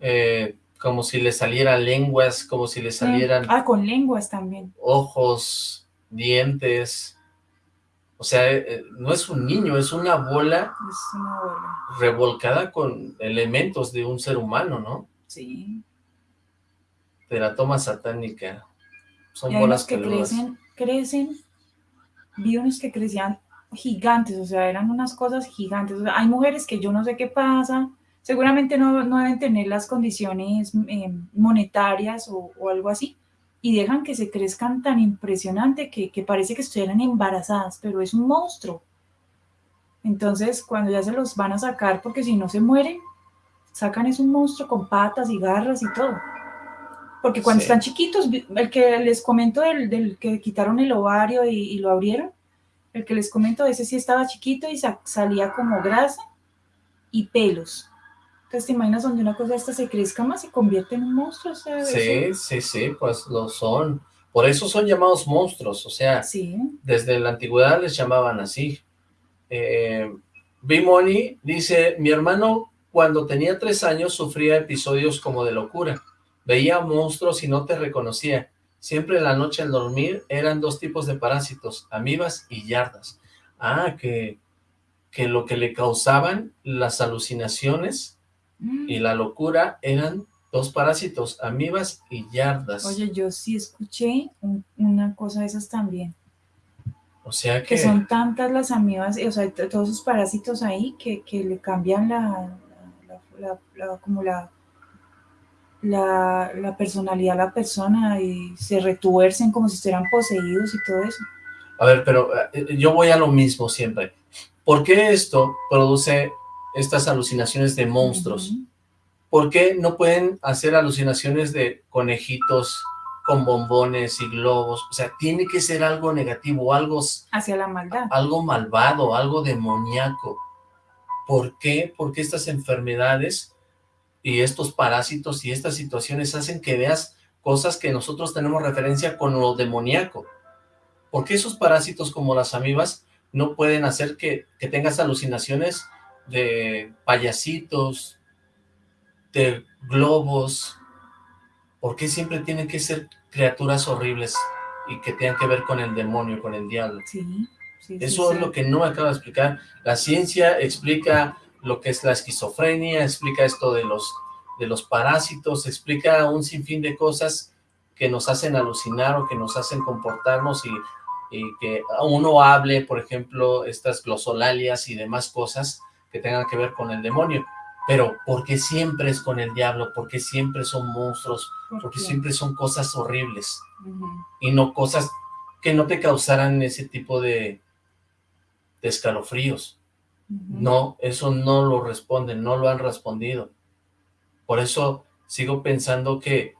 eh, como si le salieran lenguas, como si le salieran Ah, con lenguas también. ojos, dientes. O sea, eh, no es un niño, es una bola Es una bola. revolcada con elementos de un ser humano, ¿no? Sí. Teratoma satánica. Son Y bolas que peludas. crecen, crecen, vi unos que crecían gigantes, o sea, eran unas cosas gigantes. O sea, hay mujeres que yo no sé qué pasa, seguramente no, no deben tener las condiciones eh, monetarias o, o algo así, y dejan que se crezcan tan impresionante que, que parece que estuvieran embarazadas, pero es un monstruo. Entonces, cuando ya se los van a sacar, porque si no se mueren, sacan es un monstruo con patas y garras y todo. Porque cuando Sí. están chiquitos, el que les comento del, del que quitaron el ovario y, y lo abrieron, el que les comento, ese sí estaba chiquito y sa- salía como grasa y pelos. Entonces, ¿te imaginas donde una cosa esta se crezca más y convierte en un monstruo? O sea, Sí, eso- sí, sí, pues lo son. Por eso son llamados monstruos, o sea, sí. desde la antigüedad les llamaban así. Eh, Bimoni dice, mi hermano cuando tenía tres años sufría episodios como de locura. Veía monstruos y no te reconocía. Siempre en la noche al dormir eran dos tipos de parásitos, amibas y yardas. Ah, que, que lo que le causaban las alucinaciones y la locura eran dos parásitos, amibas y yardas. Oye, yo sí escuché un- una cosa de esas también. o sea que... que son tantas las amibas, o sea, todos esos parásitos ahí que, que le cambian la, la- la- la- como la, la, personalidad a la persona y se retuercen como si estuvieran poseídos y todo eso. A ver, pero eh, yo voy a lo mismo siempre. ¿Por qué esto produce estas alucinaciones de monstruos? ¿Por qué no pueden hacer alucinaciones de conejitos con bombones y globos? O sea, tiene que ser algo negativo, algo, Hacia la maldad. algo malvado, algo demoníaco. ¿Por qué? Porque estas enfermedades y estos parásitos y estas situaciones hacen que veas cosas que nosotros tenemos referencia con lo demoníaco. ¿Por qué esos parásitos como las amibas no pueden hacer que, que tengas alucinaciones de payasitos, de globos? ¿Por qué siempre tienen que ser criaturas horribles y que tengan que ver con el demonio, con el diablo? Sí, sí, sí, Eso es lo que no me acaba de explicar. La ciencia explica lo que es la esquizofrenia, explica esto de los, de los parásitos, explica un sinfín de cosas que nos hacen alucinar o que nos hacen comportarnos y, y que uno hable, por ejemplo, estas glosolalias y demás cosas que tengan que ver con el demonio. Pero, ¿por qué siempre es con el diablo? ¿Por qué siempre son monstruos? ¿Por Porque siempre son cosas horribles y no cosas que no te causaran ese tipo de, de escalofríos. No, eso no lo responden, no lo han respondido. Por eso sigo pensando que,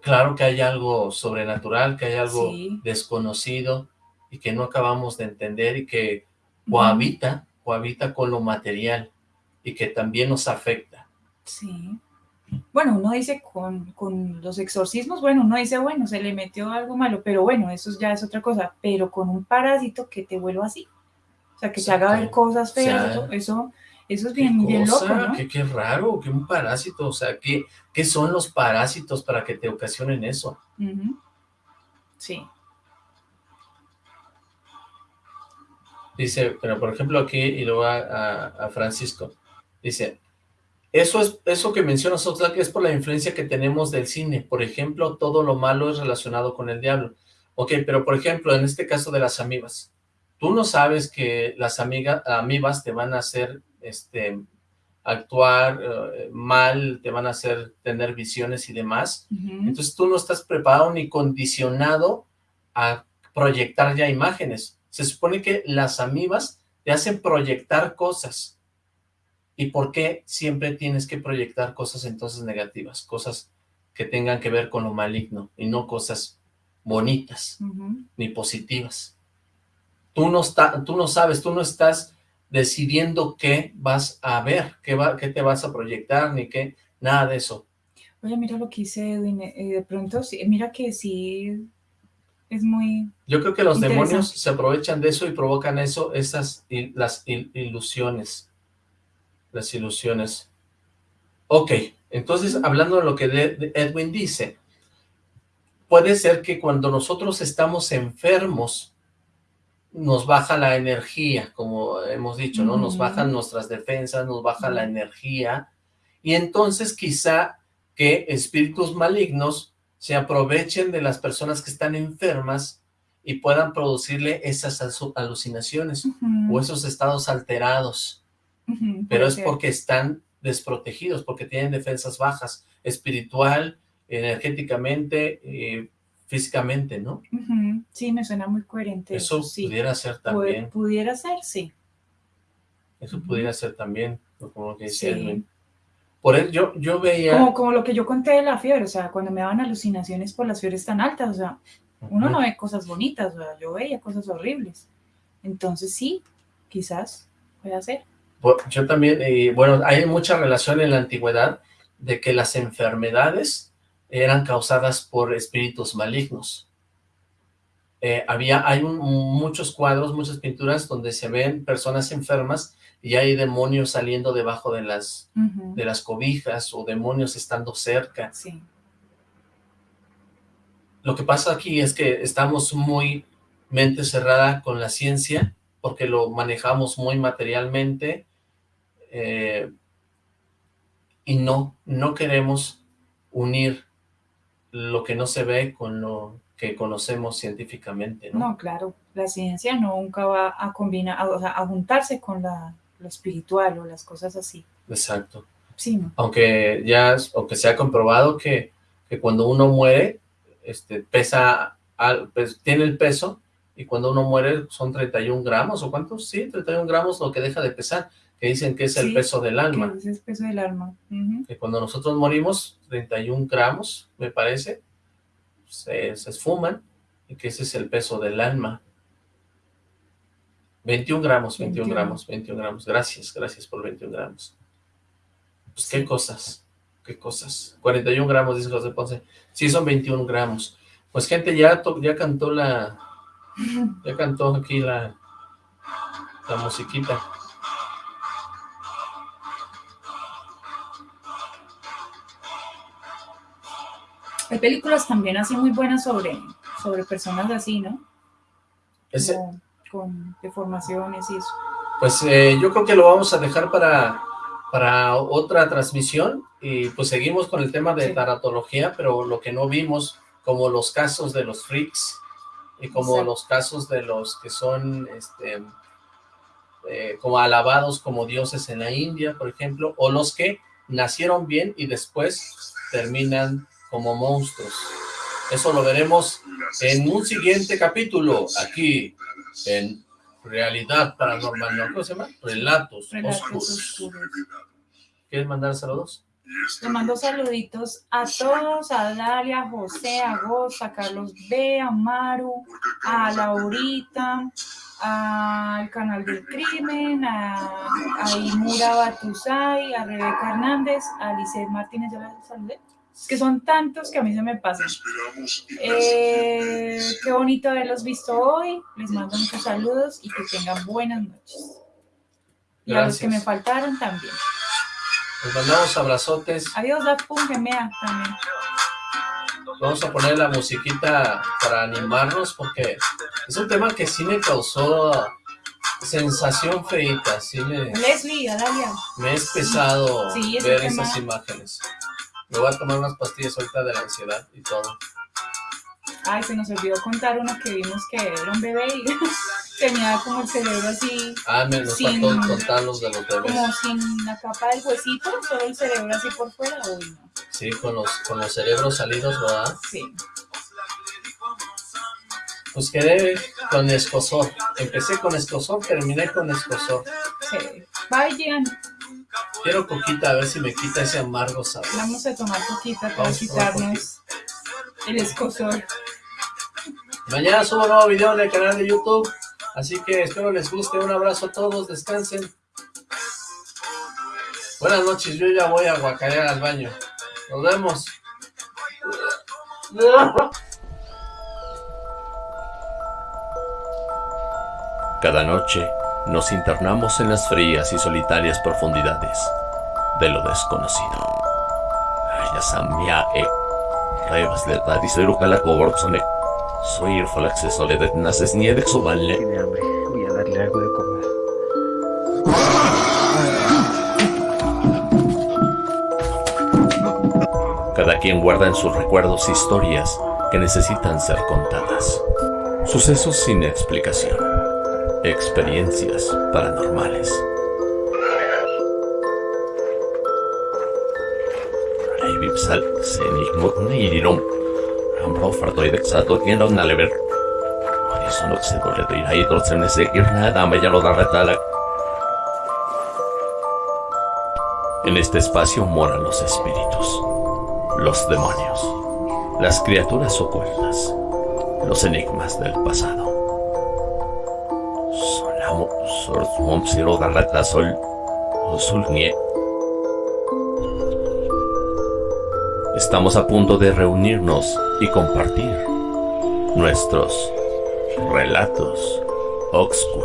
claro que hay algo sobrenatural, que hay algo desconocido y que no acabamos de entender y que cohabita, cohabita con lo material y que también nos afecta. Sí. Bueno, uno dice con, con, los exorcismos, bueno, uno dice, bueno, se le metió algo malo, pero bueno, eso ya es otra cosa, pero con un parásito que te vuelva así, o sea, que te haga ver cosas feas, eso, eso es bien, bien loco, ¿no? Qué, qué, raro, que un parásito, o sea, ¿qué, ¿qué son los parásitos para que te ocasionen eso? Sí. Dice, pero por ejemplo aquí, y luego a, a, Francisco, dice, eso es eso que mencionas, que es por la influencia que tenemos del cine. Por ejemplo, todo lo malo es relacionado con el diablo. Ok, pero por ejemplo, en este caso de las amibas, tú no sabes que las amigas, amibas te van a hacer este, actuar eh, mal, te van a hacer tener visiones y demás. Entonces tú no estás preparado ni condicionado a proyectar ya imágenes. Se supone que las amibas te hacen proyectar cosas. ¿Y por qué siempre tienes que proyectar cosas entonces negativas? Cosas que tengan que ver con lo maligno y no cosas bonitas ni positivas. Tú no, está, tú no sabes, tú no estás decidiendo qué vas a ver, qué, va, qué te vas a proyectar, ni qué, nada de eso. Oye, mira lo que hice Edwin, eh, de pronto, sí, mira que sí es muy Yo creo que los demonios se aprovechan de eso y provocan eso, esas, las ilusiones, las ilusiones. Ok, entonces hablando de lo que Edwin dice, puede ser que cuando nosotros estamos enfermos, nos baja la energía, como hemos dicho, ¿no? Nos bajan nuestras defensas, nos baja la energía, y entonces quizá que espíritus malignos se aprovechen de las personas que están enfermas y puedan producirle esas alucinaciones o esos estados alterados. Pero es porque están desprotegidos, porque tienen defensas bajas, espiritual, energéticamente, eh, físicamente, ¿no? Sí, me suena muy coherente. Eso, pudiera ser también. pudiera ser, sí. Eso pudiera ser también, como lo que dice Por eso yo, yo veía... Como, como lo que yo conté de la fiebre, o sea, cuando me daban alucinaciones por las fiebres tan altas, o sea, uno no ve cosas bonitas, o sea, yo veía cosas horribles. Entonces sí, quizás pueda ser. Yo también, y bueno, hay mucha relación en la antigüedad de que las enfermedades eran causadas por espíritus malignos. Eh, había, hay muchos cuadros, muchas pinturas donde se ven personas enfermas y hay demonios saliendo debajo de las, de las cobijas o demonios estando cerca. Sí. Lo que pasa aquí es que estamos muy mente cerrada con la ciencia porque lo manejamos muy materialmente eh, y no, no queremos unir lo que no se ve con lo que conocemos científicamente, ¿no? No, claro, la ciencia nunca va a combinar, a, o sea, a juntarse con la, lo espiritual o las cosas así. Exacto. Sí, ¿no? Aunque ya, aunque se ha comprobado que, que cuando uno muere, este, pesa, al, pues, tiene el peso, y cuando uno muere son 31 gramos, ¿o cuántos? Sí, 31 gramos lo que deja de pesar, que dicen que es el peso del alma. Que es el peso del alma. Que cuando nosotros morimos, 31 gramos, me parece, se, esfuman, y que ese es el peso del alma. 21 gramos, 21, gramos, 21 gramos. Gracias, gracias por 21 gramos. Pues qué cosas, qué cosas. 41 gramos, dice José Ponce. Sí, son 21 gramos. Pues gente, ya, ya cantó la... Ya cantó aquí la, la musiquita. Hay películas también así muy buenas sobre, sobre personas así, ¿no? Con deformaciones y eso. Pues eh, yo creo que lo vamos a dejar para, para otra transmisión y pues seguimos con el tema de taratología, pero lo que no vimos, como los casos de los freaks y como los casos de los que son este, eh, como alabados como dioses en la India, por ejemplo, o los que nacieron bien y después terminan como monstruos. Eso lo veremos en un siguiente capítulo, aquí en realidad paranormal, ¿no? ¿Cómo se llama? Relatos, Relatos oscuros. oscuros. ¿Quieres mandar saludos? Le mando saluditos a todos, a Dalia, a José, a Goz, a Carlos B, a Maru, a Laurita, al canal del crimen, a, a Imura Batusay, a Rebeca Hernández, a Lisset Martínez, ya la saludé. Es que son tantos que a mí se me pasan. Eh, qué bonito haberlos visto hoy. Les mando muchos saludos y que tengan buenas noches. Y a los que me faltaron también. Les mandamos abrazotes. Adiós, la Gemea también. Vamos a poner la musiquita para animarnos porque es un tema que sí me causó sensación feita, sí me, Leslie, a Dalia. me es pesado Sí, ver tema. esas imágenes. Me voy a tomar unas pastillas ahorita de la ansiedad y todo. Ay, se nos olvidó contar uno que vimos que era un bebé y tenía como el cerebro así, Ah, me nos Sin- faltó contar los de los bebés. como sin la capa del huesito, solo el cerebro así por fuera. Uy, no. Sí, con los, con los cerebros salidos, ¿verdad? Sí. Pues quedé con escosor. Empecé con escosor, terminé con escosor. sí. Bye, Gian. Quiero coquita, a ver si me quita ese amargo sabor. Vamos a tomar poquita para Vamos quitarnos el escosor. Mañana subo un nuevo video en el canal de YouTube, así que espero les guste. Un abrazo a todos, descansen. Buenas noches, yo ya voy a guacarear al baño. Nos vemos. Cada noche nos internamos en las frías y solitarias profundidades de lo desconocido. Ayasamia e Revas de Tadisero Calacoborzone. Soy el Falaxe Soledad Naces Niedex Ovalle. Tiene hambre. Voy a darle algo de comer. Cada quien guarda en sus recuerdos historias que necesitan ser contadas. Sucesos sin explicación. Experiencias paranormales. Eso no se puede ir ahí, no sé nada, me ya. En este espacio moran los espíritus, los demonios, las criaturas ocultas, los enigmas del pasado. Estamos a punto de reunirnos y compartir nuestros relatos oscuros.